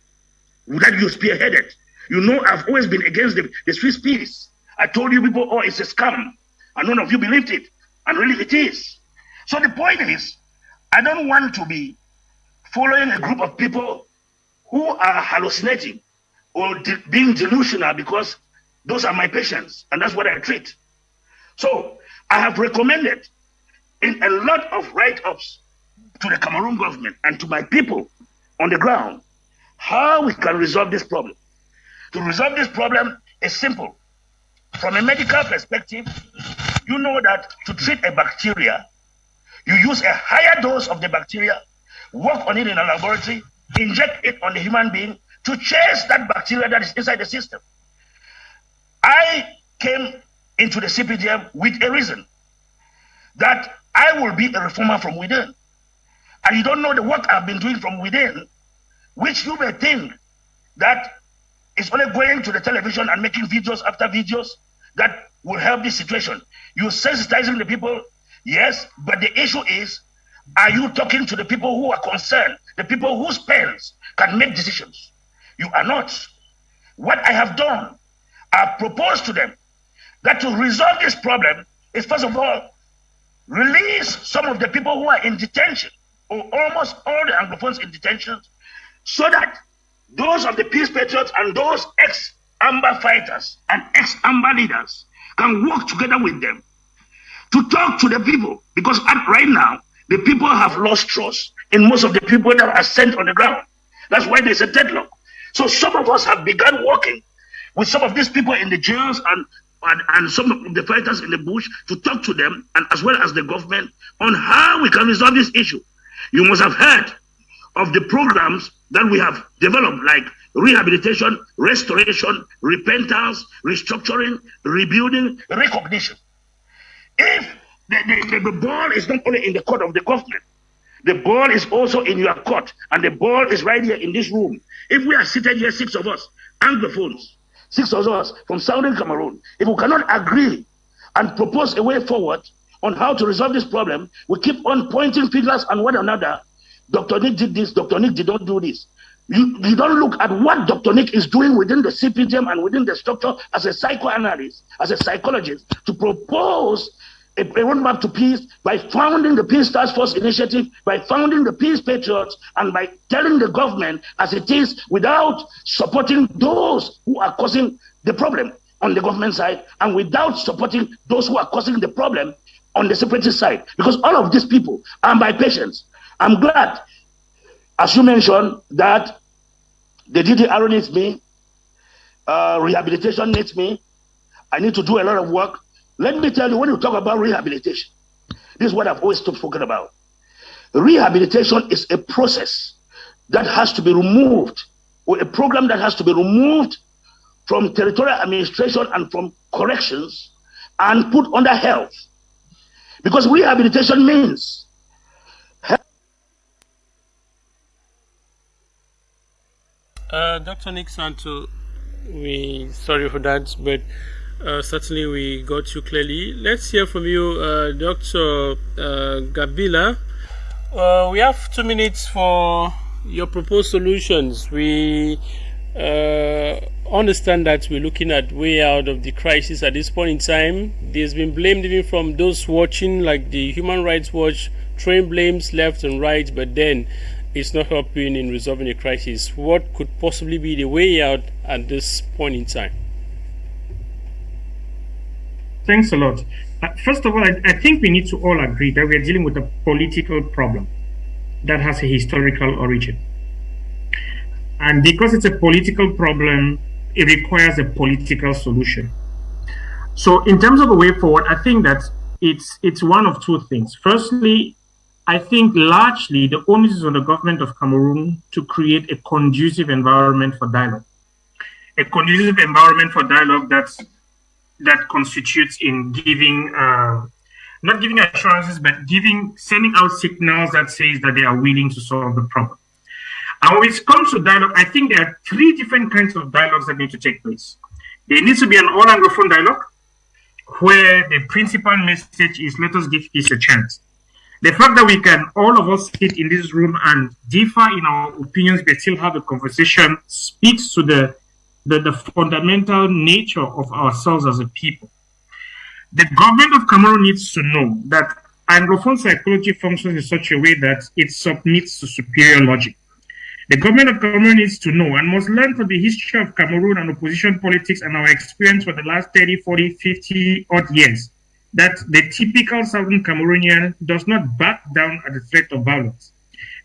that you spearheaded. You know, I've always been against the, the Swiss peace. I told you people, oh, it's a scam. And none of you believed it. And really it is. So the point is, I don't want to be following a group of people who are hallucinating or de being delusional because those are my patients and that's what I treat. So I have recommended in a lot of write-ups to the Cameroon government and to my people on the ground how we can resolve this problem. To resolve this problem is simple. From a medical perspective, you know that to treat a bacteria, you use a higher dose of the bacteria, work on it in a laboratory, inject it on the human being to chase that bacteria that is inside the system. I came into the CPDM with a reason that I will be a reformer from within. And you don't know the work I've been doing from within, which you may think that is only going to the television and making videos after videos that will help this situation. You're sensitizing the people, yes, but the issue is are you talking to the people who are concerned, the people whose pens can make decisions? You are not. What I have done, I proposed to them that to resolve this problem is first of all, release some of the people who are in detention, or almost all the Anglophones in detention, so that those of the peace patriots and those ex-Amba fighters and ex-Amba leaders can work together with them to talk to the people. Because right now, the people have lost trust in most of the people that are sent on the ground. That's why there's a deadlock. So some of us have begun working with some of these people in the jails and, and, and some of the fighters in the bush to talk to them and as well as the government on how we can resolve this issue. You must have heard of the programs that we have developed, like rehabilitation, restoration, repentance, restructuring, rebuilding, recognition. If the, the, the, the ball is not only in the court of the government, the ball is also in your court, and the ball is right here in this room. If we are seated here, six of us, Anglophones, six of us from Southern Cameroon, if we cannot agree and propose a way forward on how to resolve this problem, we keep on pointing fingers on one another. Dr. Nick did this, Dr. Nick did not do this. You, you don't look at what Dr. Nick is doing within the CPDM and within the structure as a psychoanalyst, as a psychologist, to propose a, roadmap to peace by founding the Peace Task Force Initiative, by founding the Peace Patriots, and by telling the government as it is without supporting those who are causing the problem on the government side and without supporting those who are causing the problem on the separatist side. Because all of these people are my patients. I'm glad, as you mentioned, that the DDR needs me, uh, rehabilitation needs me. I need to do a lot of work. Let me tell you, when you talk about rehabilitation, this is what I've always spoken about. Rehabilitation is a process that has to be removed, or a program that has to be removed from territorial administration and from corrections and put under health. Because rehabilitation means Uh, Dr. Nick Santo, we sorry for that, but uh, certainly we got you clearly. Let's hear from you, uh, Dr. Uh, Gabila. Uh, we have two minutes for your proposed solutions. We uh, understand that we're looking at way out of the crisis at this point in time. There's been blame even from those watching, like the Human Rights Watch, train blames left and right, but then it's not helping in resolving the crisis. What could possibly be the way out at this point in time? Thanks a lot. Uh, first of all, I, I think we need to all agree that we are dealing with a political problem that has a historical origin. And because it's a political problem, it requires a political solution. So in terms of a way forward, I think that it's it's one of two things. Firstly, I think largely the onus is on the government of Cameroon to create a conducive environment for dialogue. A conducive environment for dialogue that's that constitutes in giving uh, not giving assurances, but giving sending out signals that says that they are willing to solve the problem. And when it comes to dialogue, I think there are three different kinds of dialogues that need to take place. There needs to be an all Anglophone dialogue where the principal message is let us give peace a chance. The fact that we can, all of us sit in this room and differ in our opinions, but still have a conversation speaks to the, the, the fundamental nature of ourselves as a people. The government of Cameroon needs to know that Anglophone psychology functions in such a way that it submits to superior logic. The government of Cameroon needs to know and must learn from the history of Cameroon and opposition politics and our experience for the last 30, 40, 50 odd years that the typical Southern Cameroonian does not back down at the threat of violence.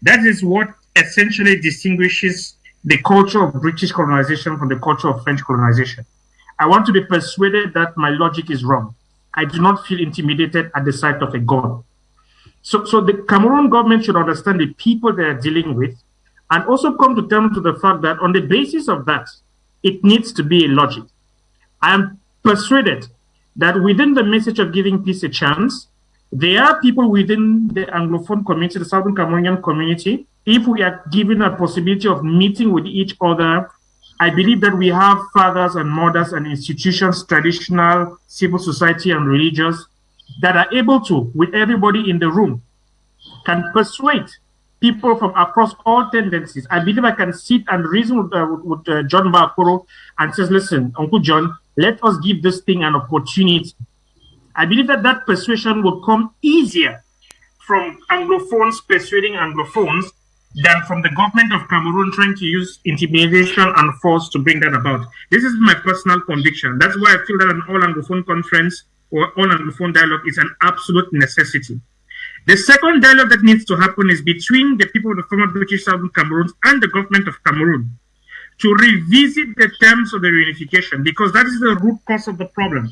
That is what essentially distinguishes the culture of British colonization from the culture of French colonization. I want to be persuaded that my logic is wrong. I do not feel intimidated at the sight of a gun. So, so the Cameroon government should understand the people they are dealing with and also come to terms with the fact that on the basis of that, it needs to be a logic. I am persuaded that within the message of giving peace a chance, there are people within the Anglophone community, the Southern Cameroonian community. If we are given a possibility of meeting with each other, I believe that we have fathers and mothers and institutions, traditional, civil society, and religious, that are able to, with everybody in the room, can persuade people from across all tendencies. I believe I can sit and reason with, uh, with, uh, John Bakoro and says, listen, Uncle John, let us give this thing an opportunity. I believe that that persuasion will come easier from Anglophones persuading Anglophones than from the government of Cameroon trying to use intimidation and force to bring that about. This is my personal conviction. That's why I feel that an all Anglophone conference or all Anglophone dialogue is an absolute necessity. The second dialogue that needs to happen is between the people of the former British Southern Cameroon and the government of Cameroon to revisit the terms of the reunification because that is the root cause of the problem.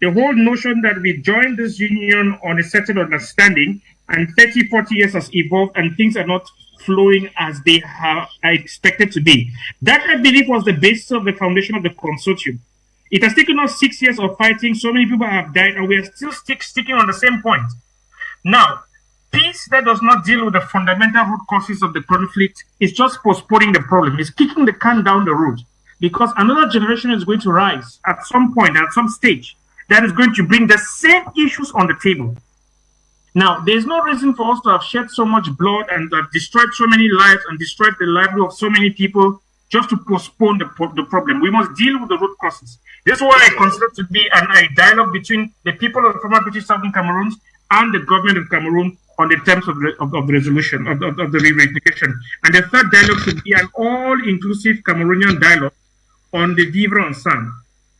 The whole notion that we joined this union on a certain understanding and 30, 40 years has evolved and things are not flowing as they are expected to be. That, I believe, was the basis of the foundation of the consortium. It has taken us six years of fighting. So many people have died, and we are still stick, sticking on the same point. Now, peace that does not deal with the fundamental root causes of the conflict is just postponing the problem. It's kicking the can down the road because another generation is going to rise at some point, at some stage, that is going to bring the same issues on the table. Now, there's no reason for us to have shed so much blood and have destroyed so many lives and destroyed the livelihood of so many people just to postpone the, the problem. We must deal with the root causes. This is what I consider to be an, a dialogue between the people of the former British Southern Cameroons and the government of Cameroon on the terms of the, of, of the resolution, of, of, of the reunification. And the third dialogue should be an all-inclusive Cameroonian dialogue on the vivre ensemble.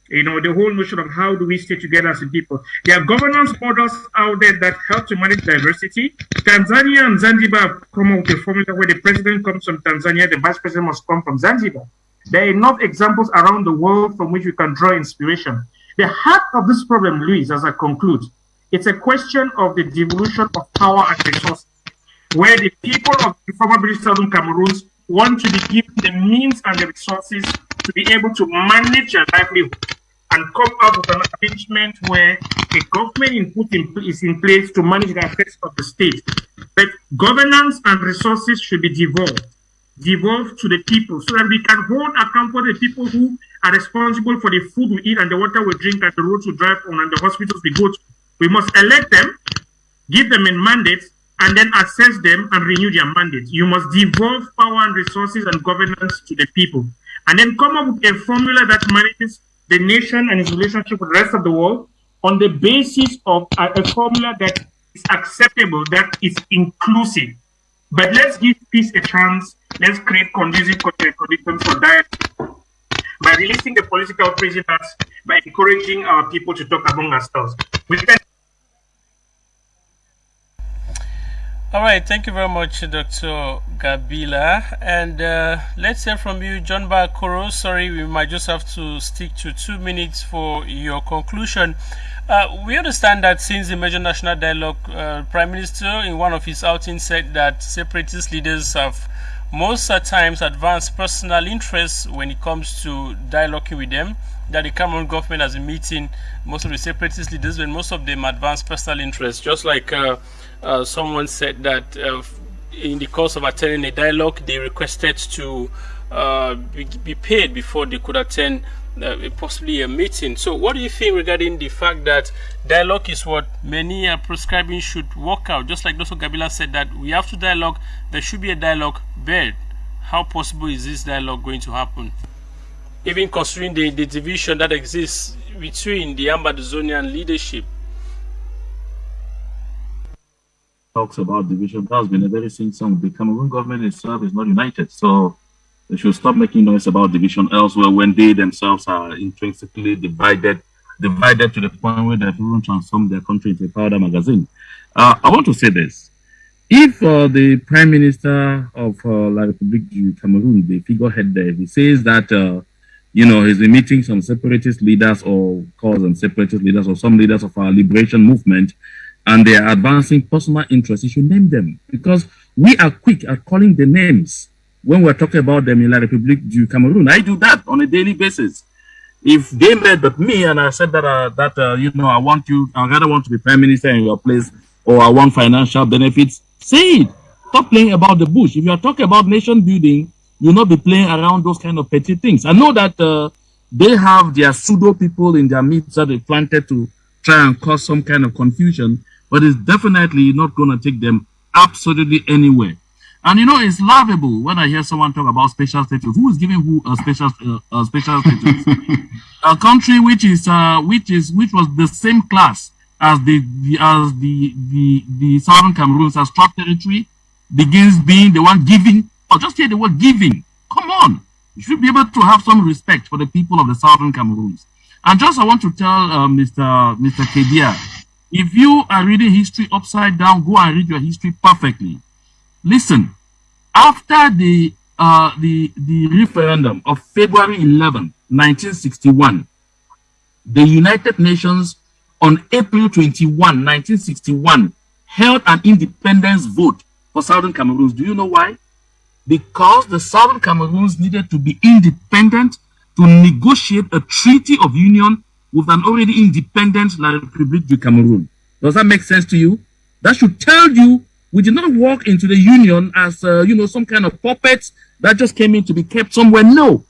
You know, the whole notion of how do we stay together as a people. There are governance models out there that help to manage diversity. Tanzania and Zanzibar have come up with a formula where the president comes from Tanzania, the vice president must come from Zanzibar. There are enough examples around the world from which we can draw inspiration. The heart of this problem, Luis, as I conclude, it's a question of the devolution of power and resources, where the people of the former British Southern Cameroons want to be given the means and the resources be able to manage your livelihood and come up with an arrangement where a government input in, is in place to manage the affairs of the state. But governance and resources should be devolved devolve to the people so that we can hold accountable the people who are responsible for the food we eat and the water we drink and the roads we drive on and the hospitals we go to. We must elect them, give them a mandate, and then assess them and renew their mandate. You must devolve power and resources and governance to the people. And then come up with a formula that manages the nation and its relationship with the rest of the world on the basis of a, a formula that is acceptable, that is inclusive. But let's give peace a chance. Let's create conducive conditions for dialogue by releasing the political prisoners, by encouraging our people to talk among ourselves. We can All right, thank you very much, Dr. Gabila. And uh, let's hear from you, John Bakoro. Sorry, we might just have to stick to two minutes for your conclusion. Uh, we understand that since the major national dialogue, uh, Prime Minister, in one of his outings, said that separatist leaders have most at times advanced personal interests when it comes to dialoguing with them. That the Cameroon government has meeting most of the separatist leaders, when most of them advance personal interests, just like uh, uh, someone said that uh, in the course of attending a dialogue, they requested to uh, be, be, paid before they could attend uh, possibly a meeting. So, what do you think regarding the fact that dialogue is what many are prescribing should work out? Just like Dr. Gabila said that we have to dialogue, there should be a dialogue, but how possible is this dialogue going to happen? Even considering the, the division that exists between the Ambazonian leadership talks about division. That has been a very sing song. The Cameroon government itself is not united. So they should stop making noise about division elsewhere when they themselves are intrinsically divided, divided to the point where they have even transformed their country into a powder magazine. Uh, I want to say this. If uh, the Prime Minister of uh, La République du Cameroon, the figurehead there, he says that, uh, you know, he's been meeting some separatist leaders or calls them separatist leaders or some leaders of our liberation movement, and they are advancing personal interests, you should name them because we are quick at calling the names when we're talking about them in La République du Cameroon. I do that on a daily basis. If they met but me and I said that uh, that uh, you know I want you, I rather want to be prime minister in your place, or I want financial benefits, say it. Stop playing about the bush. If you are talking about nation building, you'll not be playing around those kind of petty things. I know that uh, they have their pseudo people in their midst that they planted to try and cause some kind of confusion but it's definitely not going to take them absolutely anywhere. And you know, it's laughable when I hear someone talk about special status. Who is giving who a special uh, a special status? a country which is uh, which is which was the same class as the, the as the the the southern Cameroons as Trap territory begins being the one giving. Or just hear the word giving. Come on, you should be able to have some respect for the people of the southern Cameroons. And just I want to tell uh, Mr. Mr. Kedia if you are reading history upside down, go and read your history perfectly. Listen, after the uh, the the referendum of February 11, 1961, the United Nations on April 21, 1961, held an independence vote for Southern Cameroons. Do you know why? Because the Southern Cameroons needed to be independent to negotiate a treaty of union with an already independent La République du Cameroon. Does that make sense to you? That should tell you we did not walk into the union as, uh, you know, some kind of puppets that just came in to be kept somewhere. No.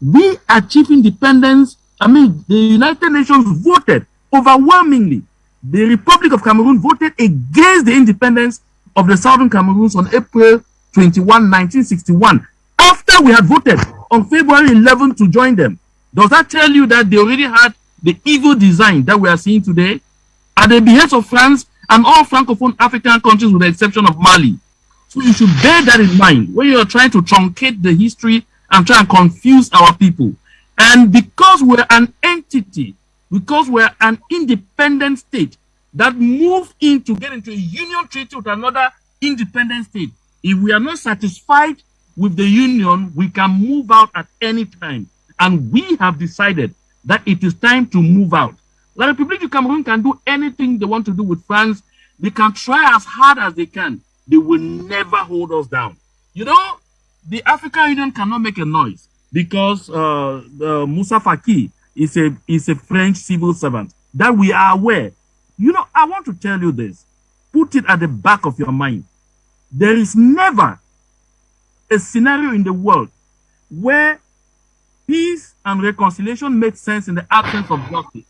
We achieved independence. I mean, the United Nations voted overwhelmingly. The Republic of Cameroon voted against the independence of the Southern Cameroons on April 21, 1961, after we had voted on February 11 to join them. Does that tell you that they already had the evil design that we are seeing today at the behest of France and all Francophone African countries with the exception of Mali. So you should bear that in mind when you are trying to truncate the history and try and confuse our people. And because we're an entity, because we're an independent state that moved in to get into a union treaty with another independent state, if we are not satisfied with the union, we can move out at any time. And we have decided that it is time to move out. La République du Cameroon can do anything they want to do with France. They can try as hard as they can. They will never hold us down. You know, the African Union cannot make a noise because uh, uh, Moussa Faki is a is a French civil servant. That we are aware. You know, I want to tell you this. Put it at the back of your mind. There is never a scenario in the world where peace and reconciliation made sense in the absence of justice.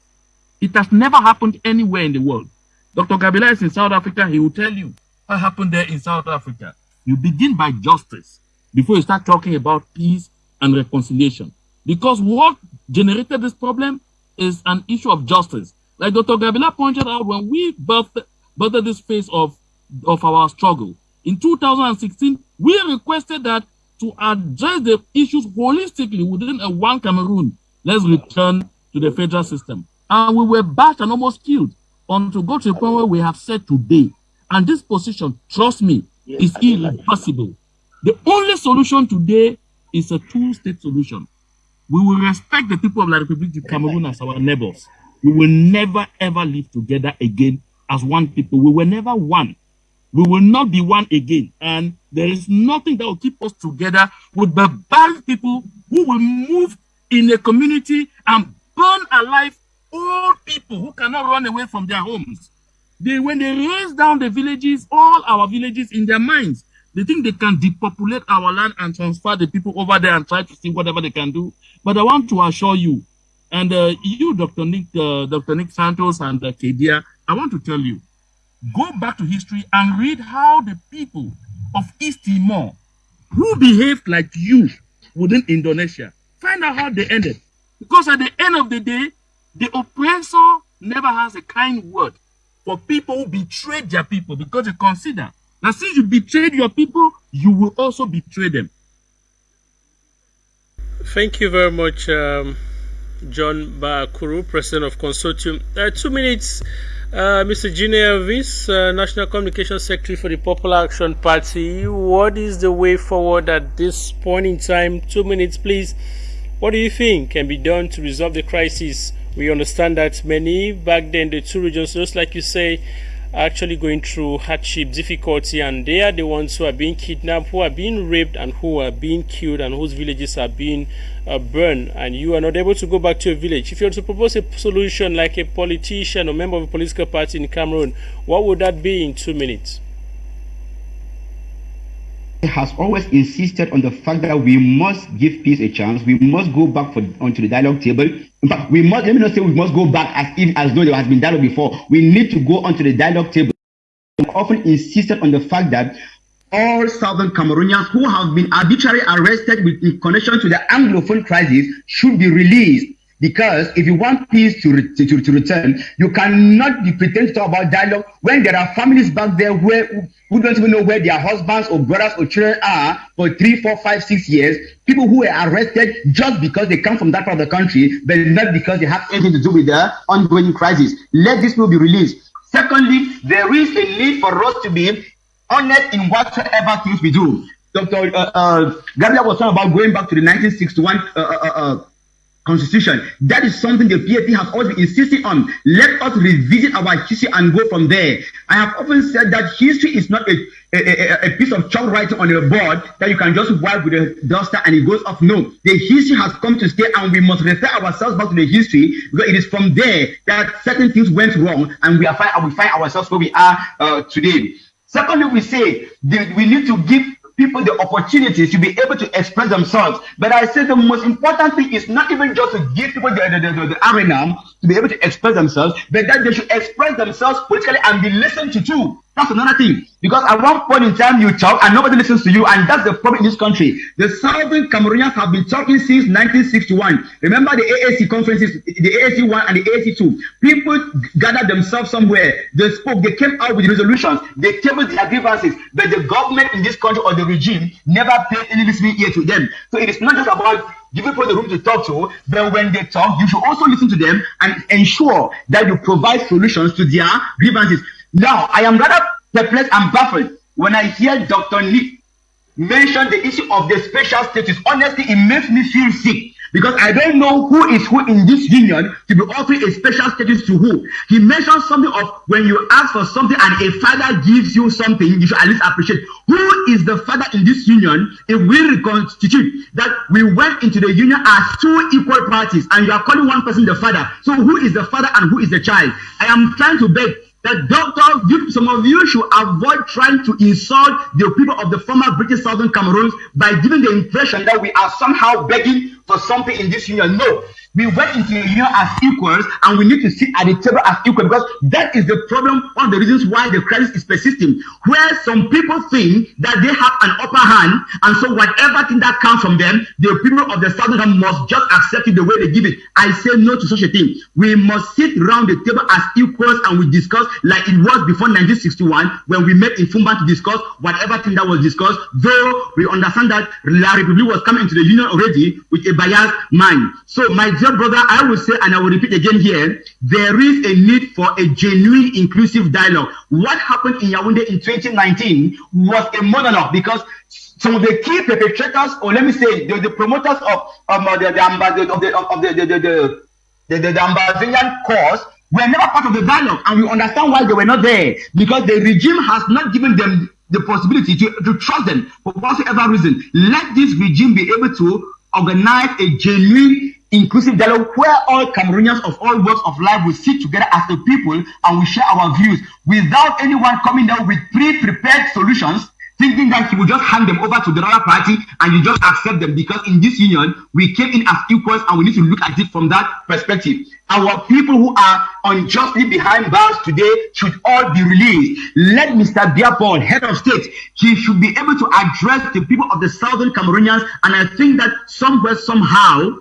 It has never happened anywhere in the world. Dr. Gabila is in South Africa. He will tell you what happened there in South Africa. You begin by justice before you start talking about peace and reconciliation. Because what generated this problem is an issue of justice. Like Dr. Gabila pointed out, when we birthed, birthed this phase of, of our struggle, in 2016, we requested that to address the issues holistically within a one Cameroon, let's return to the federal system. And we were bashed and almost killed on to go to the point where we have said today. And this position, trust me, is irreversible. The only solution today is a two-state solution. We will respect the people of La Republic of Cameroon as our neighbors. We will never ever live together again as one people. We were never one. We will not be one again. And there is nothing that will keep us together with barbaric people who will move in a community and burn alive all people who cannot run away from their homes. They, when they raise down the villages, all our villages in their minds, they think they can depopulate our land and transfer the people over there and try to see whatever they can do. But I want to assure you, and uh, you, Dr. Nick, uh, Dr. Nick Santos and uh, Kedia, I want to tell you, go back to history and read how the people of East Timor, who behaved like you within Indonesia, find out how they ended. Because at the end of the day, the oppressor never has a kind word for people who betrayed their people because they consider that since you betrayed your people, you will also betray them. Thank you very much, um, John Bakuru, President of Consortium. Uh, two minutes, uh, Mr. Elvis, uh, National Communication Secretary for the Popular Action Party. What is the way forward at this point in time? Two minutes, please. What do you think can be done to resolve the crisis? We understand that many back then, the two regions, just like you say, are actually going through hardship, difficulty, and they are the ones who are being kidnapped, who are being raped, and who are being killed, and whose villages are being uh, burned, and you are not able to go back to your village. If you were to propose a solution like a politician or member of a political party in Cameroon, what would that be in two minutes? has always insisted on the fact that we must give peace a chance. We must go back for, onto the dialogue table. In fact, we must, let me not say we must go back as if as though there has been dialogue before. We need to go onto the dialogue table. Often insisted on the fact that all southern Cameroonians who have been arbitrarily arrested with, in connection to the Anglophone crisis should be released. Because if you want peace to, to, to return, you cannot be pretend to talk about dialogue when there are families back there where who don't even know where their husbands or brothers or children are for three, four, five, six years. People who were arrested just because they come from that part of the country, but not because they have anything to do with the ongoing crisis. Let these people be released. Secondly, there is a need for us to be honest in whatsoever things we do. Dr. Uh, uh, Gabriel was talking about going back to the 1961 uh, uh, uh, constitution. That is something the PAP has always been insisting on. Let us revisit our history and go from there. I have often said that history is not a, a, a, a piece of chalk writing on a board that you can just wipe with a duster and it goes off. No, the history has come to stay and we must refer ourselves back to the history because it is from there that certain things went wrong and we, are find, we find ourselves where we are uh, today. Secondly, we say that we need to give people the opportunities to be able to express themselves. But I say the most important thing is not even just to give people the, the, the, the arena to be able to express themselves, but that they should express themselves politically and be listened to too. That's another thing. Because at one point in time you talk and nobody listens to you, and that's the problem in this country. The Southern Cameroonians have been talking since 1961. Remember the AAC conferences, the AAC 1 and the AAC 2. People gathered themselves somewhere. They spoke, they came out with resolutions, they tabled their grievances, but the government in this country or the regime never paid any listening ear to them. So it is not just about giving people the room to talk to, but when they talk, you should also listen to them and ensure that you provide solutions to their grievances. Now, I am rather perplexed and baffled when I hear Dr. Nick mention the issue of the special status. Honestly, it makes me feel sick because I don't know who is who in this union to be offering a special status to who. He mentioned something of when you ask for something and a father gives you something, you should at least appreciate who is the father in this union if we reconstitute that we went into the union as two equal parties and you are calling one person the father. So who is the father and who is the child? I am trying to beg that doctor, you, some of you should avoid trying to insult the people of the former British Southern Cameroon by giving the impression that we are somehow begging for something in this union. No, we went into the union as equals and we need to sit at the table as equal because that is the problem, one of the reasons why the crisis is persisting. Where some people think that they have an upper hand and so whatever thing that comes from them, the people of the southern must just accept it the way they give it. I say no to such a thing. We must sit around the table as equals and we discuss like it was before 1961 when we met in Foumban to discuss whatever thing that was discussed, though we understand that La Republic was coming into the union already with a biased mind. So my dear brother, I will say and I will repeat again here, there is a need for a genuine inclusive dialogue. What happened in Yaoundé in 2019 was a monologue because some of the key perpetrators, or let me say, the, the promoters of um, the, the, of the, of the, the, the, the, the, the, the Ambazonian cause were never part of the dialogue, and we understand why they were not there because the regime has not given them the possibility to, to trust them for whatever reason. Let this regime be able to organize a genuine inclusive dialogue where all Cameroonians of all walks of life will sit together as a people and we share our views without anyone coming down with pre-prepared solutions thinking that he will just hand them over to the other party and you just accept them because in this union we came in as equals and we need to look at it from that perspective. Our people who are unjustly behind bars today should all be released. Let Mr. Biapol, head of state, he should be able to address the people of the southern Cameroonians and I think that somewhere, somehow,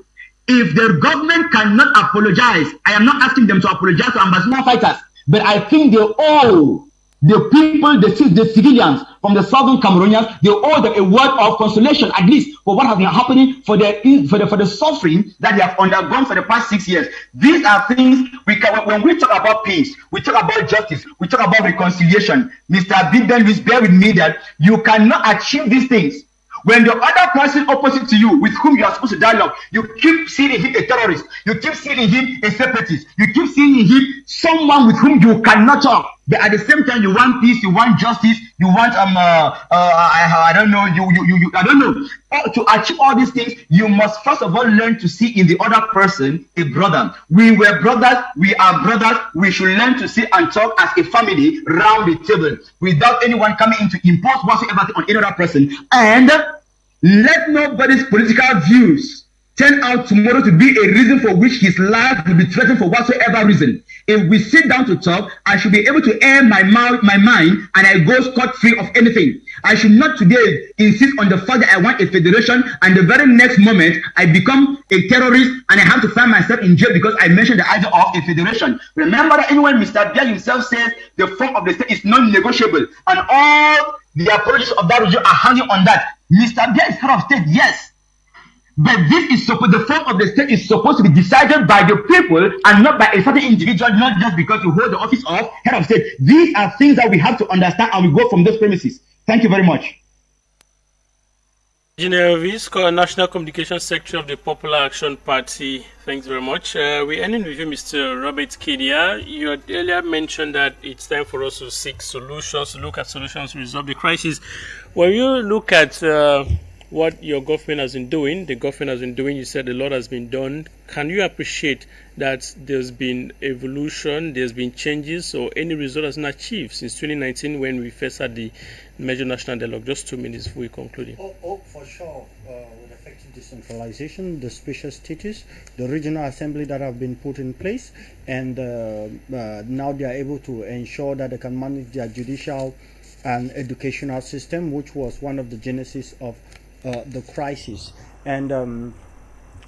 if the government cannot apologize, I am not asking them to apologize to ambassador fighters, but I think they all the people, the, the civilians from the southern Cameroonians, they owe them a word of consolation, at least for what has been happening for the for the for the suffering that they have undergone for the past six years. These are things we can when we talk about peace, we talk about justice, we talk about reconciliation. Mr. Biden, please bear with me that you cannot achieve these things when the other person opposite to you, with whom you are supposed to dialogue, you keep seeing him a terrorist, you keep seeing him a separatist, you keep seeing him someone with whom you cannot talk. But at the same time, you want peace, you want justice, you want um uh, uh I, I don't know you, you you you I don't know. To achieve all these things, you must first of all learn to see in the other person a brother. We were brothers, we are brothers. We should learn to see and talk as a family round the table without anyone coming in to impose whatsoever on another person. And let nobody's political views turn out tomorrow to be a reason for which his life will be threatened for whatsoever reason. If we sit down to talk, I should be able to air my mouth, my mind, and I go scot free of anything. I should not today insist on the fact that I want a federation, and the very next moment I become a terrorist and I have to find myself in jail because I mentioned the idea of a federation. Remember that anyway, Mr. Biya himself says the form of the state is non-negotiable, and all the approaches of that region are hanging on that. Mr. Biya is head of state, yes. But this is supposed the form of the state is supposed to be decided by the people and not by a certain individual, not just because you hold the office of head of state. These are things that we have to understand and we go from those premises. Thank you very much. General Visco, National Communication Secretary of the Popular Action Party. Thanks very much. Uh, we're ending with you, Mr. Robert Kedia. You had earlier mentioned that it's time for us to seek solutions, look at solutions resolve the crisis. When you look at uh, what your government has been doing, the government has been doing, you said a lot has been done. Can you appreciate that there's been evolution, there's been changes, or any result has been achieved since 2019 when we first had the major national dialogue? Just two minutes before we conclude. Oh, oh for sure. Uh, with effective decentralization, the special status, the regional assembly that have been put in place, and uh, uh, now they are able to ensure that they can manage their judicial and educational system, which was one of the genesis of uh, the crisis. And um,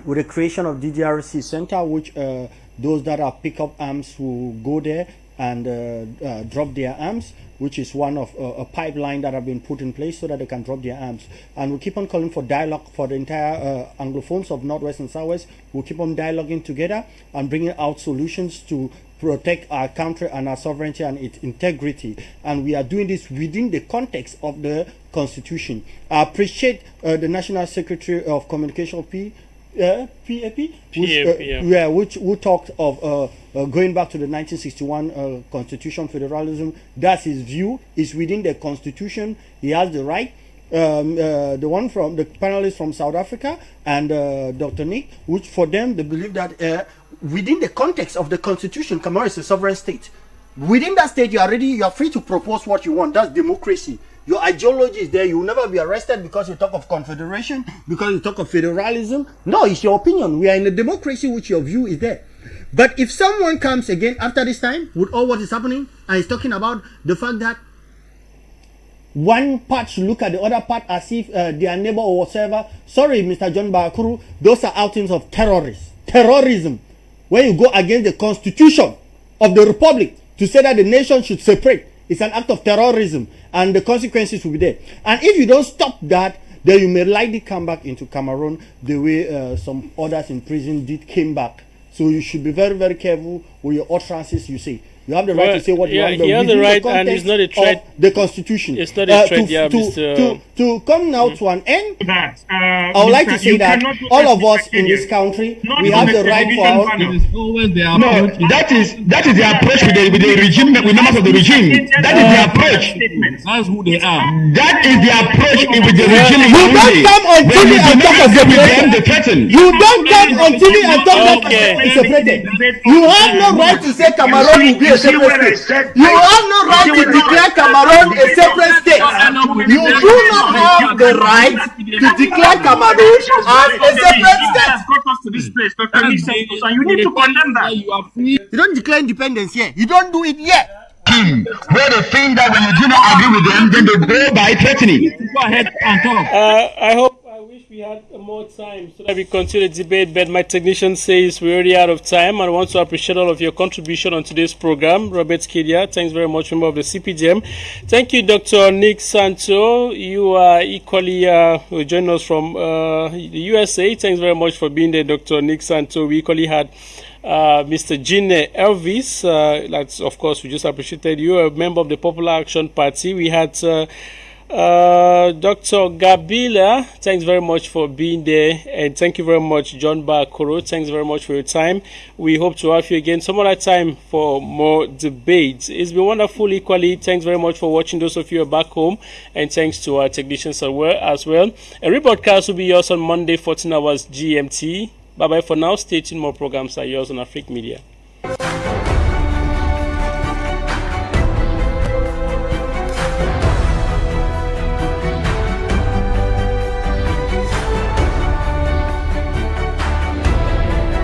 with the creation of DDRC Center, which uh, those that are pick up arms will go there and uh, uh, drop their arms, which is one of uh, a pipeline that have been put in place so that they can drop their arms. And we keep on calling for dialogue for the entire uh, Anglophones of Northwest and Southwest. We'll keep on dialoguing together and bringing out solutions to protect our country and our sovereignty and its integrity. And we are doing this within the context of the Constitution. I appreciate uh, the National Secretary of Communication, P, uh, PAP, which, uh, yeah, which who talked of uh, uh, going back to the 1961 uh, Constitution federalism. That's his view. It's within the Constitution. He has the right. Um, uh, the one from the panelists from South Africa and uh, Dr. Nick, which for them they believe that uh, within the context of the constitution, Cameroon is a sovereign state. Within that state, you're already you're free to propose what you want. That's democracy. Your ideology is there. You will never be arrested because you talk of confederation, because you talk of federalism. No, it's your opinion. We are in a democracy which your view is there. But if someone comes again after this time with all what is happening and is talking about the fact that one part should look at the other part as if uh, they are neighbor or whatever. Sorry, Mr. John Bakuru, those are outings of terrorists. Terrorism. When you go against the constitution of the republic to say that the nation should separate, it's an act of terrorism and the consequences will be there. And if you don't stop that, then you may likely come back into Cameroon the way uh, some others in prison did came back. So you should be very, very careful with your utterances you say. You have the right Well, to say what yeah, you want. he has the within right and it's not a threat. The Constitution. It's not a threat, to, yeah, to, Mr. To, to come now to an end, That, uh, I would like to Mr. say that all of us in this country, Not we have the the right for our panel. It's always the No, that is that is the approach with the with the regime with members of the regime. That is the approach. That's who they are. That is the approach with the regime. You don't come on When TV and talk not of agree with separation. You don't come on TV and talk Okay. that it's separated. You have no right to say Cameroon will be a Separate. You have no right to declare Cameroon a separate state. You do not have the right to declare Cameroon as a separate state. you need to condemn that. You don't declare independence here. You don't do it yet. King, where they think that when you do not agree with them, then they go by threatening. Go ahead and talk. Uh, I hope. We had more time so that we continue the debate. But my technician says we're already out of time. And I want to appreciate all of your contribution on today's program. Robert Kedia, thanks very much, member of the CPDM. Thank you, Dr. Nick Santo. You are equally uh, joining us from uh, the USA. Thanks very much for being there, Dr. Nick Santo. We equally had uh, Mr. Gene Elvis. Uh, that's of course we just appreciated you, a member of the Popular Action Party. We had uh, Dr. Gabila. Thanks very much for being there, and thank you very much, John Bakoro. Thanks very much for your time. We hope to have you again some other time for more debates. It's been wonderful. Equally, thanks very much for watching. Those of you are back home, and thanks to our technicians as well. As well, a rebroadcast will be yours on Monday, 14 hours GMT. Bye bye for now. Stay tuned. More programs are yours on Afrique Media.